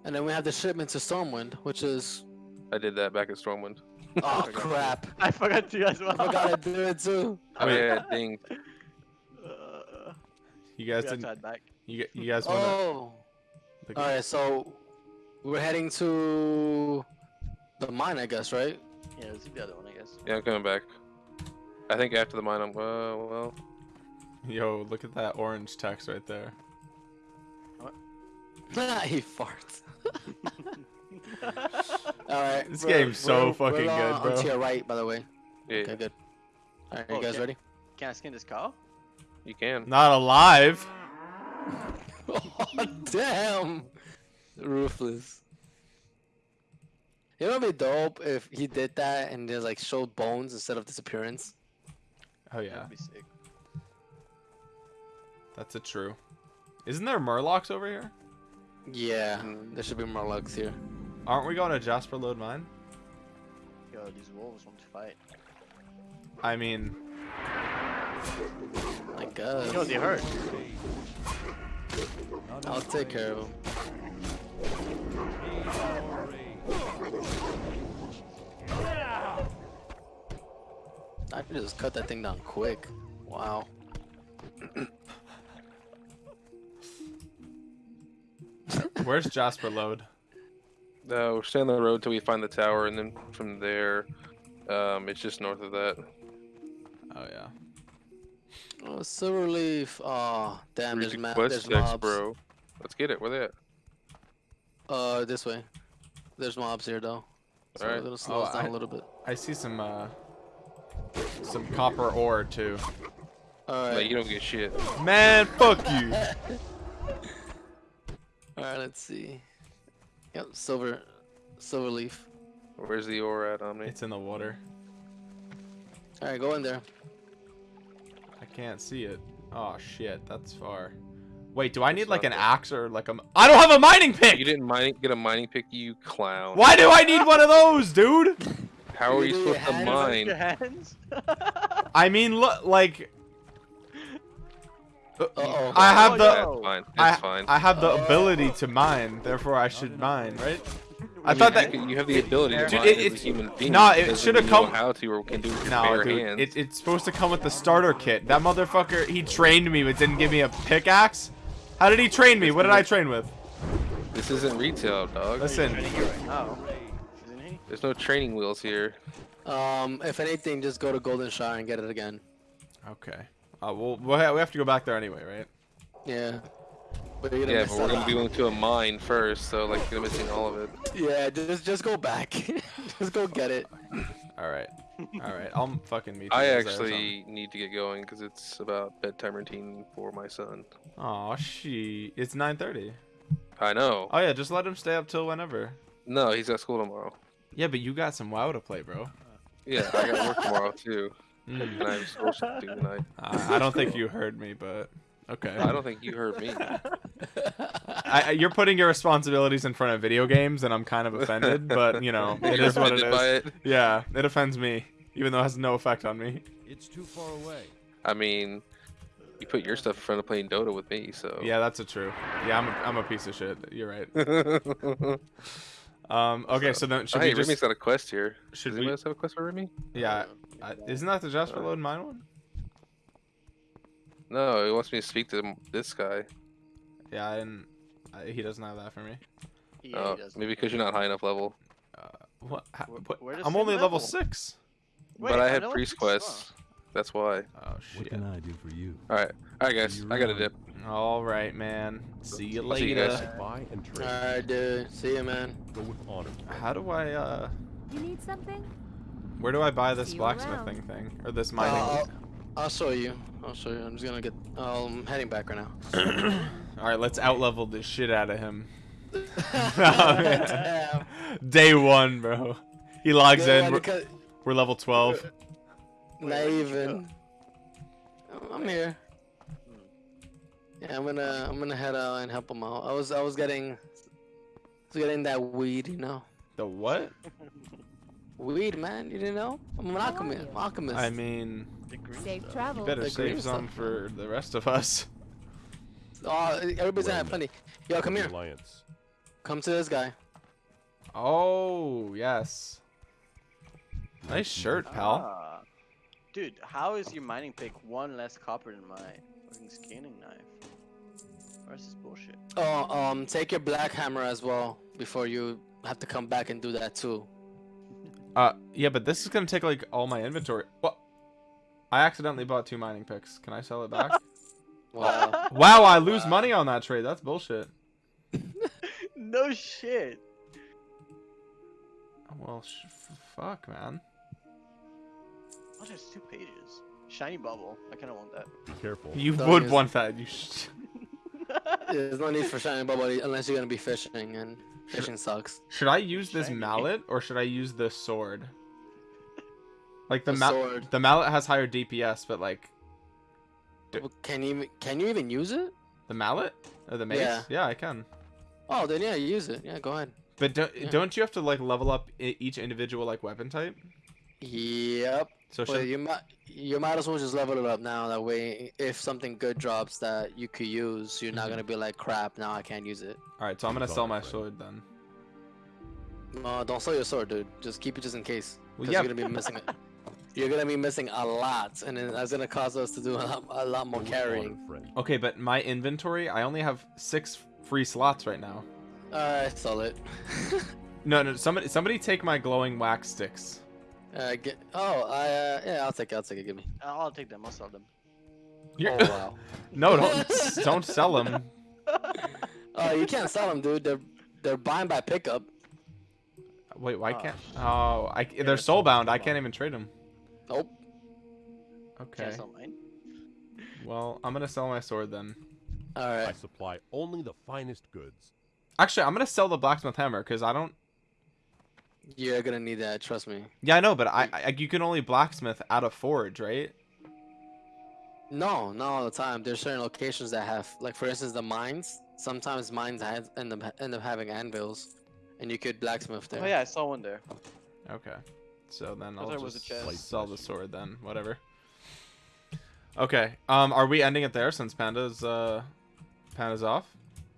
and then we have the shipment to Stormwind, which is I did that back at Stormwind. (laughs) oh Okay. crap! (laughs) I forgot to as well. I forgot to do it too. Oh Wait. yeah, ding. (laughs) Uh, You guys we didn't. back. You, you guys want to? Oh, all right. So we're heading to the mine, I guess, right? Yeah, let's do the other one, I guess. Yeah, I'm coming back. I think after the mine, I'm uh, well. Yo, look at that orange text right there. What? (laughs) he farts. (laughs) all right. This we're- game's so we're- fucking we're, good, uh, bro. On to your right, by the way. Yeah, Okay, good. All right, Oh, you guys okay. ready? Can I skin this cow? you can. Not alive. (laughs) oh, damn. Ruthless. You know what'd be dope if he did that and just like showed bones instead of disappearance? Oh yeah, That'd be sick. that's a true. Isn't there Murlocs over here? Yeah, there should be Murlocs here. Aren't we going to Jasperlode Mine? Yo, these wolves want to fight. I mean, I guess. You know they hurt. I'll take care of him. Need more rage. I can just cut that thing down quick. Wow. (laughs) where's Jasperlode? No, we're staying on the road till we find the tower, and then from there, um, it's just north of that. Oh yeah. Oh, Silverleaf. Oh, damn, Where's there's, ma- quest there's mobs. bro. Let's get it. Where they at? Uh, this way. There's mobs here, though. So Alright. it'll slow us Oh, down I- a little bit. I see some uh, some copper ore too. No, Alright. you don't get shit. Man, fuck you. (laughs) Alright, let's see. Yep, silver. Silver leaf. Where's the ore at, Omni? It's in the water. Alright, go in there. I can't see it. Oh shit, that's far. Wait, do I need like an axe or like a... I don't have a mining pick. You didn't mining, get a mining pick, you clown. Why do I need one of those, dude? (laughs) How are You you supposed to mine? Your hands. (laughs) I mean, look, like Uh-oh. I have Oh, the That's no. fine. I, fine. I have the ability to mine, therefore I should mine, right? I mean, thought you that can- you have the ability to Dude, mine it- as a it's- human being. nah, it shoulda mean you know come- how to or can do with your no, bare dude, hands. it, it's supposed to come with the starter kit. That motherfucker, he trained me but didn't give me a pickaxe. How did he train me? What did I train with? This isn't retail, dog. Listen, Training you right now, isn't? There's no training wheels here. Um, if anything, just go to Golden Shire and get it again. okay. Uh, we'll, we'll ha- we have to go back there anyway, right? Yeah. But you're gonna Yeah, but we're gonna be going to a mine first, so like you're missing all of it. (laughs) Yeah, just just go back. (laughs) just go get it. All right, all right. I'm fucking meet. you I guys there or something. actually need to get going because it's about bedtime routine for my son. Aw, she. It's 9:30. I know. Oh yeah, just let him stay up till whenever. No, he's got school tomorrow. Yeah, but you got some WoW to play, bro. Yeah, I got work tomorrow too, (laughs) Mm. and I have social to do tonight. I I don't think you heard me, but okay. I don't think you heard me. (laughs) I, I- you're putting your responsibilities in front of video games, and I'm kind of offended. But you know, (laughs) it You're is what it is. by it? Yeah, it offends me, even though it has no effect on me. It's too far away. I mean, you put your stuff in front of playing Dota with me, so. Yeah, that's a true. Yeah, I'm a, I'm a piece of shit. You're right. (laughs) Um. Okay, so then should hey, we just? Remy's got a quest here. should Does we- anyone else have a quest for Remy? Yeah. I, isn't that the Jasperlode Mine one? No, he wants me to speak to this guy. Yeah, I didn't. I, he doesn't have that for me. Yeah, Oh, he maybe because you're not high enough level. Uh, what? ha- Where- what? where I'm only level level? six. Wait, but I I have priest quests. That's why. Oh shit. What can I do for you? Alright. Alright, guys. I gotta dip. All right, man. See you I'll see you later. guys. Buy and trade. Alright, dude. See you, man. Go with honor. How do I? uh You need something? Where do I buy this See you blacksmithing thing or this mining? Uh, I'll, I'll show you. I'll show you. I'm just gonna get. I'm heading back right now. (coughs) All right, let's outlevel the shit out of him. Damn. (laughs) (laughs) Day one, bro. He logs Yeah, in. We're, because- we're level 12. Where- Not where'd even. I'm here. Yeah, I'm gonna I'm gonna head out and help him out. I was I was getting I was getting that weed, you know. The what? Weed, man. You didn't know? I'm an alchemist. alchemist. I mean, The Safe stuff. travel. you better The green save some stuff, for the rest of us. (laughs) oh, everybody's gonna have plenty. Yo, come here. Alliance. Come to this guy. Oh, yes. Nice shirt, pal. Ah. Dude, how is your mining pick one less copper than my fucking skinning knife? Where's this bullshit? Oh, um, take your black hammer as well before you have to come back and do that too. Uh, yeah, but this is gonna take like all my inventory. What? I accidentally bought two mining picks. Can I sell it back? (laughs) Wow. wow, I lose money on that trade. That's bullshit. (laughs) no shit. Well, sh- f- fuck, man. Oh, there's two pages. Shiny bubble. I kind of want that. Be careful. You Don't would want that. You. Sh- (laughs) There's no need for shiny bubble unless you're gonna be fishing, and fishing sucks. Should I use this Shiny. mallet or should I use the sword? Like the, The ma- sword. the mallet has higher DPS, but like Well, Can you can you even use it? the mallet or the mace? Yeah. yeah I can. Oh, then yeah, use it. Yeah, go ahead. But don't, Yeah. don't you have to like level up each individual like weapon type? Yep. So Well, you might you might as well just level it up now. That way, if something good drops that you could use, you're not Mhm. gonna be like, crap. Now I can't use it. all right. So I'm gonna sell my sword then. No, don't sell your sword, dude. Just keep it just in case. Well, Because yeah. you're gonna be missing it. (laughs) You're gonna be missing a lot, and that's gonna cause us to do a lot, a lot more carrying. Okay, but my inventory, I only have six free slots right now. Alright, sell it. (laughs) No, no. Somebody, somebody take my glowing wax sticks. uh, get. Oh, I. Uh, yeah, I'll take it. I'll take it. Give me. I'll I'll take them. I'll sell them. You're- Oh wow. (laughs) no, don't (laughs) don't sell them. Oh, you can't sell them, dude. They're they're buying by pickup. Wait, why Oh, can't? sh- Oh, I, they're they're soulbound. I can't even trade them. Nope. Okay. Can't sell mine. Well, I'm gonna sell my sword then. All I supply only the finest goods. Actually, I'm gonna sell the blacksmith hammer because I don't. You're gonna need that. Trust me. Yeah, I know, but I, I you can only blacksmith at a forge, right? No, not all the time. There's certain locations that have, like for instance, the mines. Sometimes mines have, end up end up having anvils, and you could blacksmith there. Oh yeah, I saw one there. Okay. So then I I'll thought was a just chest. sell the sword then. Whatever. Okay. Um, are we ending it there since Panda's uh, Panda's off?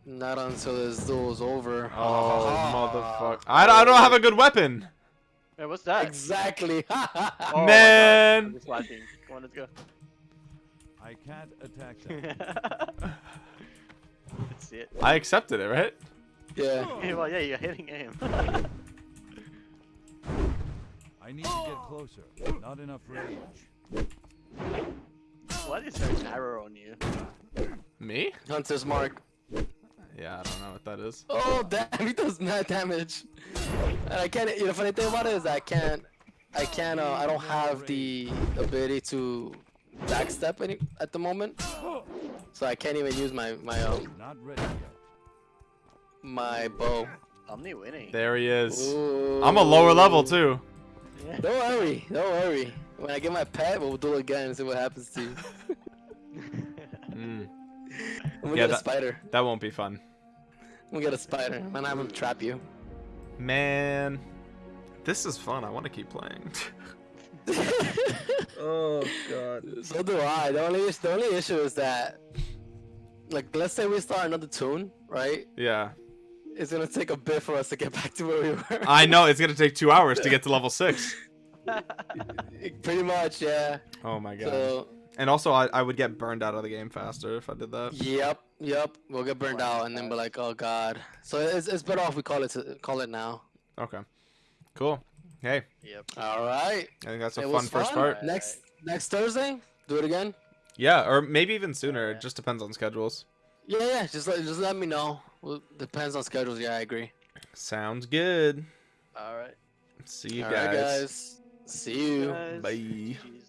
Not until this duel's over. Oh, motherfucker! I, don't- I don't have a good weapon, Hey, what's that? Exactly. (laughs) Oh my (laughs) man. I'm just watching. Come on, let's go. I can't attack (laughs) them. let's see it. I accepted it, right? yeah. Yeah, well, yeah, you're hitting aim. I need to get (gasps) closer. Not enough range. what is there an arrow on you? Me? Hunter's mark. Yeah, I don't know what that is. Oh damn, (laughs) he does mad damage. And I can't. You know, funny thing about it is I can't. I can't. Uh, I don't have the ability to backstep any at the moment, so I can't even use my my um Not ready yet. my bow. Omni winning. There he is. Ooh. I'm a lower level too. Yeah. Don't worry. Don't worry. When I get my pet, we'll do it again and see what happens to you. (laughs) Mm, We'll Yeah, get a that- spider. that won't be fun, We'll get a spider. And I'm gonna trap you. man. This is fun. I want to keep playing. (laughs) oh god. So do I. The only the only issue is that, like, let's say we start another tune, right? Yeah. It's gonna take a bit for us to get back to where we were. I know it's gonna take two hours to get to (laughs) level six. (laughs) Pretty much, yeah. Oh my god. So, And also, I, I would get burned out of the game faster if I did that. yep, yep. We'll get burned out and then be like, oh god. So it's, it's better off we call it to, call it now. Okay. Cool. Hey, Yep. All right. I think that's a It fun first fun. part. Next next Thursday, do it again. Yeah, or maybe even sooner. Yeah. It just depends on schedules. Yeah, yeah. Just let just let me know. Well, depends on schedules. Yeah, I agree. Sounds good. All right. See you All right, guys. guys. See you. Guys, Bye. GG's.